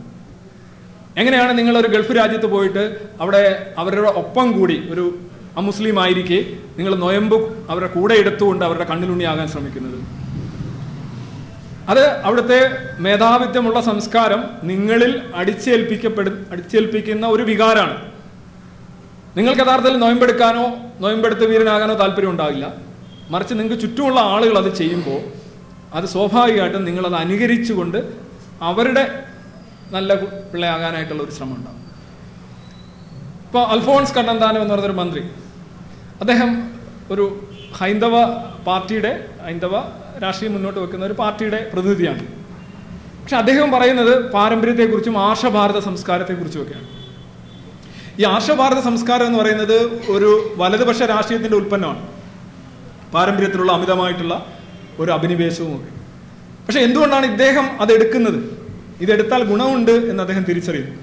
എങ്ങനെയാണ് നിങ്ങളൊരു ഗൾഫ് രാജ്യത്ത് പോയിട്ട് അവിടെ അവരുടെ ഒപ്പം കൂടി ഒരു അമുസ്ലിം ആയിരിക്കെ നിങ്ങൾ നൊയമ്പ് അവരുടെ കൂടെ എടുത്തുകൊണ്ട് അവരുടെ കണ്ണിലുണ്ണിയാകാൻ ശ്രമിക്കുന്നത്. അത് അവിടുത്തെ മേധാവിത്വമുള്ള സംസ്കാരം നിങ്ങളിൽ അടിച്ചേൽപ്പിക്കപ്പെടു അടിച്ചേൽപ്പിക്കുന്ന ഒരു വികാരമാണ് നിങ്ങൾക്ക് യഥാർത്ഥത്തിൽ നൊയമ്പെടുക്കാനോ നൊയമ്പെടുത്ത് വീരനാകാനോ താല്പര്യം ഉണ്ടാകില്ല മറിച്ച് നിങ്ങൾക്ക് ചുറ്റുമുള്ള ആളുകൾ അത് ചെയ്യുമ്പോൾ അത് സ്വാഭാവികമായിട്ടും നിങ്ങളത് അനുകരിച്ചുകൊണ്ട് അവരുടെ നല്ല പിള്ളയാകാനായിട്ടുള്ള ഒരു ശ്രമം ഉണ്ടാവും. ഇപ്പോൾ അൽഫോൺസ് കണ്ണന്താനം എന്ന് പറഞ്ഞൊരു മന്ത്രി. അദ്ദേഹം ഒരു ഹൈന്ദവ പാർട്ടിയുടെ ഹൈന്ദവ രാഷ്ട്രീയം മുന്നോട്ട് വെക്കുന്ന ഒരു പാർട്ടിയുടെ പ്രതിനിധിയാണ്. പക്ഷെ അദ്ദേഹം പറയുന്നത് പാരമ്പര്യത്തെക്കുറിച്ചും ആർഷഭാരത സംസ്കാരത്തെക്കുറിച്ചും ഒക്കെയാണ് ഈ ആർഷഭാരത സംസ്കാരം എന്ന് പറയുന്നത് ഒരു വലതുപക്ഷ രാഷ്ട്രീയത്തിന്റെ ഉൽപ്പന്നമാണ്. പാരമ്പര്യത്തിലുള്ള അമിതമായിട്ടുള്ള ഒരു അഭിനിവേശവും ഒക്കെ പക്ഷെ എന്തുകൊണ്ടാണ് ഇദ്ദേഹം അതെടുക്കുന്നത്? ഇതെടുത്താൽ ഗുണമുണ്ട് എന്ന് അദ്ദേഹം തിരിച്ചറിയുന്നു.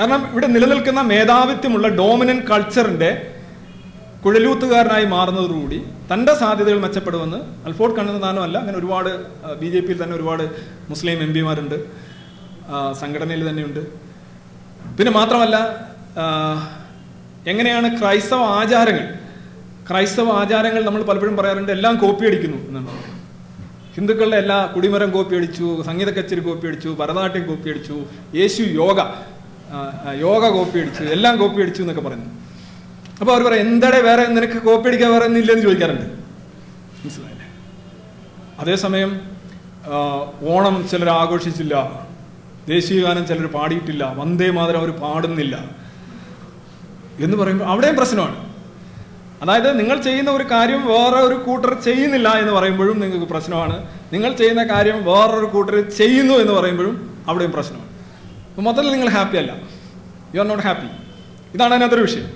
കാരണം ഇവിടെ നിലനിൽക്കുന്ന മേധാവിത്വമുള്ള ഡോമിനൻ കൾച്ചറിന്റെ കുഴലൂത്തുകാരനായി മാറുന്നതോടുകൂടി തന്റെ സാധ്യതകൾ മെച്ചപ്പെടുമെന്ന് അൽഫോർഡ് കണ്ണുന്നതാനോ അല്ല അങ്ങനെ ഒരുപാട് ബി ജെ പിയിൽ തന്നെ ഒരുപാട് മുസ്ലിം എം പിമാരുണ്ട് സംഘടനയിൽ തന്നെയുണ്ട്. പിന്നെ മാത്രമല്ല എങ്ങനെയാണ് ക്രൈസ്തവ ആചാരങ്ങൾ ക്രൈസ്തവ ആചാരങ്ങൾ നമ്മൾ പലപ്പോഴും പറയാറുണ്ട് എല്ലാം കോപ്പി അടിക്കുന്നു എന്നാണ്. ഹിന്ദുക്കളുടെ എല്ലാ കുടിമരം കോപ്പി അടിച്ചു സംഗീത കച്ചേരി കോപ്പി അടിച്ചു ഭരതനാട്യം കോപ്പി അടിച്ചു യേശു യോഗ യോഗ കോപ്പി അടിച്ചു എല്ലാം കോപ്പി അടിച്ചു എന്നൊക്കെ പറയുന്നു. അപ്പോൾ അവർ പറയും എന്താടെ വേറെ നിനക്ക് കോപ്പി അടിക്കാൻ വേറെ ഒന്നും ഇല്ലെന്ന് ചോദിക്കാറുണ്ട്. മനസ്സിലായില്ലേ? അതേസമയം ഓണം ചിലർ ആഘോഷിച്ചില്ല ദേശീയഗാനം ചിലർ പാടിയിട്ടില്ല വന്ദേ മാതരം അവർ പാടുന്നില്ല എന്ന് പറയുമ്പോൾ അവിടെയും പ്രശ്നമാണ്. അതായത് നിങ്ങൾ ചെയ്യുന്ന ഒരു കാര്യം വേറെ ഒരു കൂട്ടർ ചെയ്യുന്നില്ല എന്ന് പറയുമ്പോഴും നിങ്ങൾക്ക് പ്രശ്നമാണ്. നിങ്ങൾ ചെയ്യുന്ന കാര്യം വേറൊരു കൂട്ടർ ചെയ്യുന്നു എന്ന് പറയുമ്പോഴും അവിടെയും പ്രശ്നമാണ്. അപ്പോൾ മൊത്തത്തിൽ നിങ്ങൾ ഹാപ്പി അല്ല. യു ആർ നോട്ട് ഹാപ്പി ഇതാണ് അതിനകത്തൊരു വിഷയം.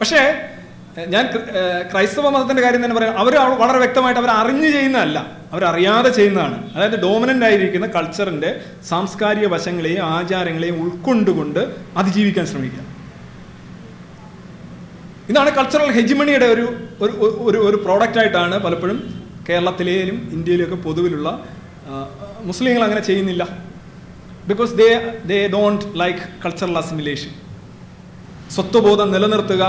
പക്ഷേ ഞാൻ ക്ര- ക്രൈസ്തവ മതത്തിന്റെ കാര്യം തന്നെ പറയാം. അവർ വളരെ വ്യക്തമായിട്ട് അവർ അറിഞ്ഞു ചെയ്യുന്നതല്ല. അവരറിയാതെ ചെയ്യുന്നതാണ്. അതായത് ഡോമിനന്റ് ആയിരിക്കുന്ന കൾച്ചറിന്റെ സാംസ്കാരിക വശങ്ങളെയും ആചാരങ്ങളെയും ഉൾക്കൊണ്ടുകൊണ്ട് അതിജീവിക്കാൻ ശ്രമിക്കുക. ഇതാണ് കൾച്ചറൽ ഹെജിമണിയുടെ ഒരു ഒരു ഒരു പ്രോഡക്റ്റ് ആയിട്ടാണ് പലപ്പോഴും കേരളത്തിലേലും ഇന്ത്യയിലും ഒക്കെ പൊതുവിലുള്ള മുസ്ലിങ്ങൾ അങ്ങനെ ചെയ്യുന്നില്ല. Because they they don't like cultural assimilation സ്വത്വബോധം നിലനിർത്തുക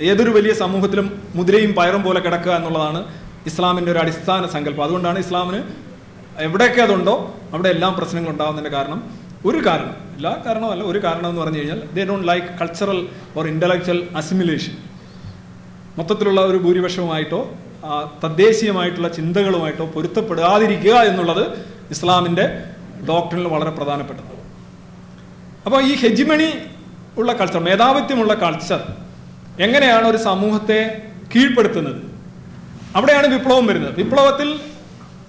ഏതൊരു വലിയ സമൂഹത്തിലും മുദ്രയും പയറും പോലെ കിടക്കുക എന്നുള്ളതാണ് ഇസ്ലാമിന്റെ ഒരു അടിസ്ഥാന സങ്കല്പം. അതുകൊണ്ടാണ് ഇസ്ലാമിന് എവിടെയൊക്കെ അതുണ്ടോ അവിടെ എല്ലാം പ്രശ്നങ്ങൾ ഉണ്ടാകുന്നതിന്റെ കാരണം ഒരു കാരണം. എല്ലാ കാരണമല്ല ഒരു കാരണം എന്ന് പറഞ്ഞു കഴിഞ്ഞാൽ they don't like cultural or intellectual assimilation മൊത്തത്തിലുള്ള ഒരു ഭൂരിപക്ഷവുമായിട്ടോ തദ്ദേശീയമായിട്ടുള്ള ചിന്തകളുമായിട്ടോ പൊരുത്തപ്പെടാതിരിക്കുക എന്നുള്ളത് ഇസ്ലാമിന്റെ ഡോക്ടറിൽ വളരെ പ്രധാനപ്പെട്ടത്. അപ്പോൾ ഈ ഹെജിമണി ഉള്ള കൾച്ചർ മേധാവിത്വമുള്ള കൾച്ചർ എങ്ങനെയാണ് ഒരു സമൂഹത്തെ കീഴ്പ്പെടുത്തുന്നത്? അവിടെയാണ് വിപ്ലവം വരുന്നത്. വിപ്ലവത്തിൽ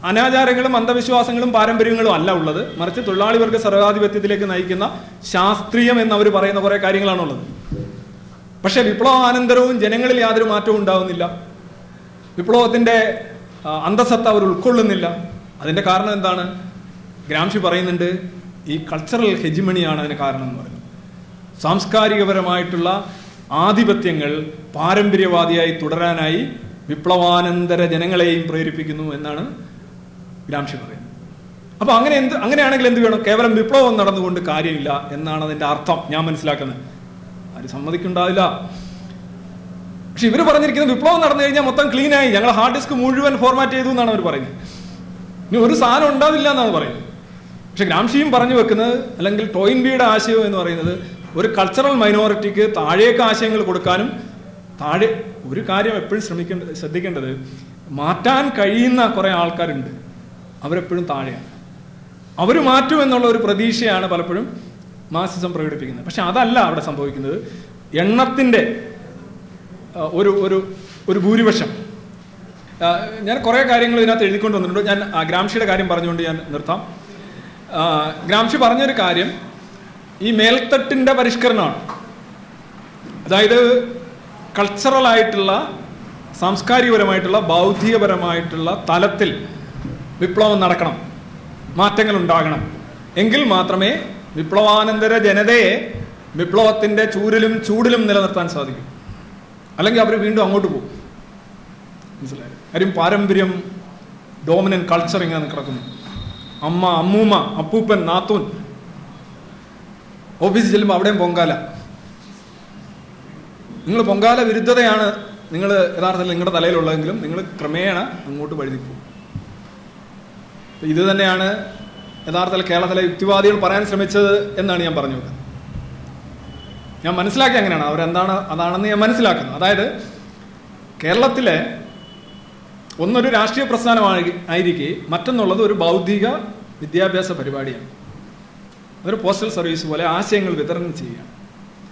അനാചാരങ്ങളും അന്ധവിശ്വാസങ്ങളും പാരമ്പര്യങ്ങളും അല്ല ഉള്ളത്. മറിച്ച് തൊഴിലാളി വർഗ സർവാധിപത്യത്തിലേക്ക് നയിക്കുന്ന ശാസ്ത്രീയം എന്ന് അവർ പറയുന്ന കുറേ കാര്യങ്ങളാണുള്ളത്. പക്ഷേ വിപ്ലവാനന്തരവും ജനങ്ങളിൽ യാതൊരു മാറ്റവും ഉണ്ടാവുന്നില്ല. വിപ്ലവത്തിന്റെ അന്തസത്ത അവർ ഉൾക്കൊള്ളുന്നില്ല. അതിന്റെ കാരണം എന്താണ്? ഗ്രാംഷി പറയുന്നുണ്ട് ഈ കൾച്ചറൽ ഹെജിമണിയാണ് അതിന് കാരണം എന്ന് പറയുന്നത്. സാംസ്കാരികപരമായിട്ടുള്ള ആധിപത്യങ്ങൾ പാരമ്പര്യവാദിയായി തുടരാനായി വിപ്ലവാനന്തര ജനങ്ങളെയും പ്രേരിപ്പിക്കുന്നു എന്നാണ് ഗ്രാംഷി പറയുന്നത്. അപ്പൊ അങ്ങനെ എന്ത് അങ്ങനെയാണെങ്കിൽ എന്ത് വേണം? കേവലം വിപ്ലവം നടന്നുകൊണ്ട് കാര്യമില്ല എന്നാണ് അതിന്റെ അർത്ഥം. ഞാൻ മനസ്സിലാക്കുന്നത്. ആര് സമ്മതിക്കുണ്ടാവില്ല പക്ഷെ ഇവർ പറഞ്ഞിരിക്കുന്നത് വിപ്ലവം നടന്നു കഴിഞ്ഞാൽ മൊത്തം ക്ലീൻ ആയി. ഞങ്ങൾ ഹാർഡ് ഡിസ്ക് മുഴുവൻ ഫോർമാറ്റ് ചെയ്തു എന്നാണ് അവർ പറയുന്നത്. ഇനി ഒരു സാധനം ഉണ്ടാവില്ല എന്നാണ് പറയുന്നത്. പക്ഷെ ഗ്രാംഷിയും പറഞ്ഞു വെക്കുന്നത് അല്ലെങ്കിൽ ടോയിൻബിയുടെ ആശയം എന്ന് പറയുന്നത് ഒരു കൾച്ചറൽ മൈനോറിറ്റിക്ക് താഴേക്ക് ആശയങ്ങൾ കൊടുക്കാനും താഴെ ഒരു കാര്യം എപ്പോഴും ശ്രമിക്കേണ്ട ശ്രദ്ധിക്കേണ്ടത് മാറ്റാൻ കഴിയുന്ന കുറേ ആൾക്കാരുണ്ട്. അവരെപ്പോഴും താഴെയാണ്. അവർ മാറ്റും എന്നുള്ള ഒരു പ്രതീക്ഷയാണ് പലപ്പോഴും മാസിസം പ്രകടിപ്പിക്കുന്നത്. പക്ഷെ അതല്ല അവിടെ സംഭവിക്കുന്നത്. എണ്ണത്തിന്റെ ഒരു ഒരു ഒരു ഭൂരിപക്ഷം. ഞാൻ കുറേ കാര്യങ്ങൾ ഇതിനകത്ത് എഴുതിക്കൊണ്ട് വന്നിട്ടുണ്ട്. ഞാൻ ഗ്രാംഷിയുടെ കാര്യം പറഞ്ഞുകൊണ്ട് ഞാൻ നിർത്താം. ഗ്രാംഷി പറഞ്ഞൊരു കാര്യം. ഈ മേൽത്തട്ടിന്റെ പരിഷ്കരണമാണ്. അതായത് കൾച്ചറലായിട്ടുള്ള സാംസ്കാരികപരമായിട്ടുള്ള ബൗദ്ധികപരമായിട്ടുള്ള തലത്തിൽ വിപ്ലവം നടക്കണം. മാറ്റങ്ങൾ ഉണ്ടാകണം എങ്കിൽ മാത്രമേ വിപ്ലവാനന്തര ജനതയെ വിപ്ലവത്തിന്റെ ചൂരിലും ചൂടിലും നിലനിർത്താൻ സാധിക്കും. അല്ലെങ്കിൽ അവർ വീണ്ടും അങ്ങോട്ട് പോകും. മനസ്സിലായി? കാര്യം പാരമ്പര്യം ഡോമിനൻ കൾച്ചർ ഇങ്ങനെ കിടക്കുന്നു. അമ്മ അമ്മൂമ്മ അപ്പൂപ്പൻ നാത്തൂൻ. ഓഫീസിൽ ചെല്ലുമ്പോൾ അവിടെയും പൊങ്കാല. നിങ്ങൾ പൊങ്കാല വിരുദ്ധതയാണ് നിങ്ങൾ യഥാർത്ഥത്തിൽ നിങ്ങളുടെ തലയിലുള്ളതെങ്കിലും നിങ്ങൾ ക്രമേണ അങ്ങോട്ട് വഴുതി പോകും. ഇത് തന്നെയാണ് യഥാർത്ഥത്തിൽ കേരളത്തിലെ യുക്തിവാദികൾ പറയാൻ ശ്രമിച്ചത് എന്നാണ് ഞാൻ പറഞ്ഞു വെക്കുന്നത്. ഞാൻ മനസ്സിലാക്കി അങ്ങനെയാണ്. അവരെന്താണ് അതാണെന്ന് ഞാൻ മനസ്സിലാക്കുന്നത് അതായത് കേരളത്തിലെ ഒന്നൊരു രാഷ്ട്രീയ പ്രസ്ഥാനമായി ആയിരിക്കെ മറ്റൊന്നുള്ളത് ഒരു ബൗദ്ധിക വിദ്യാഭ്യാസ പരിപാടിയാണ്. ഒരു പോസ്റ്റൽ സർവീസ് പോലെ ആശയങ്ങൾ വിതരണം ചെയ്യുകയാണ്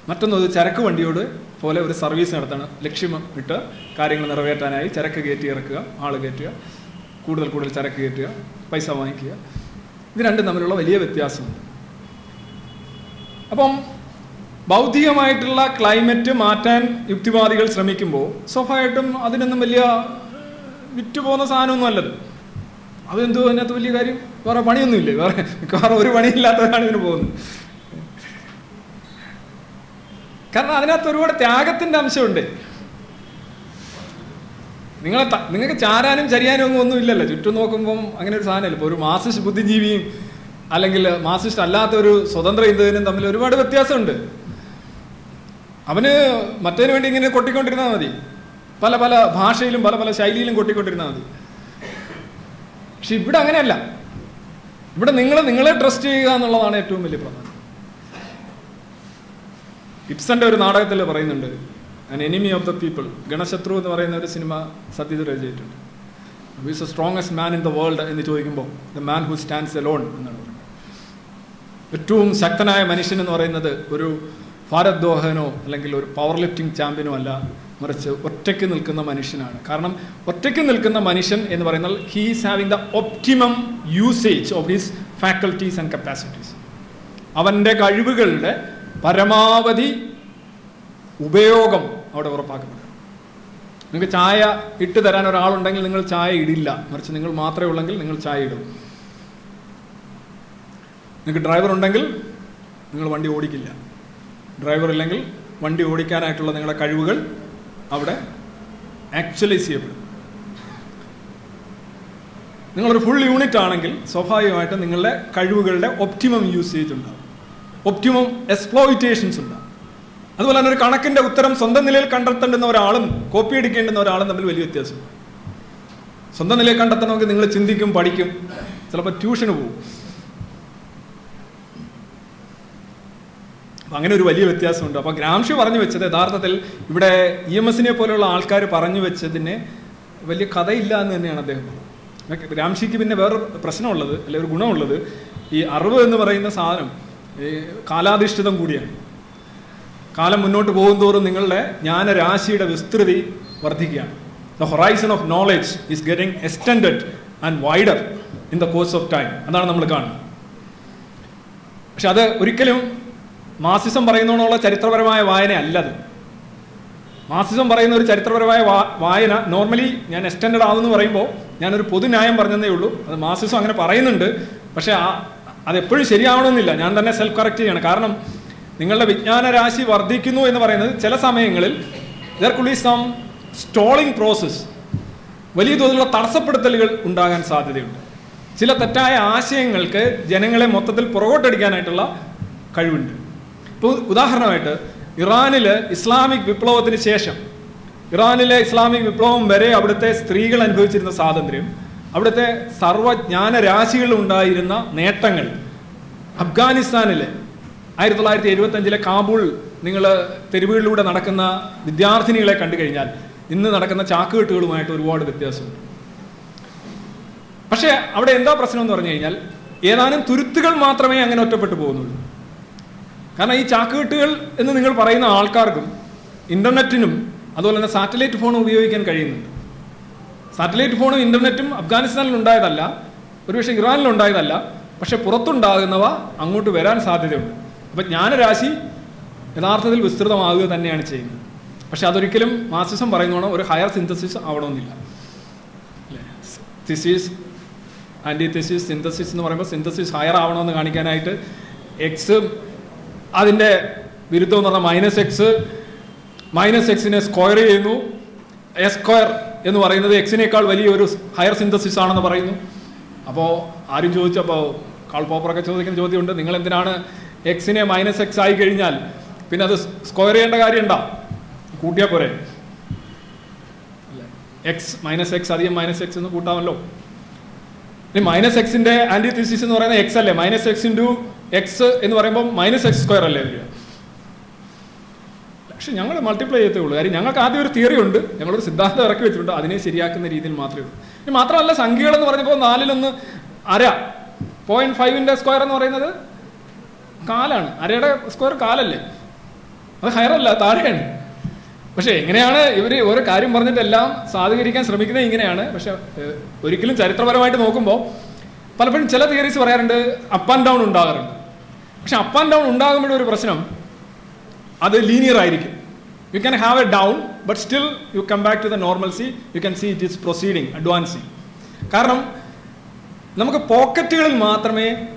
മറ്റൊന്നത് ചരക്ക് വണ്ടിയോട് പോലെ ഒരു സർവീസ് നടത്തണം. ലക്ഷ്യം ഇട്ട് കാര്യങ്ങൾ നിറവേറ്റാനായി ചരക്ക് കയറ്റി ഇറക്കുക ആൾ കയറ്റുക കൂടുതൽ കൂടുതൽ ചരക്ക് കയറ്റുക പൈസ വാങ്ങിക്കുക. ഇത് രണ്ടും തമ്മിലുള്ള വലിയ വ്യത്യാസമുണ്ട്. അപ്പം ബൗദ്ധികമായിട്ടുള്ള ക്ലൈമറ്റ് മാറ്റാൻ യുക്തിവാദികൾ ശ്രമിക്കുമ്പോൾ സ്വാഭാവികമായിട്ടും അതിനൊന്നും വലിയ വിറ്റുപോകുന്ന സാധനമൊന്നും അല്ലത്. അതെന്തോ അതിനകത്ത് വലിയ കാര്യം? വേറെ പണിയൊന്നുമില്ലേ? വേറെ മിക്കവാറും ഒരു പണിയില്ലാത്തതാണ് ഇതിന് പോകുന്നത്. കാരണം അതിനകത്ത് ഒരുപാട് ത്യാഗത്തിന്റെ അംശമുണ്ട്. നിങ്ങളെ നിങ്ങൾക്ക് ചാരാനും ചരിയാനും ഒന്നും ഇല്ലല്ലോ ചുറ്റും നോക്കുമ്പം അങ്ങനെ ഒരു സാധനമല്ല? ഇപ്പോൾ ഒരു മാസിസ്റ്റ് ബുദ്ധിജീവിയും അല്ലെങ്കിൽ മാസിസ്റ്റ് അല്ലാത്ത ഒരു സ്വതന്ത്ര ഇന്ത്യനും തമ്മിൽ ഒരുപാട് വ്യത്യാസമുണ്ട്. അവന് മറ്റേതിന് വേണ്ടി ഇങ്ങനെ കൊട്ടിക്കൊണ്ടിരുന്നാൽ മതി. പല പല ഭാഷയിലും പല പല ശൈലിയിലും കൊട്ടിക്കൊണ്ടിരുന്നാൽ മതി. പക്ഷെ ഇവിടെ അങ്ങനെയല്ല. ഇവിടെ നിങ്ങൾ നിങ്ങളെ ട്രസ്റ്റ് ചെയ്യുക എന്നുള്ളതാണ് ഏറ്റവും വലിയ പ്രധാനം. ഇപ്സന്റെ ഒരു നാടകത്തിൽ പറയുന്നുണ്ട് an enemy of the people ഗണശത്രു എന്ന് പറയുന്ന ഒരു സിനിമ സത്യത്തിൽ രചിച്ചിട്ടുണ്ട്. Who's the strongest man in the world എന്ന് ചോദിക്കുമ്പോൾ the man who stands alone എന്നാണ് പറയുന്നത്. ഏറ്റവും ശക്തനായ മനുഷ്യൻ എന്ന് പറയുന്നത് ഒരു ഭാരത് ദോഹനോ അല്ലെങ്കിൽ ഒരു പവർ ലിഫ്റ്റിംഗ് ചാമ്പ്യനോ അല്ല മറിച്ച് ഒറ്റയ്ക്ക് നിൽക്കുന്ന മനുഷ്യനാണ്. കാരണം ഒറ്റയ്ക്ക് നിൽക്കുന്ന മനുഷ്യൻ എന്ന് പറയുന്നത് he's having the optimum usage of his faculties and capacities അവന്റെ കഴിവുകളുടെ പരമാവധി ഉപയോഗം അവിടെ ഉറപ്പാക്കപ്പെടും. നിങ്ങൾക്ക് ചായ ഇട്ട് തരാൻ ഒരാളുണ്ടെങ്കിൽ നിങ്ങൾ ചായ ഇടില്ല. മറിച്ച് നിങ്ങൾ മാത്രമേ ഉള്ളെങ്കിൽ നിങ്ങൾ ചായ ഇടും. നിങ്ങൾക്ക് ഡ്രൈവർ ഉണ്ടെങ്കിൽ നിങ്ങൾ വണ്ടി ഓടിക്കില്ല. ഡ്രൈവർ ഇല്ലെങ്കിൽ വണ്ടി ഓടിക്കാനായിട്ടുള്ള നിങ്ങളുടെ കഴിവുകൾ അവിടെ ആക്ച്വലൈസ് ചെയ്യപ്പെടും. നിങ്ങളൊരു ഫുൾ യൂണിറ്റ് ആണെങ്കിൽ സ്വാഭാവികമായിട്ടും നിങ്ങളുടെ കഴിവുകളുടെ ഒപ്റ്റിമം യൂസേജ് ഉണ്ടാവും. ഒപ്റ്റിമം എക്സ്പ്ലോയിറ്റേഷൻസ് ഉണ്ടാവും. അതുപോലെ തന്നെ ഒരു കണക്കിന്റെ ഉത്തരം സ്വന്തം നിലയിൽ കണ്ടെത്തേണ്ടുന്ന ഒരാളും കോപ്പി അടിക്കേണ്ടുന്ന ഒരാളും തമ്മിൽ വലിയ വ്യത്യാസം സ്വന്തം നിലയിൽ കണ്ടെത്തണമെങ്കിൽ നിങ്ങൾ ചിന്തിക്കും പഠിക്കും. ചിലപ്പോൾ ട്യൂഷന് പോകും അങ്ങനെ ഒരു വലിയ വ്യത്യാസമുണ്ട്. അപ്പോൾ ഗ്രാംഷി പറഞ്ഞു വെച്ചത് യഥാർത്ഥത്തിൽ ഇവിടെ ഇ എം എസിനെ പോലെയുള്ള ആൾക്കാർ പറഞ്ഞു വെച്ചതിന് വലിയ കഥയില്ല എന്ന് തന്നെയാണ് അദ്ദേഹം ഗ്രാംഷിക്ക് പിന്നെ വേറൊരു പ്രശ്നമുള്ളത് അല്ലെ ഒരു ഗുണമുള്ളത് ഈ അറിവ് എന്ന് പറയുന്ന സാധനം ഈ കാലാധിഷ്ഠിതം കൂടിയാണ്. കാലം മുന്നോട്ട് പോകുന്തോറും നിങ്ങളുടെ ജ്ഞാനരാശിയുടെ വിസ്തൃതി വർദ്ധിക്കുകയാണ്. The horizon of knowledge is getting extended and wider in the course of time അതാണ് നമ്മൾ കാണുന്നത്. പക്ഷെ അത് ഒരിക്കലും മാസിസം പറയുന്നതിനുള്ള ചരിത്രപരമായ വായന അല്ലത് മാസിസം പറയുന്ന ഒരു ചരിത്രപരമായ വായന നോർമലി ഞാൻ എക്സ്റ്റൻഡ് ആവുമെന്ന് പറയുമ്പോൾ ഞാനൊരു പൊതുന്യായം പറഞ്ഞതേ ഉള്ളൂ. അത് മാസിസം അങ്ങനെ പറയുന്നുണ്ട്. പക്ഷേ ആ അതെപ്പോഴും ശരിയാവണമെന്നില്ല. ഞാൻ തന്നെ സെൽഫ് കറക്റ്റ് ചെയ്യണം. കാരണം നിങ്ങളുടെ വിജ്ഞാന രാശി വർദ്ധിക്കുന്നു എന്ന് പറയുന്നത് ചില സമയങ്ങളിൽ ദർ കുൾ ഈ സം സ്റ്റോളിംഗ് പ്രോസസ്സ് വലിയ തോതിലുള്ള തടസ്സപ്പെടുത്തലുകൾ ഉണ്ടാകാൻ സാധ്യതയുണ്ട്. ചില തെറ്റായ ആശയങ്ങൾക്ക് ജനങ്ങളെ മൊത്തത്തിൽ പുറകോട്ടടിക്കാനായിട്ടുള്ള കഴിവുണ്ട്. ഇപ്പോൾ ഉദാഹരണമായിട്ട് ഇറാനിൽ ഇസ്ലാമിക് വിപ്ലവത്തിന് ശേഷം ഇറാനിലെ ഇസ്ലാമിക് വിപ്ലവം വരെ അവിടുത്തെ സ്ത്രീകൾ അനുഭവിച്ചിരുന്ന സ്വാതന്ത്ര്യം അവിടുത്തെ സർവജ്ഞാന രാശികളിൽ ഉണ്ടായിരുന്ന നേട്ടങ്ങൾ. അഫ്ഗാനിസ്ഥാനിലെ ആയിരത്തി തൊള്ളായിരത്തി എഴുപത്തി അഞ്ചിലെ കാബൂൾ നിങ്ങൾ തെരുവുകളിലൂടെ നടക്കുന്ന വിദ്യാർത്ഥിനികളെ കണ്ടു കഴിഞ്ഞാൽ ഇന്ന് നടക്കുന്ന ചാക്കുകെട്ടുകളുമായിട്ട് ഒരുപാട് വ്യത്യാസമുണ്ട്. പക്ഷേ അവിടെ എന്താ പ്രശ്നം എന്ന് പറഞ്ഞു കഴിഞ്ഞാൽ ഏതാനും തുരുത്തുകൾ മാത്രമേ അങ്ങനെ ഒറ്റപ്പെട്ടു പോകുന്നുള്ളൂ. കാരണം ഈ ചാക്കുകെട്ടുകൾ എന്ന് നിങ്ങൾ പറയുന്ന ആൾക്കാർക്കും ഇന്റർനെറ്റിനും അതുപോലെ തന്നെ സാറ്റലൈറ്റ് ഫോണും ഉപയോഗിക്കാൻ കഴിയുന്നുണ്ട്. സാറ്റലൈറ്റ് ഫോണും ഇന്റർനെറ്റും അഫ്ഗാനിസ്ഥാനിൽ ഉണ്ടായതല്ല ഒരുപക്ഷെ ഇറാനിൽ ഉണ്ടായതല്ല പക്ഷെ പുറത്തുണ്ടാകുന്നവ അങ്ങോട്ട് വരാൻ സാധ്യതയുണ്ട്. അപ്പം ജ്ഞാനരാശി യഥാർത്ഥത്തിൽ വിസ്തൃതമാകുക തന്നെയാണ് ചെയ്യുന്നത്. പക്ഷെ അതൊരിക്കലും മാസിസം പറയുന്നോണം ഒരു ഹയർ സിന്തസിസ് ആവണമെന്നില്ല. അല്ലേ? തിസിസ് ആന്റി തിസിസ് സിന്തസിസ് എന്ന് പറയുമ്പോൾ സിന്തസിസ് ഹയർ ആവണമെന്ന് കാണിക്കാനായിട്ട് എക്സ് അതിന്റെ വിരുദ്ധം എന്ന് പറഞ്ഞാൽ മൈനസ് എക്സ് മൈനസ് എക്സിനെ സ്ക്വയർ ചെയ്യുന്നു. എസ് സ്ക്വയർ എന്ന് പറയുന്നത് എക്സിനേക്കാൾ വലിയ ഒരു ഹയർ സിന്തസിസ് ആണെന്ന് പറയുന്നു. അപ്പോൾ ആരും ചോദിച്ചപ്പോൾ കാൾ പോപ്പറൊക്കെ ചോദിക്കുന്ന ചോദ്യമുണ്ട്. നിങ്ങൾ എന്തിനാണ് എക്സിനെ മൈനസ് എക്സ് ആയി കഴിഞ്ഞാൽ? പിന്നെ അത് സ്ക്വയർ ചെയ്യേണ്ട കാര്യമുണ്ടോ കൂട്ടിയാൽ പോരെ. എക്സ് മൈനസ് എക്സ് അധികം മൈനസ് എക്സ് എന്ന് കൂട്ടാമല്ലോ. ഇനി മൈനസ് എക്സിന്റെ ആന്റി തിസിസ് എന്ന് പറയുന്നത് എക്സ് അല്ലേ? മൈനസ് എക്സ് ഇന്റു എക്സ് എന്ന് പറയുമ്പോൾ മൈനസ് എക്സ് സ്ക്വയർ അല്ലേ വരിക പക്ഷെ ഞങ്ങൾ മൾട്ടിപ്ലൈ ചെയ്തേ ഉള്ളൂ. കാര്യം ഞങ്ങൾക്ക് ആദ്യം ഒരു തിയറി ഉണ്ട്. ഞങ്ങളൊരു സിദ്ധാന്തം ഇറക്കി വെച്ചിട്ടുണ്ട്. അതിനെ ശരിയാക്കുന്ന രീതിയിൽ മാത്രമേ ഉള്ളൂ. ഇനി മാത്രമല്ല സംഖ്യകൾ എന്ന് പറഞ്ഞപ്പോൾ നാലിലൊന്ന് അര. പോയിന്റ് ഫൈവിന്റെ സ്ക്വയർ എന്ന് പറയുന്നത് കാലാണ്. അരയുടെ സ്ക്വയർ കാലല്ലേ? അത് ഹയറല്ല താഴെയാണ്. പക്ഷേ എങ്ങനെയാണ് ഇവർ ഓരോ കാര്യം പറഞ്ഞിട്ടെല്ലാം സാധൂകരിക്കാൻ ശ്രമിക്കുന്നത് ഇങ്ങനെയാണ്. പക്ഷെ ഒരിക്കലും ചരിത്രപരമായിട്ട് നോക്കുമ്പോൾ പലപ്പോഴും ചില തിയറീസ് പറയാറുണ്ട് അപ്പ് ആൻഡ് ഡൗൺ ഉണ്ടാകാറുണ്ട്. പക്ഷെ അപ്പ് ആൻഡ് ഡൗൺ ഉണ്ടാകുമ്പോഴും ഒരു പ്രശ്നം അത് ലീനിയർ ആയിരിക്കും. You can have a down but still you come back to the normalcy you can see it is proceeding advancing കാരണം നമുക്ക് പോക്കറ്റുകളിൽ മാത്രമേ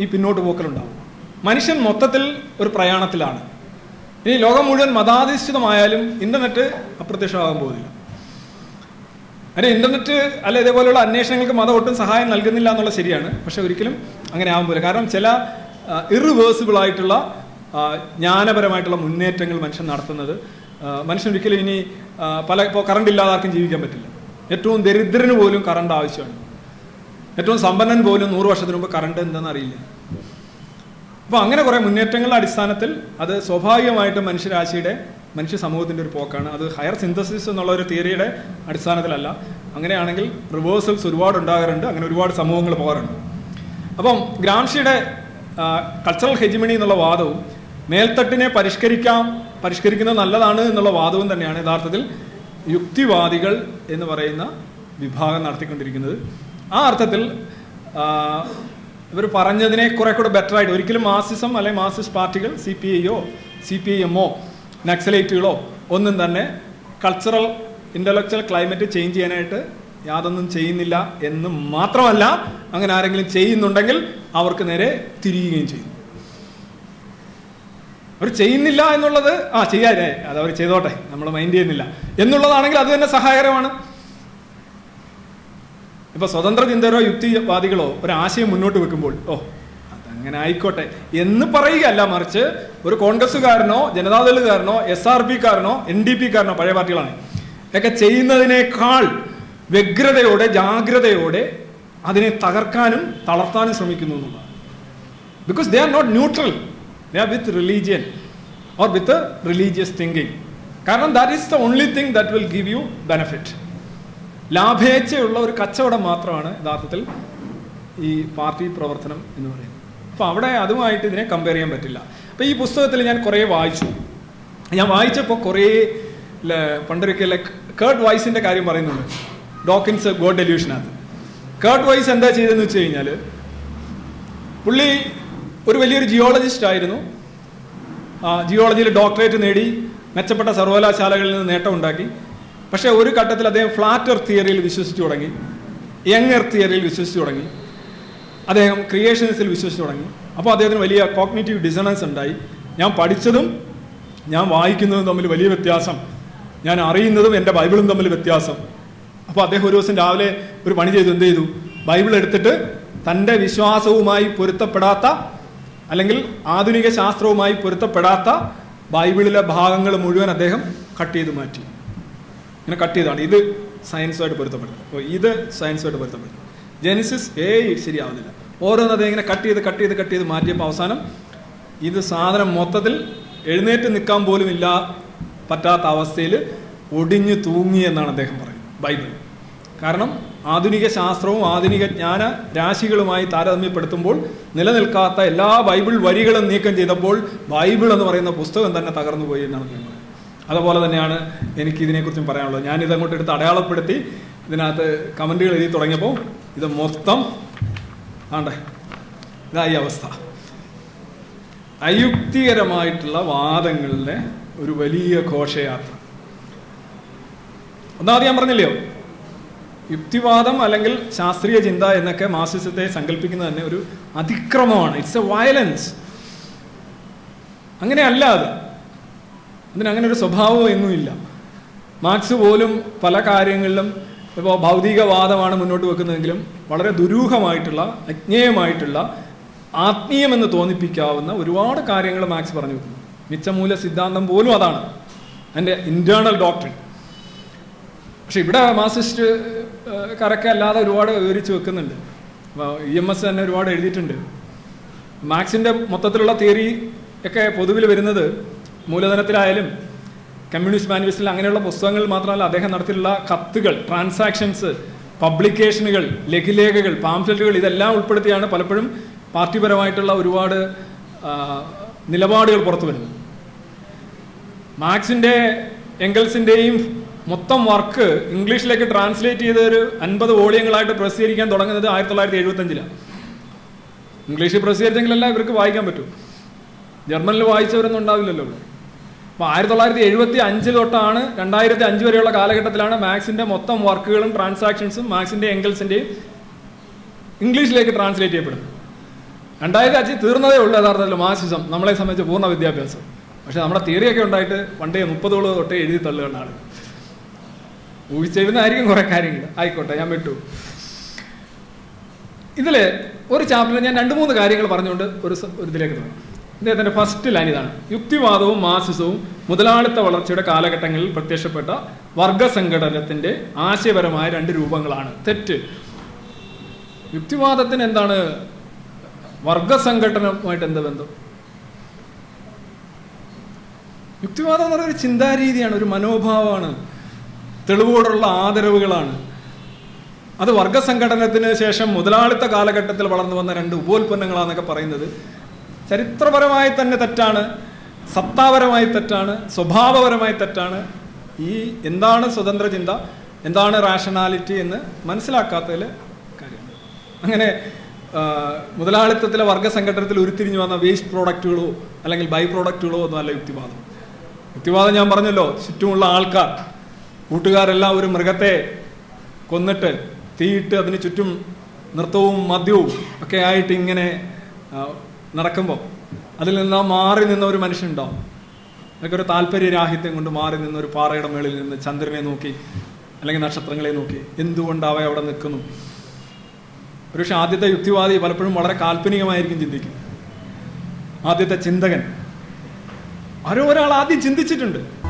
ഈ പിന്നോട്ട് പോക്കലുണ്ടാവൂ. മനുഷ്യൻ മൊത്തത്തിൽ ഒരു പ്രയാണത്തിലാണ്. ഇനി ലോകം മുഴുവൻ മതാധിഷ്ഠിതമായാലും ഇന്റർനെറ്റ് അപ്രത്യക്ഷമാകാൻ പോകുന്നില്ല. അതിന് ഇന്റർനെറ്റ് അല്ല ഇതേപോലെയുള്ള അന്വേഷണങ്ങൾക്ക് മതം ഒട്ടും സഹായം നൽകുന്നില്ല എന്നുള്ളത് ശരിയാണ്. പക്ഷെ ഒരിക്കലും അങ്ങനെ പോകില്ല. കാരണം ചില ഇറിവേഴ്സിബിൾ ആയിട്ടുള്ള ജ്ഞാനപരമായിട്ടുള്ള മുന്നേറ്റങ്ങൾ മനുഷ്യൻ നടത്തുന്നത്. മനുഷ്യൻ ഒരിക്കലും ഇനി പല ഇപ്പോൾ കറണ്ട് ഇല്ലാതെ ആർക്കും ജീവിക്കാൻ പറ്റില്ല. ഏറ്റവും ദരിദ്രന് പോലും കറണ്ട് ആവശ്യമാണ്. ഏറ്റവും സമ്പന്നൻ പോലും നൂറ് വർഷത്തിന് മുമ്പ് കറണ്ട് എന്താണെന്ന് അറിയില്ല. അപ്പോൾ അങ്ങനെ കുറേ മുന്നേറ്റങ്ങളുടെ അടിസ്ഥാനത്തിൽ അത് സ്വാഭാവികമായിട്ടും മനുഷ്യരാശിയുടെ മനുഷ്യ സമൂഹത്തിന്റെ ഒരു പോക്കാണ്. അത് ഹയർ സിന്തസിസ് എന്നുള്ള ഒരു തിയറിയുടെ അടിസ്ഥാനത്തിലല്ല. അങ്ങനെയാണെങ്കിൽ റിവേഴ്സൽസ് ഒരുപാട് ഉണ്ടാകാറുണ്ട് അങ്ങനെ ഒരുപാട് സമൂഹങ്ങൾ പോകാറുണ്ട്. അപ്പം ഗ്രാംഷിയുടെ കൾച്ചറൽ ഹെജിമണി എന്നുള്ള വാദവും മേൽത്തട്ടിനെ പരിഷ്കരിക്കാം പരിഷ്കരിക്കുന്നത് നല്ലതാണ് എന്നുള്ള വാദവും തന്നെയാണ് യഥാർത്ഥത്തിൽ യുക്തിവാദികൾ എന്ന് പറയുന്ന വിഭാഗം നടത്തിക്കൊണ്ടിരിക്കുന്നത്. ആ അർത്ഥത്തിൽ ഇവർ പറഞ്ഞതിനെ കുറെ കൂടെ ബെറ്റർ ആയിട്ട് ഒരിക്കലും മാർസിസം അല്ലെങ്കിൽ മാർസിസ്റ്റ് പാർട്ടികൾ സി പി ഐയോ സി പി ഐ എമ്മോ നക്സലൈറ്റുകളോ ഒന്നും തന്നെ കൾച്ചറൽ ഇന്റലക്ച്വൽ ക്ലൈമറ്റ് ചേഞ്ച് ചെയ്യാനായിട്ട് യാതൊന്നും ചെയ്യുന്നില്ല എന്ന് മാത്രമല്ല അങ്ങനെ ആരെങ്കിലും ചെയ്യുന്നുണ്ടെങ്കിൽ അവർക്ക് നേരെ തിരിയുകയും ചെയ്യും. അവർ ചെയ്യുന്നില്ല എന്നുള്ളത് ആ ചെയ്യാതെ അത് അവർ ചെയ്തോട്ടെ നമ്മൾ മൈൻഡ് ചെയ്യുന്നില്ല. എന്നുള്ളതാണെങ്കിൽ അത് തന്നെ സഹായകരമാണ്. ഇപ്പൊ സ്വതന്ത്ര ചിന്തകരോ യുക്തിവാദികളോ ഒരാശയം മുന്നോട്ട് വെക്കുമ്പോൾ ഓ അതങ്ങനെ ആയിക്കോട്ടെ എന്ന് പറയുകയല്ല മറിച്ച് ഒരു കോൺഗ്രസ്സുകാരനോ ജനതാദളുകാരനോ എസ് ആർ പി കാരനോ എൻ ഡി പി കാരനോ പഴയ പാർട്ടികളാണ്. ഒക്കെ ചെയ്യുന്നതിനേക്കാൾ വ്യഗ്രതയോടെ ജാഗ്രതയോടെ അതിനെ തകർക്കാനും തളർത്താനും ശ്രമിക്കുന്നു എന്നുള്ളതാണ്. Because they are not neutral they are with religion or with religious thinking കാരണം that is the only thing that will give you benefit ലാഭേച്ഛയുള്ള ഒരു കച്ചവടം മാത്രമാണ് യഥാർത്ഥത്തിൽ ഈ പാർട്ടി പ്രവർത്തനം എന്ന് പറയുന്നത്. അപ്പോൾ അവിടെ അതുമായിട്ട് ഇതിനെ കമ്പയർ ചെയ്യാൻ പറ്റില്ല. അപ്പോൾ ഈ പുസ്തകത്തിൽ ഞാൻ കുറേ വായിച്ചു. ഞാൻ വായിച്ചപ്പോൾ കുറേ പണ്ടൊരിക്കലെ കേർട്ട് വൈസിന്റെ കാര്യം പറയുന്നുണ്ട്. ഡോക്കിൻസ് ഗോഡ് ഡെല്യൂഷനകത്ത് കേർട്ട് വൈസ് എന്താ ചെയ്തതെന്ന് വെച്ച് കഴിഞ്ഞാൽ പുള്ളി ഒരു വലിയൊരു ജിയോളജിസ്റ്റ് ആയിരുന്നു. ജിയോളജിയിൽ ഡോക്ടറേറ്റ് നേടി മെച്ചപ്പെട്ട സർവകലാശാലകളിൽ നിന്ന് നേട്ടമുണ്ടാക്കി പക്ഷേ ഒരു ഘട്ടത്തിൽ അദ്ദേഹം ഫ്ലാറ്റ് എർത്ത് തിയറിയിൽ വിശ്വസിച്ചു തുടങ്ങി. യങ് എർത്ത് തിയറിയിൽ വിശ്വസിച്ചു തുടങ്ങി. അദ്ദേഹം ക്രിയേഷൻസിൽ വിശ്വസിച്ചു തുടങ്ങി. അപ്പോൾ അദ്ദേഹത്തിന് വലിയ കോഗ്നേറ്റീവ് ഡിസണൻസ് ഉണ്ടായി. ഞാൻ പഠിച്ചതും ഞാൻ വായിക്കുന്നതും തമ്മിൽ വലിയ വ്യത്യാസം. ഞാൻ അറിയുന്നതും എന്റെ ബൈബിളും തമ്മിൽ വ്യത്യാസം. അപ്പോൾ അദ്ദേഹം ഒരു ദിവസം രാവിലെ ഒരു പണി ചെയ്തു. എന്ത് ചെയ്തു? ബൈബിൾ എടുത്തിട്ട് തന്റെ വിശ്വാസവുമായി പൊരുത്തപ്പെടാത്ത അല്ലെങ്കിൽ ആധുനിക ശാസ്ത്രവുമായി പൊരുത്തപ്പെടാത്ത ബൈബിളിലെ ഭാഗങ്ങൾ മുഴുവൻ അദ്ദേഹം കട്ട് ചെയ്ത് മാറ്റി. ഇങ്ങനെ കട്ട് ചെയ്താണ്. ഇത് സയൻസുമായിട്ട് പൊരുത്തപ്പെടുന്നത്. അപ്പോൾ ഇത് സയൻസുമായിട്ട് പൊരുത്തപ്പെടുന്നത് ജെനിസിസ് ഏയ് ശരിയാവുന്നില്ല. ഓരോന്നത് ഇങ്ങനെ കട്ട് ചെയ്ത് കട്ട് ചെയ്ത് കട്ട് ചെയ്ത് മാറ്റിയപ്പോൾ അവസാനം ഇത് സാധനം മൊത്തത്തിൽ എഴുന്നേറ്റ് നിൽക്കാൻ പോലും ഇല്ല പറ്റാത്ത അവസ്ഥയിൽ ഒടിഞ്ഞു തൂങ്ങി എന്നാണ് അദ്ദേഹം പറയുന്നത്. ബൈബിൾ. കാരണം ആധുനിക ശാസ്ത്രവും ആധുനിക ജ്ഞാന രാശികളുമായി താരതമ്യപ്പെടുത്തുമ്പോൾ നിലനിൽക്കാത്ത എല്ലാ ബൈബിൾ വരികളും നീക്കം ചെയ്തപ്പോൾ ബൈബിൾ എന്ന് പറയുന്ന പുസ്തകം തന്നെ തകർന്നു പോയി എന്നാണ് പറയുന്നത് അതുപോലെ തന്നെയാണ് എനിക്ക് ഇതിനെക്കുറിച്ചും പറയാനുള്ളത്. ഞാൻ ഇതങ്ങോട്ട് എടുത്ത് അടയാളപ്പെടുത്തി ഇതിനകത്ത് കമന്റുകൾ എഴുതി തുടങ്ങിയപ്പോൾ ഇത് മൊത്തം ആണ്ടേ ഇതായി അവസ്ഥ. അയുക്തികരമായിട്ടുള്ള വാദങ്ങളിലെ ഒരു വലിയ ഘോഷയാത്ര. ഒന്നാമത് ഞാൻ പറഞ്ഞില്ലയോ? യുക്തിവാദം അല്ലെങ്കിൽ ശാസ്ത്രീയ ചിന്ത എന്നൊക്കെ മാർസിസത്തെ സങ്കല്പിക്കുന്നത് തന്നെ ഒരു അതിക്രമമാണ്. ഇറ്റ്സ് എ വയലൻസ് അങ്ങനെ അല്ല അത് അതിനങ്ങനെ ഒരു സ്വഭാവം എന്നുമില്ല മാർക്സ് പോലും പല കാര്യങ്ങളിലും ഇപ്പോൾ ഭൗതികവാദമാണ് മുന്നോട്ട് വെക്കുന്നതെങ്കിലും വളരെ ദുരൂഹമായിട്ടുള്ള അജ്ഞേയമായിട്ടുള്ള ആത്മീയമെന്ന് തോന്നിപ്പിക്കാവുന്ന ഒരുപാട് കാര്യങ്ങൾ മാർക്സ് പറഞ്ഞു വെക്കുന്നു. മിച്ചമൂല സിദ്ധാന്തം പോലും അതാണ്. അതിന്റെ ഇന്റേർണൽ ഡോക്ടറിൻ പക്ഷെ ഇവിടെ മാർസിസ്റ്റ് കറക്കെ അല്ലാതെ ഒരുപാട് വിവരിച്ച് വെക്കുന്നുണ്ട്. ഇ എം എസ് തന്നെ ഒരുപാട് എഴുതിയിട്ടുണ്ട്. മാർക്സിന്റെ മൊത്തത്തിലുള്ള തിയറി ഒക്കെ പൊതുവിൽ വരുന്നത് മൂലധനത്തിലായാലും കമ്മ്യൂണിസ്റ്റ് മാനിഫെസ്റ്റിൽ അങ്ങനെയുള്ള പുസ്തകങ്ങൾ മാത്രമല്ല അദ്ദേഹം നടത്തിയിട്ടുള്ള കത്തുകൾ ട്രാൻസാക്ഷൻസ് പബ്ലിക്കേഷനുകൾ ലഘുലേഖകൾ പാംഫ്ലെറ്റുകൾ ഇതെല്ലാം ഉൾപ്പെടുത്തിയാണ് പലപ്പോഴും പാർട്ടിപരമായിട്ടുള്ള ഒരുപാട് നിലപാടുകൾ പുറത്തു വരുന്നത്. മാർക്സിന്റെ എംഗൽസിന്റെയും മൊത്തം വർക്ക് ഇംഗ്ലീഷിലേക്ക് ട്രാൻസ്ലേറ്റ് ചെയ്ത ഒരു അൻപത് വോളിയങ്ങളായിട്ട് പ്രസിദ്ധീകരിക്കാൻ തുടങ്ങുന്നത് ആയിരത്തി തൊള്ളായിരത്തി എഴുപത്തഞ്ചിലാണ് ഇംഗ്ലീഷിൽ പ്രസിദ്ധീകരിച്ചെങ്കിലല്ല ഇവർക്ക് വായിക്കാൻ പറ്റും. ജർമ്മനിൽ വായിച്ചവരൊന്നും ഉണ്ടാവില്ലല്ലോ. അപ്പോൾ ആയിരത്തി തൊള്ളായിരത്തി എഴുപത്തി അഞ്ച് തൊട്ടാണ് രണ്ടായിരത്തി അഞ്ച് വരെയുള്ള കാലഘട്ടത്തിലാണ് മാക്സിന്റെ മൊത്തം വർക്കുകളും ട്രാൻസാക്ഷൻസും മാക്സിന്റെ എങ്കിൾസിന്റെയും ഇംഗ്ലീഷിലേക്ക് ട്രാൻസ്ലേറ്റ് ചെയ്യപ്പെടുന്നത്. രണ്ടായിരത്തി അഞ്ച് തീർന്നതേ ഉള്ളൂ യഥാർത്ഥത്തിൽ മാർസിസം നമ്മളെ സംബന്ധിച്ച് പൂർണ വിദ്യാഭ്യാസം. പക്ഷേ നമ്മുടെ തിയറിയൊക്കെ ഉണ്ടായിട്ട് പണ്ടേ മുപ്പതോളം തൊട്ടേ എഴുതി തള്ളുകയാണ് ആളുകൾ. ഊഹിച്ചെഴുതുന്നതായിരിക്കും കുറെ കാര്യങ്ങൾ ആയിക്കോട്ടെ ഞാൻ വിട്ടു. ഇതിൽ ഒരു ചാപ്റ്ററിൽ ഞാൻ രണ്ട് മൂന്ന് കാര്യങ്ങൾ പറഞ്ഞുകൊണ്ട് ഒരു ഒരു ഇതിലേക്ക് തുടങ്ങും. അദ്ദേഹത്തിന്റെ ഫസ്റ്റ് ലൈൻ ഇതാണ്. യുക്തിവാദവും മാസിസവും മുതലാളിത്ത വളർച്ചയുടെ കാലഘട്ടങ്ങളിൽ പ്രത്യക്ഷപ്പെട്ട വർഗസംഘടനത്തിന്റെ ആശയപരമായ രണ്ട് രൂപങ്ങളാണ്. തെറ്റ്. യുക്തിവാദത്തിന് എന്താണ്? വർഗസംഘടനവുമായിട്ട് എന്താ ബന്ധം? യുക്തിവാദം എന്ന് പറയുന്ന ഒരു ചിന്താരീതിയാണ് ഒരു മനോഭാവമാണ്. തെളിവോടുള്ള ആദരവുകളാണ്. അത് വർഗസംഘടനത്തിന് ശേഷം മുതലാളിത്ത കാലഘട്ടത്തിൽ വളർന്നു വന്ന രണ്ട് ഉപോൽപ്പന്നങ്ങളാണെന്നൊക്കെ പറയുന്നത് ചരിത്രപരമായി തന്നെ തെറ്റാണ് സത്താപരമായി തെറ്റാണ് സ്വഭാവപരമായി തെറ്റാണ്. ഈ എന്താണ് സ്വതന്ത്ര ചിന്ത എന്താണ് റാഷണാലിറ്റി എന്ന് മനസ്സിലാക്കാത്തതിൽ കാര്യം അങ്ങനെ മുതലാളിത്തത്തിലെ വർഗ സംഘടനത്തിൽ ഉരുത്തിരിഞ്ഞു വന്ന വേസ്റ്റ് പ്രോഡക്റ്റുകളോ അല്ലെങ്കിൽ ബൈ പ്രോഡക്റ്റുകളോ ഒന്നും അല്ല യുക്തിവാദം. യുക്തിവാദം ഞാൻ പറഞ്ഞല്ലോ ചുറ്റുമുള്ള ആൾക്കാർ. കൂട്ടുകാരെല്ലാം ഒരു മൃഗത്തെ കൊന്നിട്ട് തീയിട്ട് അതിന് ചുറ്റും നൃത്തവും മദ്യവും ഒക്കെ ആയിട്ട് ഇങ്ങനെ നടക്കുമ്പോൾ അതിൽ നിന്ന് മാറി നിന്ന ഒരു മനുഷ്യനുണ്ടാവും. അതൊക്കെ ഒരു താല്പര്യരാഹിത്യം കൊണ്ട് മാറി നിന്ന ഒരു പാറയുടെ മേളിൽ നിന്ന് ചന്ദ്രനെ നോക്കി അല്ലെങ്കിൽ നക്ഷത്രങ്ങളെ നോക്കി എന്തുകൊണ്ട് അവ അവിടെ നിൽക്കുന്നു? ഒരുപക്ഷെ ആദ്യത്തെ യുക്തിവാദി പലപ്പോഴും വളരെ കാൽപ്പനികമായിരിക്കും ചിന്തിക്കും. ആദ്യത്തെ ചിന്തകൻ. ആരോ ഒരാൾ ആദ്യം ചിന്തിച്ചിട്ടുണ്ട്.